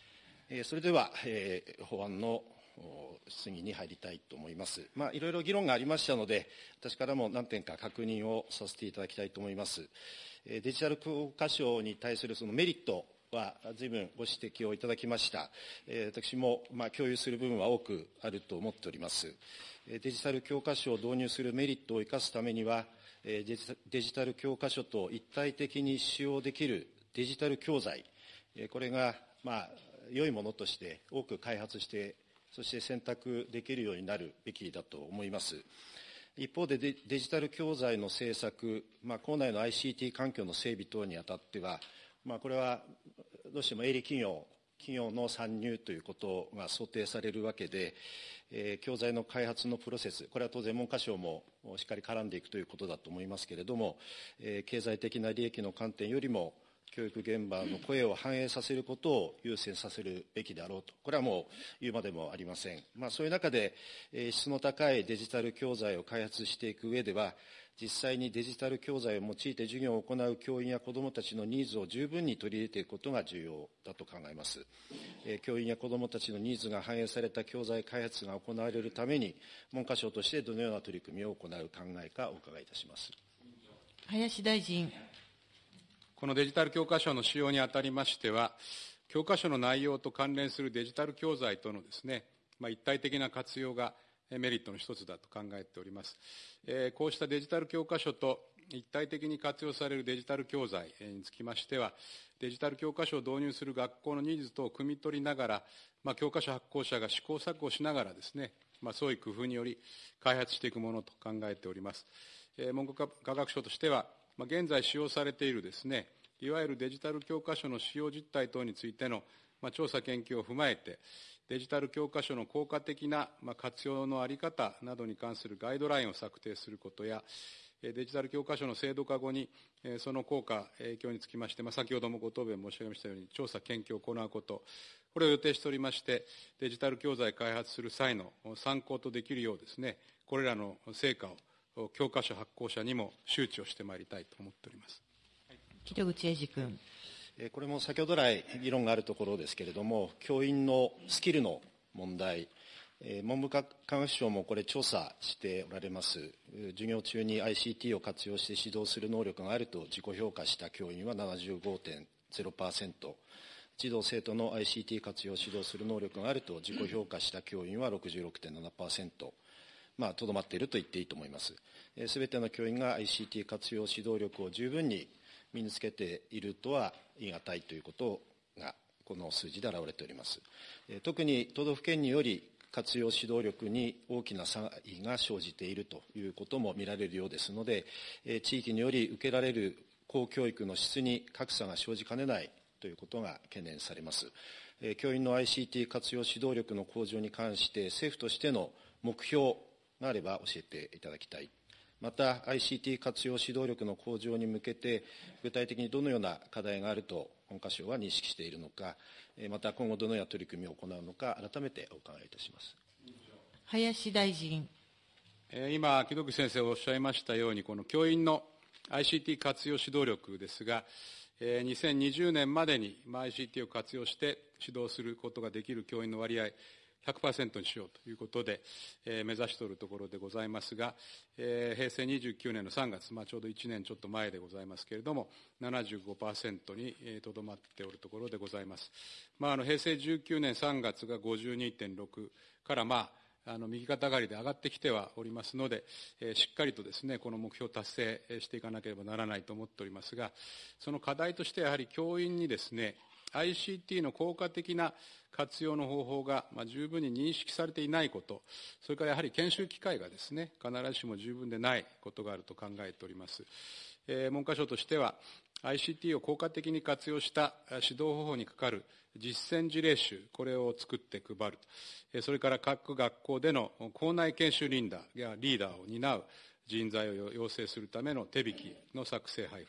えー、それでは、えー、法案の質疑に入りたいと思います。まあ、いろいろ議論がありましたので、私からも何点か確認をさせていただきたいと思います。デジタル教科書に対するそのメリットは随分ご指摘をいただきました。私もまあ共有する部分は多くあると思っております。デジタル教科書を導入するメリットを生かすためには、デジタル教科書と一体的に使用できるデジタル教材、これが、まあ、良いものとして多く開発して、そして選択できるようになるべきだと思います。一方でデジタル教材の制作、まあ、校内の ICT 環境の整備等にあたっては、まあ、これはどうしても営利企業企業の参入ということが想定されるわけで、えー、教材の開発のプロセス、これは当然文科省もしっかり絡んでいくということだと思いますけれども、えー、経済的な利益の観点よりも、教育現場の声を反映させることを優先させるべきであろうと、これはもう言うまでもありません。まあ、そういう中で、え質の高いデジタル教材を開発していく上では、実際にデジタル教材を用いて授業を行う教員や子どもたちのニーズを十分に取り入れていくことが重要だと考えます。え教員や子どもたちのニーズが反映された教材開発が行われるために、文科省としてどのような取り組みを行う考えかお伺いいたします。
林大臣。
このデジタル教科書の使用にあたりましては、教科書の内容と関連するデジタル教材とのですね、まあ、一体的な活用がメリットの一つだと考えております。えー、こうしたデジタル教科書と一体的に活用されるデジタル教材につきましては、デジタル教科書を導入する学校のニーズ等を汲み取りながら、まあ、教科書発行者が試行錯誤しながらですね、まあ、創意工夫により開発していくものと考えております。えー、文部科学省としては、まあ、現在使用されているですね、いわゆるデジタル教科書の使用実態等についての、まあ、調査研究を踏まえて、デジタル教科書の効果的な、まあ、活用のあり方などに関するガイドラインを策定することや、デジタル教科書の制度化後に、その効果、影響につきまして、まあ、先ほどもご答弁申し上げましたように、調査、研究を行うこと、これを予定しておりまして、デジタル教材開発する際の参考とできるようですね、これらの成果を教科書発行者にも周知をしてまいりたいと思っております。
木戸口英二君。
これも先ほど来議論があるところですけれども、教員のスキルの問題、文部科学省もこれ調査しておられます。授業中に ICT を活用して指導する能力があると自己評価した教員は75.0%、児童生徒の ICT 活用を指導する能力があると自己評価した教員は66.7%、まあ、とどまっていると言っていいと思います。すべての教員が ICT 活用指導力を十分に身につけているとは言い難いということが、この数字で表れております。特に都道府県により活用指導力に大きな差異が生じているということも見られるようですので、地域により受けられる公教育の質に格差が生じかねないということが懸念されます。教員の ICT 活用指導力の向上に関して政府としての目標があれば教えていただきたいまた ICT 活用指導力の向上に向けて、具体的にどのような課題があると文科省は認識しているのか、また今後どのような取り組みを行うのか、改めてお伺いいたします
林大臣。
今、木戸口先生おっしゃいましたように、この教員の ICT 活用指導力ですが、2020年までに ICT を活用して指導することができる教員の割合、100%にしようということで、えー、目指しておるところでございますが、えー、平成29年の3月、まあ、ちょうど1年ちょっと前でございますけれども、75%にとどまっておるところでございます。まあ、あの平成19年3月が52.6から、まあ、あの右肩上がりで上がってきてはおりますので、えー、しっかりとですね、この目標を達成していかなければならないと思っておりますが、その課題としてやはり教員にですね、ICT の効果的な活用の方法が、十分に認識されていないこと、それからやはり研修機会がですね、必ずしも十分でないことがあると考えております。えー、文科省としては、ICT を効果的に活用した指導方法にかかる実践事例集、これを作って配る。それから各学校での校内研修リーダーやリーダーを担う人材を養成するための手引きの作成配布。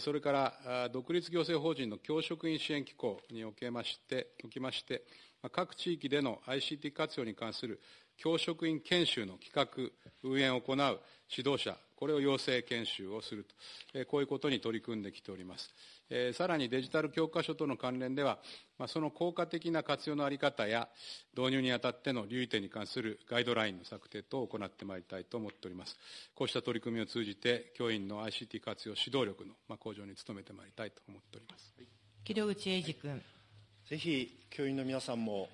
それから独立行政法人の教職員支援機構におきまして、おきまして、各地域での ICT 活用に関する教職員研修の企画、運営を行う指導者、これを養成研修をすると、こういうことに取り組んできております。さらにデジタル教科書との関連では、その効果的な活用のあり方や、導入にあたっての留意点に関するガイドラインの策定等を行ってまいりたいと思っております。こうした取り組みを通じて、教員の ICT 活用指導力の向上に努めてまいりたいと思っております。
木戸口英二君。
ぜひ、教員の皆さんも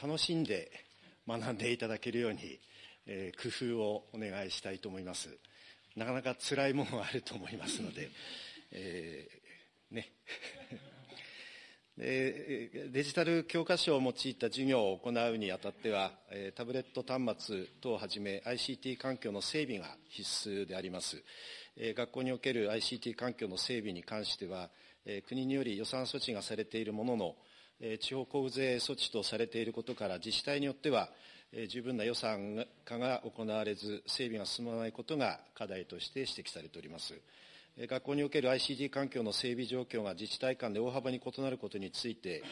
楽しんで学んでいただけるように、えー、工夫をお願いしたいと思います。なかなか辛いものがあると思いますので、えー、ね。デジタル教科書を用いた授業を行うにあたっては、タブレット端末等をはじめ ICT 環境の整備が必須であります。学校における ICT 環境の整備に関しては、国により予算措置がされているものの、地方交付税措置とされていることから、自治体によっては、十分な予算化が行われず、整備が進まないことが課題として指摘されております。学校における ICT 環境の整備状況が自治体間で大幅に異なることについて、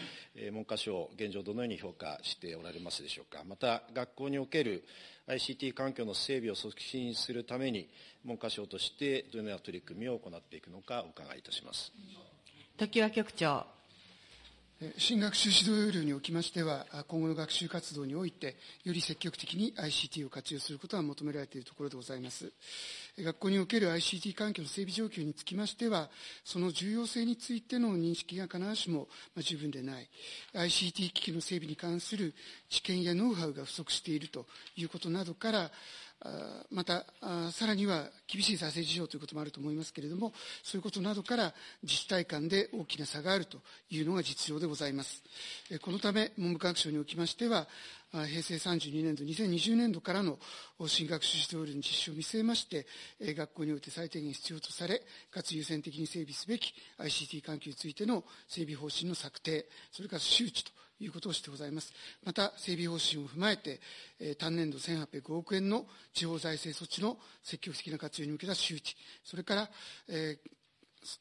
文科省、現状、どのように評価しておられますでしょうか。また、学校における ICT 環境の整備を促進するために、文科省としてどのような取り組みを行っていくのか、お伺いいたします。
常盤局長。
新学習指導要領におきましては、今後の学習活動において、より積極的に ICT を活用することが求められているところでございます。学校における ICT 環境の整備状況につきましては、その重要性についての認識が必ずしも十分でない、ICT 機器の整備に関する知見やノウハウが不足しているということなどから、また、さらには厳しい財政事情ということもあると思いますけれども、そういうことなどから自治体間で大きな差があるというのが実情でございます。このため、文部科学省におきましては、平成32年度、2020年度からの新学習指導料の実施を見据えまして、学校において最低限必要とされ、かつ優先的に整備すべき ICT 環境についての整備方針の策定、それから周知ということをしてございます。また、整備方針を踏まえて、単年度1805億円の地方財政措置の積極的な活用に向けた周知、それから、えー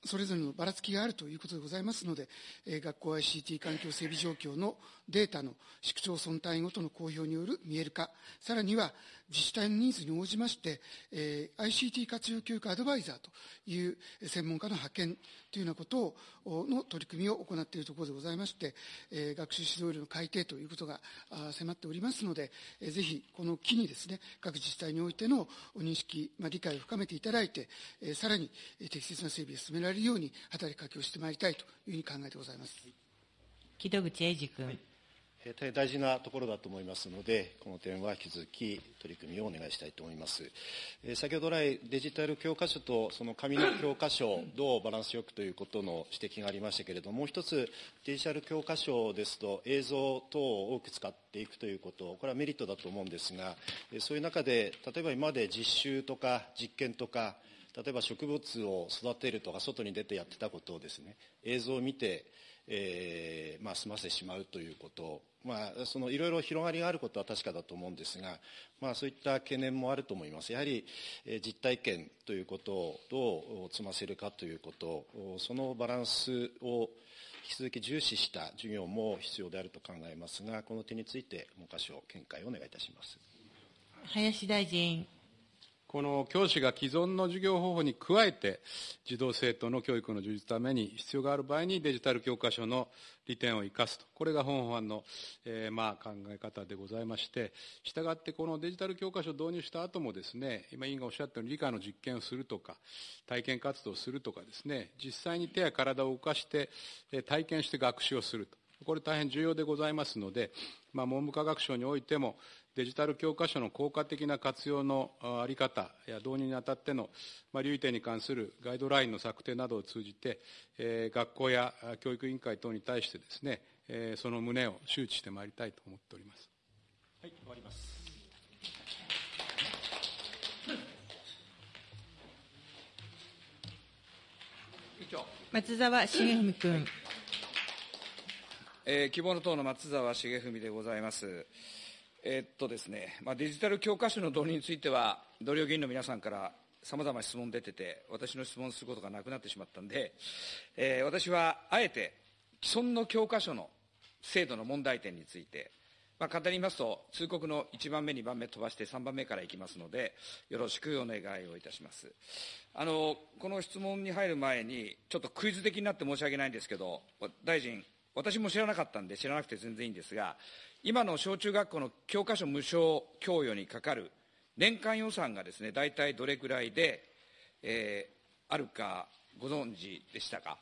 それぞれのばらつきがあるということでございますので、学校 ICT 環境整備状況のデータの市区町村単位ごとの公表による見える化、さらには自治体のニーズに応じまして、えー、ICT 活用教育アドバイザーという専門家の派遣というようなことをの取り組みを行っているところでございまして、えー、学習指導料の改定ということが迫っておりますので、えー、ぜひこの機にですね、各自治体においての認識、まあ、理解を深めていただいて、えー、さらに適切な整備を進められるように働きかけをしてまいりたいというふうに考えてございます。
木戸口英二君。はい
大変大事なところだと思いますので、この点は引き続き取り組みをお願いしたいと思います。先ほど来、デジタル教科書とその紙の教科書、どうバランスよくということの指摘がありましたけれども、もう一つ、デジタル教科書ですと、映像等を多く使っていくということ、これはメリットだと思うんですが、そういう中で、例えば今まで実習とか実験とか、例えば植物を育てるとか、外に出てやってたことをですね、映像を見て、えーまあ、済ませてしまうということまあ、そのいろいろ広がりがあることは確かだと思うんですが、まあ、そういった懸念もあると思います。やはり、え実体験ということをどう積ませるかということ、そのバランスを引き続き重視した授業も必要であると考えますが、この点について文科省、見解をお願いいたします。
林大臣。
この教師が既存の授業方法に加えて、児童生徒の教育の充実のために必要がある場合にデジタル教科書の利点を生かすと。これが本法案の、えー、まあ考え方でございまして、したがってこのデジタル教科書を導入した後もですね、今委員がおっしゃったように理科の実験をするとか、体験活動をするとかですね、実際に手や体を動かして、え体験して学習をすると。これ大変重要でございますので、まあ、文部科学省においても、デジタル教科書の効果的な活用のあり方や導入にあたっての、まあ、留意点に関するガイドラインの策定などを通じて、えー、学校や教育委員会等に対してですね、えー、その旨を周知してまいりたいと思っております。
はい、終わります。
松沢重文君。
えー、希望の党の松沢重文でございます。えー、っとですね、まあ、デジタル教科書の導入については、同僚議員の皆さんからさまざま質問出てて、私の質問することがなくなってしまったんで、えー、私はあえて既存の教科書の制度の問題点について、まあ、簡単に言いますと、通告の1番目、2番目飛ばして3番目からいきますので、よろしくお願いをいたします。あの、この質問に入る前に、ちょっとクイズ的になって申し訳ないんですけど、大臣、私も知らなかったんで知らなくて全然いいんですが、今の小中学校の教科書無償供与にかかる年間予算がですね、大体どれくらいで、えー、あるかご存知でしたか？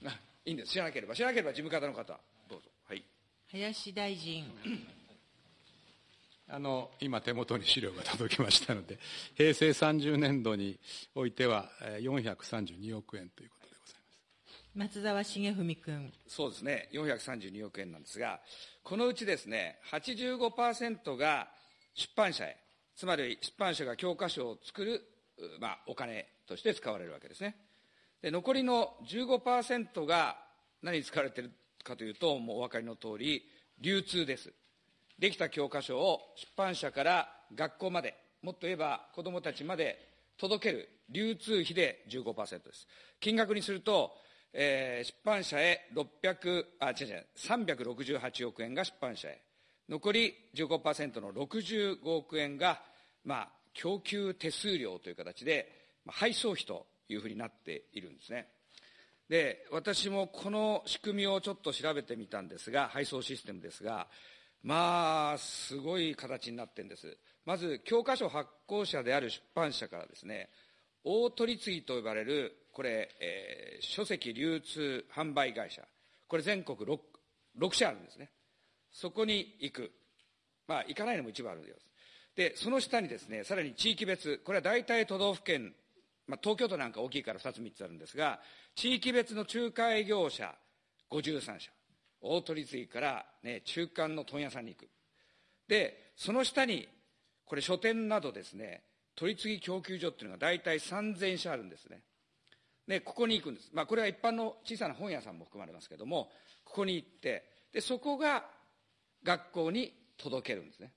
いいんです。知らなければ。知らなければ事務方の方、どうぞ。はい。
林大臣。
あの、今手元に資料が届きましたので、平成30年度においては432億円ということ。
松沢重文君。
そうですね、432億円なんですが、このうちですね、85%が出版社へ、つまり出版社が教科書を作る、まあ、お金として使われるわけですね。で、残りの15%が何に使われているかというと、もうお分かりの通り、流通です。できた教科書を出版社から学校まで、もっと言えば子どもたちまで届ける流通費で15%です。金額にすると、えー、出版社へ600、あ、違う違う、368億円が出版社へ。残り15%の65億円が、まあ、供給手数料という形で、まあ、配送費というふうになっているんですね。で、私もこの仕組みをちょっと調べてみたんですが、配送システムですが、まあ、すごい形になってるんです。まず、教科書発行者である出版社からですね、大取次と呼ばれる、これ、えー、書籍流通販売会社。これ全国 6, 6社あるんですね。そこに行く。まあ、行かないのも一部あるんです。で、その下にですね、さらに地域別、これは大体都道府県、まあ、東京都なんか大きいから2つ3つあるんですが、地域別の仲介業者53社。大取次から、ね、中間の問屋さんに行く。で、その下に、これ書店などですね、取次供給所っていうのが大体3000社あるんですね。で、ここに行くんです。まあ、これは一般の小さな本屋さんも含まれますけども、ここに行って、で、そこが学校に届けるんですね。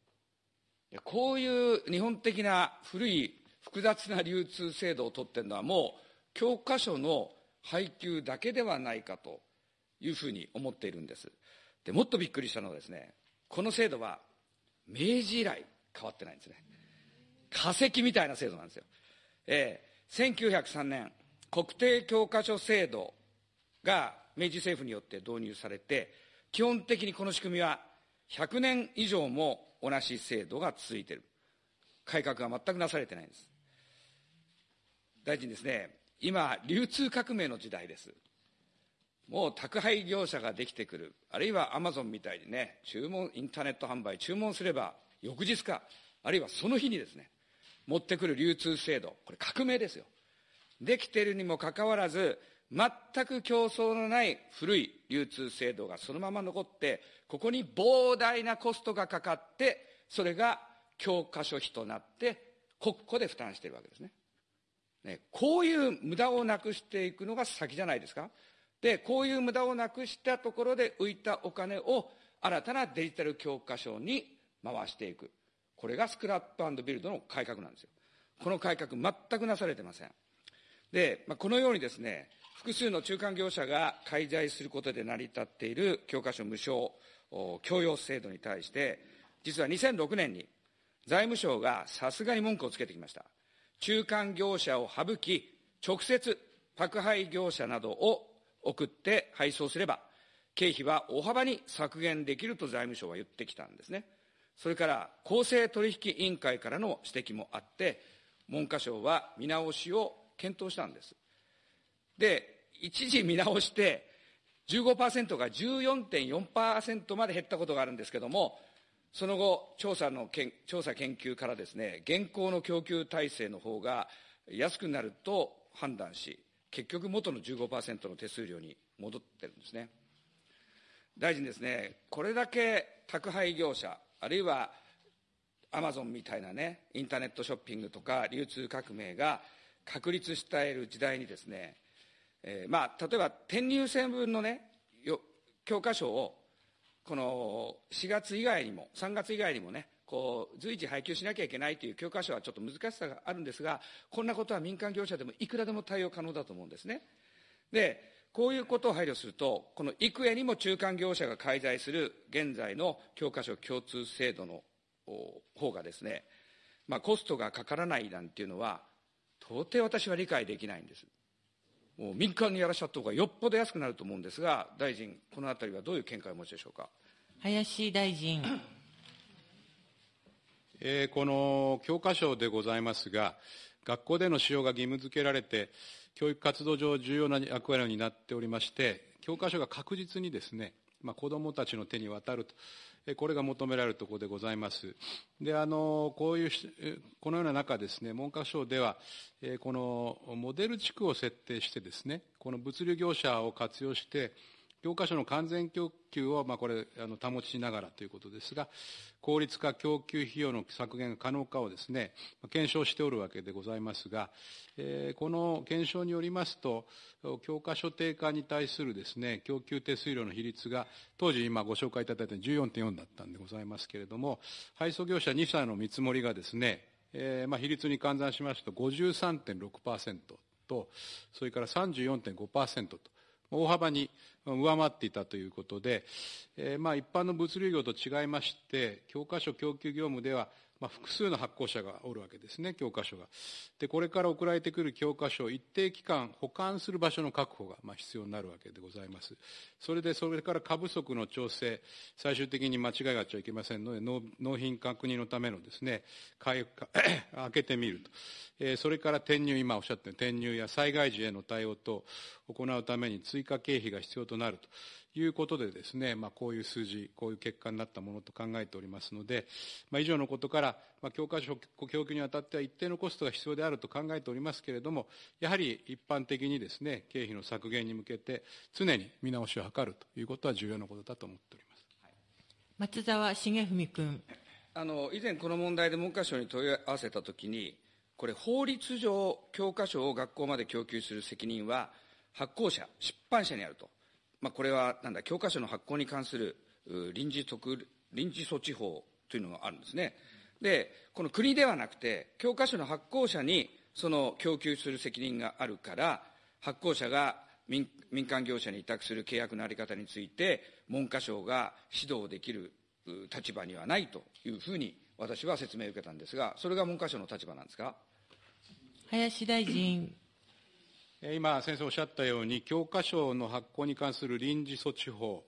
こういう日本的な古い複雑な流通制度をとってるのはもう教科書の配給だけではないかというふうに思っているんです。で、もっとびっくりしたのはですね、この制度は明治以来変わってないんですね。化石みたいな制度なんですよ。えー、1903年、国定教科書制度が明治政府によって導入されて、基本的にこの仕組みは100年以上も同じ制度が続いている。改革が全くなされてないんです。大臣ですね、今、流通革命の時代です。もう宅配業者ができてくる、あるいはアマゾンみたいにね、注文、インターネット販売、注文すれば翌日か、あるいはその日にですね、持ってくる流通制度、これ革命ですよ。できているにもかかわらず、全く競争のない古い流通制度がそのまま残って、ここに膨大なコストがかかって、それが教科書費となって、国庫で負担しているわけですね。ね、こういう無駄をなくしていくのが先じゃないですか。で、こういう無駄をなくしたところで浮いたお金を新たなデジタル教科書に回していく。これがスクラップビルドの改革なんですよ。この改革全くなされてません。で、まあ、このようにですね、複数の中間業者が介在することで成り立っている教科書無償教養制度に対して、実は2006年に財務省がさすがに文句をつけてきました。中間業者を省き、直接宅配業者などを送って配送すれば、経費は大幅に削減できると財務省は言ってきたんですね。それから公正取引委員会からの指摘もあって、文科省は見直しを検討したんです。で、一時見直して、15%が14.4%まで減ったことがあるんですけども、その後、調査のけん調査研究からですね、現行の供給体制の方が安くなると判断し、結局元の15%の手数料に戻ってるんですね。大臣ですね、これだけ宅配業者、あるいはアマゾンみたいなね、インターネットショッピングとか流通革命が確立している時代にですね、えー、まあ、例えば転入成分のね、教科書をこの4月以外にも、3月以外にもね、こう随時配給しなきゃいけないという教科書はちょっと難しさがあるんですが、こんなことは民間業者でもいくらでも対応可能だと思うんですね。で、こういうことを配慮すると、この幾重にも中間業者が介在する現在の教科書共通制度の方がですね、まあ、コストがかからないなんていうのは、到底私は理解できないんです。もう民間にやらしちゃった方がよっぽど安くなると思うんですが、大臣、このあたりはどういう見解をお持ちでしょうか？
林大臣。
えー、この教科書でございますが、学校での使用が義務付けられて、教育活動上重要な役割を担っておりまして、教科書が確実にですね、まあ、子どもたちの手に渡るとこれが求められるところでございます。で、あの、こういう、このような中ですね、文科省では、このモデル地区を設定してですね、この物流業者を活用して、教科書の完全供給を、まあ、これ、あの、保ちながらということですが、効率化供給費用の削減が可能かをですね、検証しておるわけでございますが、えー、この検証によりますと、教科書定価に対するですね、供給手数料の比率が、当時今ご紹介いただいた14.4だったんでございますけれども、配送業者2社の見積もりがですね、えーまあ、比率に換算しますと53.6%と、それから34.5%と、大幅に上回っていたということで、えーまあ、一般の物流業と違いまして、教科書供給業務では、まあ、複数の発行者がおるわけですね、教科書が。で、これから送られてくる教科書を一定期間保管する場所の確保が、まあ、必要になるわけでございます。それで、それから過不足の調整、最終的に間違いがあっちゃいけませんので、納品確認のためのですね、開けてみると。えー、それから転入、今おっしゃった転入や災害時への対応と行うために追加経費が必要となると。いうことでですね、まあ、こういう数字、こういう結果になったものと考えておりますので、まあ、以上のことから、まあ、教科書供給にあたっては一定のコストが必要であると考えておりますけれども、やはり一般的にですね、経費の削減に向けて、常に見直しを図るということは重要なことだと思っております。
松沢重文君。
あの以前、この問題で文科省に問い合わせたときに、これ、法律上、教科書を学校まで供給する責任は、発行者、出版社にあると。まあ、これはなんだ教科書の発行に関する臨時特臨時措置法というのがあるんですね。で、この国ではなくて、教科書の発行者にその供給する責任があるから、発行者が民民間業者に委託する契約の在り方について、文科省が指導できる立場にはないというふうに私は説明を受けたんですが、それが文科省の立場なんですか？
林大臣。
今、先生おっしゃったように、教科書の発行に関する臨時措置法、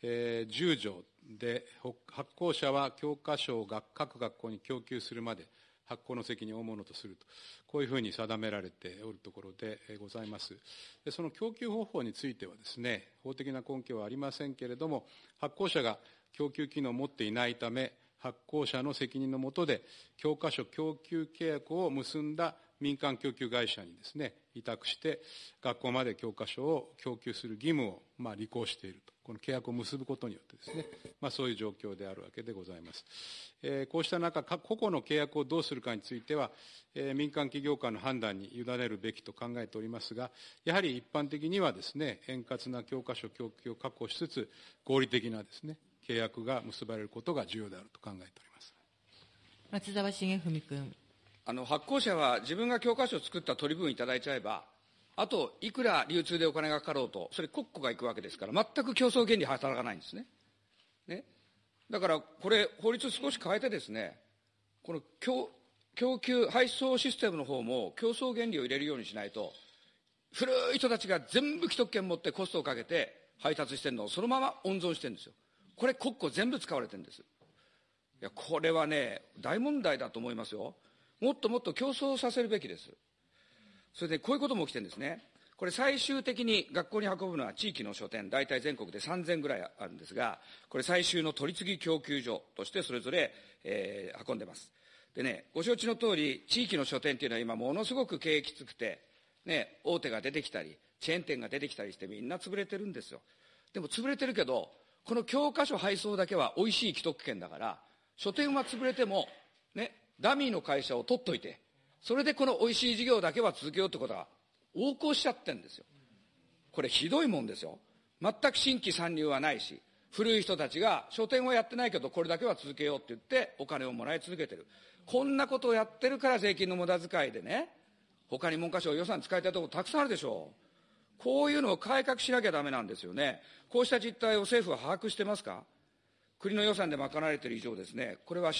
えー、10条で、発行者は教科書を各学校に供給するまで、発行の責任を負うものとすると、こういうふうに定められておるところでございます。でその供給方法についてはですね、法的な根拠はありませんけれども、発行者が供給機能を持っていないため、発行者の責任のもとで、教科書供給契約を結んだ民間供給会社にですね、委託して、学校まで教科書を供給する義務を、まあ、履行していると。この契約を結ぶことによってですね、まあ、そういう状況であるわけでございます。えー、こうした中、個々の契約をどうするかについては、えー、民間企業間の判断に委ねるべきと考えておりますが、やはり一般的にはですね、円滑な教科書供給を確保しつつ、合理的なですね、契約が結ばれることが重要であると考えております。
松沢重文君。
あの発行者は自分が教科書を作った取り分いただいちゃえば、あといくら流通でお金がかかろうと、それ国庫が行くわけですから、全く競争原理働かないんですね。ねだからこれ、法律少し変えてですね、この供供給、配送システムの方も競争原理を入れるようにしないと、古い人たちが全部既得権持ってコストをかけて配達してるのをそのまま温存してるんですよ。これ国庫全部使われてるんです。いや、これはね、大問題だと思いますよ。もっともっと競争させるべきです。それでこういうことも起きてるんですね。これ最終的に学校に運ぶのは地域の書店、大体全国で3000ぐらいあるんですが、これ最終の取り次ぎ供給所としてそれぞれ、えー、運んでます。でね、ご承知の通り、地域の書店っていうのは今ものすごく経営きつくて、ね、大手が出てきたり、チェーン店が出てきたりしてみんな潰れてるんですよ。でも潰れてるけど、この教科書配送だけは美味しい既得権だから、書店は潰れても、ダミーの会社を取っといて、それでこの美味しい事業だけは続けようってことは横行しちゃってんですよ。これひどいもんですよ。全く新規参入はないし、古い人たちが書店はやってないけどこれだけは続けようって言ってお金をもらい続けてる。こんなことをやってるから税金の無駄遣いでね、他に文科省予算使いたいところたくさんあるでしょう。こういうのを改革しなきゃダメなんですよね。こうした実態を政府は把握してますか？国の予算で賄われている以上ですね、これは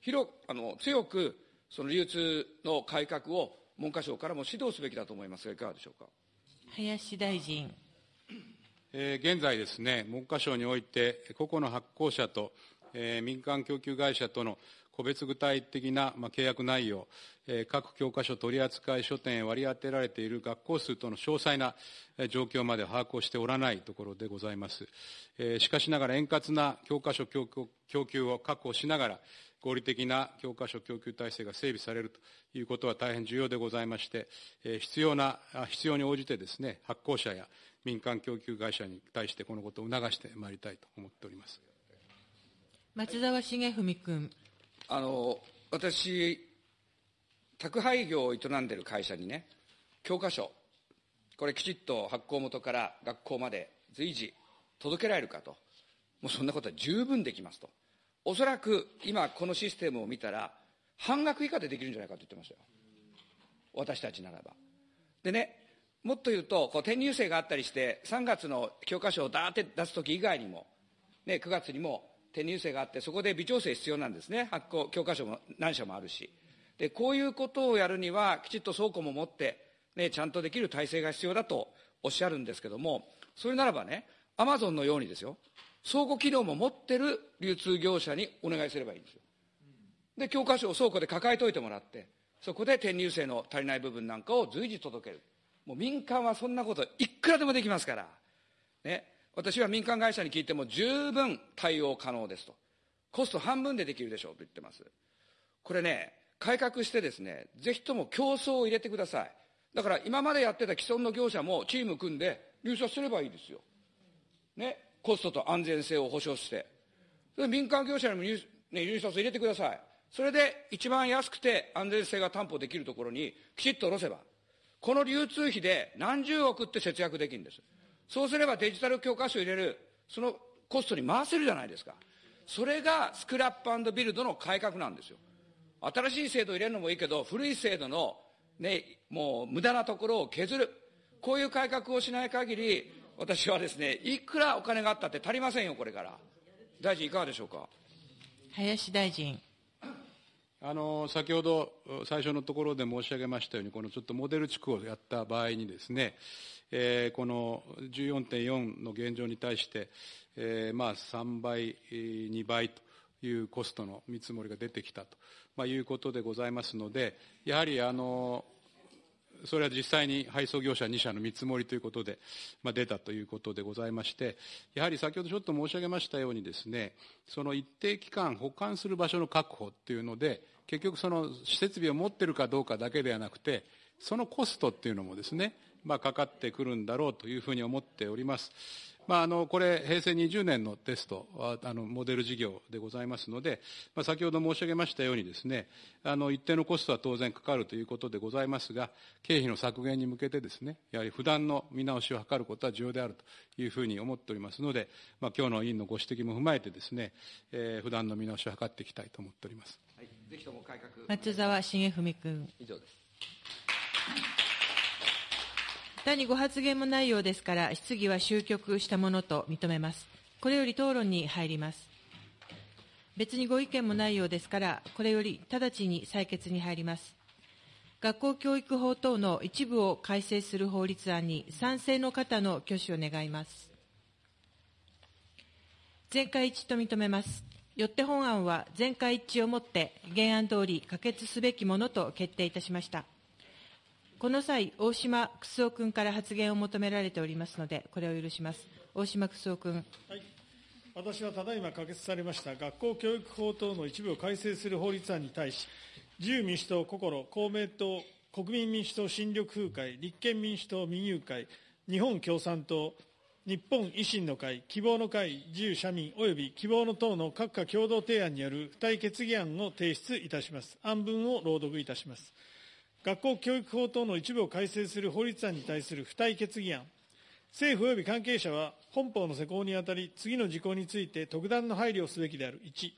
広あの強くその流通の改革を文科省からも指導すべきだと思いますが、いかがでしょうか？
林大臣。
えー、現在ですね、文科省において、個々の発行者と、えー、民間供給会社との個別具体的な、まあ、契約内容、えー、各教科書取扱書店へ割り当てられている学校数との詳細な状況まで把握をしておらないところでございます。えー、しかしながら円滑な教科書供給を確保しながら、合理的な教科書供給体制が整備されるということは大変重要でございまして、必要な、必要に応じてですね、発行者や民間供給会社に対してこのことを促してまいりたいと思っております。
松沢重文君。
あの、私、宅配業を営んでいる会社にね、教科書、これきちっと発行元から学校まで随時届けられるかと。もうそんなことは十分できますと。おそらく今このシステムを見たら、半額以下でできるんじゃないかと言ってましたよ。私たちならば。でね、もっと言うと、こう転入生があったりして、3月の教科書をだーって出すとき以外にも、ね、9月にも転入生があって、そこで微調整必要なんですね。発行、教科書も何社もあるし。で、こういうことをやるには、きちっと倉庫も持って、ね、ちゃんとできる体制が必要だとおっしゃるんですけども、それならばね、アマゾンのようにですよ、倉庫機能も持ってる流通業者にお願いすればいいんですよ。で、教科書を倉庫で抱えといてもらって、そこで転入生の足りない部分なんかを随時届ける。もう民間はそんなこといくらでもできますから。ね。私は民間会社に聞いても十分対応可能ですと。コスト半分でできるでしょうと言ってます。これね、改革してですね、ぜひとも競争を入れてください。だから今までやってた既存の業者もチーム組んで入札すればいいですよ。ね。コストと安全性を保証して。それ民間業者にも入,、ね、入札入れてください。それで一番安くて安全性が担保できるところにきちっと下ろせば、この流通費で何十億って節約できるんです。そうすればデジタル教科書入れる、そのコストに回せるじゃないですか。それがスクラップビルドの改革なんですよ。新しい制度入れるのもいいけど、古い制度のね、もう無駄なところを削る。こういう改革をしない限り、私はですね、いくらお金があったって足りませんよ、これから。大臣、いかがでしょうか？
林大臣。
あの先ほど最初のところで申し上げましたように、このちょっとモデル地区をやった場合にですね、えー、この14.4の現状に対して、えー、まあ3倍、2倍というコストの見積もりが出てきたと、まあ、いうことでございますので、やはりあのそれは実際に配送業者2社の見積もりということで、まあ、出たということでございまして、やはり先ほどちょっと申し上げましたようにですね、その一定期間保管する場所の確保っていうので、結局その設備を持ってるかどうかだけではなくて、そのコストっていうのもですね、まあ、かかってくるんだろうというふうに思っております。まあ、あのこれ、平成20年のテストはあのモデル事業でございますので、まあ、先ほど申し上げましたようにですね、あの一定のコストは当然かかるということでございますが、経費の削減に向けてですね、やはり不断の見直しを図ることは重要であるというふうに思っておりますので、まあ、今日の委員のご指摘も踏まえてですね、えー、不断の見直しを図っていきたいと思っております。はい、ぜひとも
改革。松沢茂文君。以上です。他にご発言もないようですから、質疑は終局したものと認めます。これより討論に入ります。別にご意見もないようですから、これより直ちに採決に入ります。学校教育法等の一部を改正する法律案に賛成の方の挙手を願います。全会一致と認めます。よって本案は全会一致をもって原案通り可決すべきものと決定いたしました。この際、大島楠夫君から発言を求められておりますので、これを許します。大島楠夫君。はい、
私はただいま可決されました学校教育法等の一部を改正する法律案に対し、自由民主党、心、公明党、国民民主党新緑風会、立憲民主党民友会、日本共産党、日本維新の会、希望の会、自由社民及び希望の党の各家共同提案による付帯決議案を提出いたします。案文を朗読いたします。学校教育法等の一部を改正する法律案に対する付帯決議案、政府及び関係者は本法の施行にあたり、次の事項について特段の配慮をすべきである。1、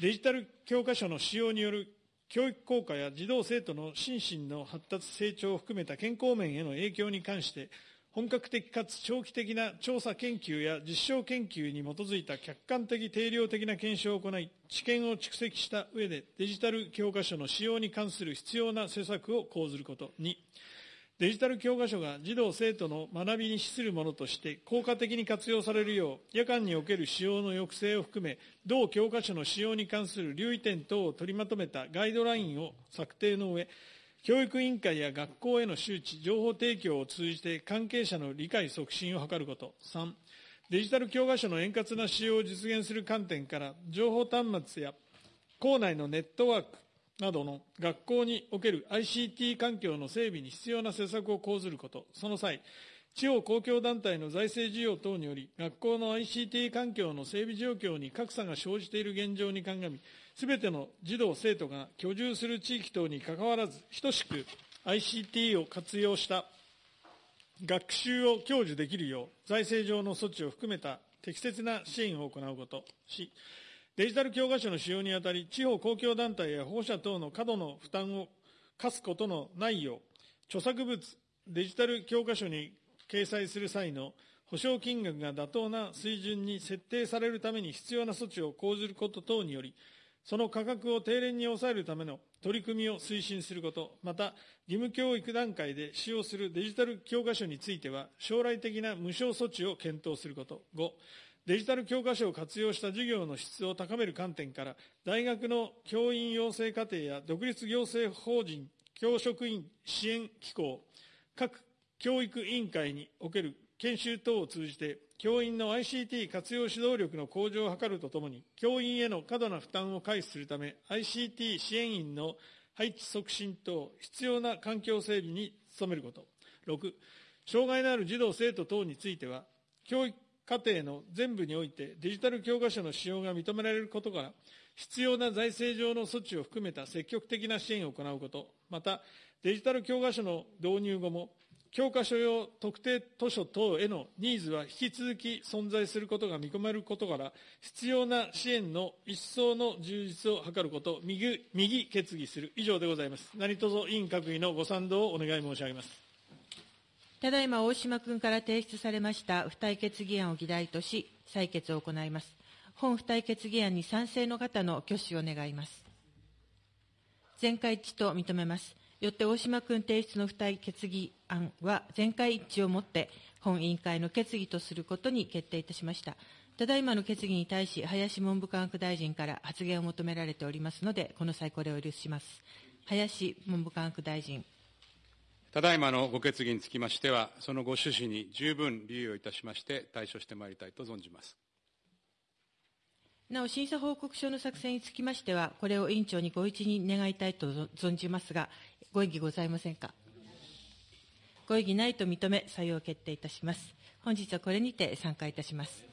デジタル教科書の使用による教育効果や児童生徒の心身の発達成長を含めた健康面への影響に関して、本格的かつ長期的な調査研究や実証研究に基づいた客観的定量的な検証を行い、知見を蓄積した上でデジタル教科書の使用に関する必要な施策を講ずること。2、デジタル教科書が児童生徒の学びに資するものとして効果的に活用されるよう、夜間における使用の抑制を含め、同教科書の使用に関する留意点等を取りまとめたガイドラインを策定の上、教育委員会や学校への周知、情報提供を通じて関係者の理解促進を図ること。3、デジタル教科書の円滑な使用を実現する観点から、情報端末や校内のネットワークなどの学校における ICT 環境の整備に必要な施策を講ずること。その際、地方公共団体の財政需要等により、学校の ICT 環境の整備状況に格差が生じている現状に鑑み、すべての児童・生徒が居住する地域等にかかわらず、等しく ICT を活用した学習を享受できるよう、財政上の措置を含めた適切な支援を行うこと。し、デジタル教科書の使用にあたり、地方公共団体や保護者等の過度の負担を課すことのないよう、著作物、デジタル教科書に掲載する際の保証金額が妥当な水準に設定されるために必要な措置を講ずること等により、その価格を低廉に抑えるための取り組みを推進すること、また、義務教育段階で使用するデジタル教科書については、将来的な無償措置を検討すること。5、デジタル教科書を活用した授業の質を高める観点から、大学の教員養成課程や独立行政法人教職員支援機構、各教育委員会における研修等を通じて、教員の ICT 活用指導力の向上を図るとともに、教員への過度な負担を回避するため、ICT 支援員の配置促進等、必要な環境整備に努めること。6、障害のある児童・生徒等については、教育課程の全部においてデジタル教科書の使用が認められることから、必要な財政上の措置を含めた積極的な支援を行うこと、また、デジタル教科書の導入後も、教科書用特定図書等へのニーズは引き続き存在することが見込めることから、必要な支援の一層の充実を図ること、右右決議する。以上でございます。何卒委員各位のご賛同をお願い申し上げます。
ただいま大島君から提出されました付帯決議案を議題とし、採決を行います。本付帯決議案に賛成の方の挙手を願います。全会一致と認めます。よって大島君提出の付帯決議案は全会一致をもって本委員会の決議とすることに決定いたしました。ただいまの決議に対し、林文部科学大臣から発言を求められておりますので、この際これを許します。林文部科学大臣。
ただいまのご決議につきましては、そのご趣旨に十分留意をいたしまして、対処してまいりたいと存じます。
なお、審査報告書の作成につきましては、これを委員長にご一任願いたいと存じますが、ご異議ございませんか？ご異議ないと認め、採用決定いたします。本日はこれにて参加いたします。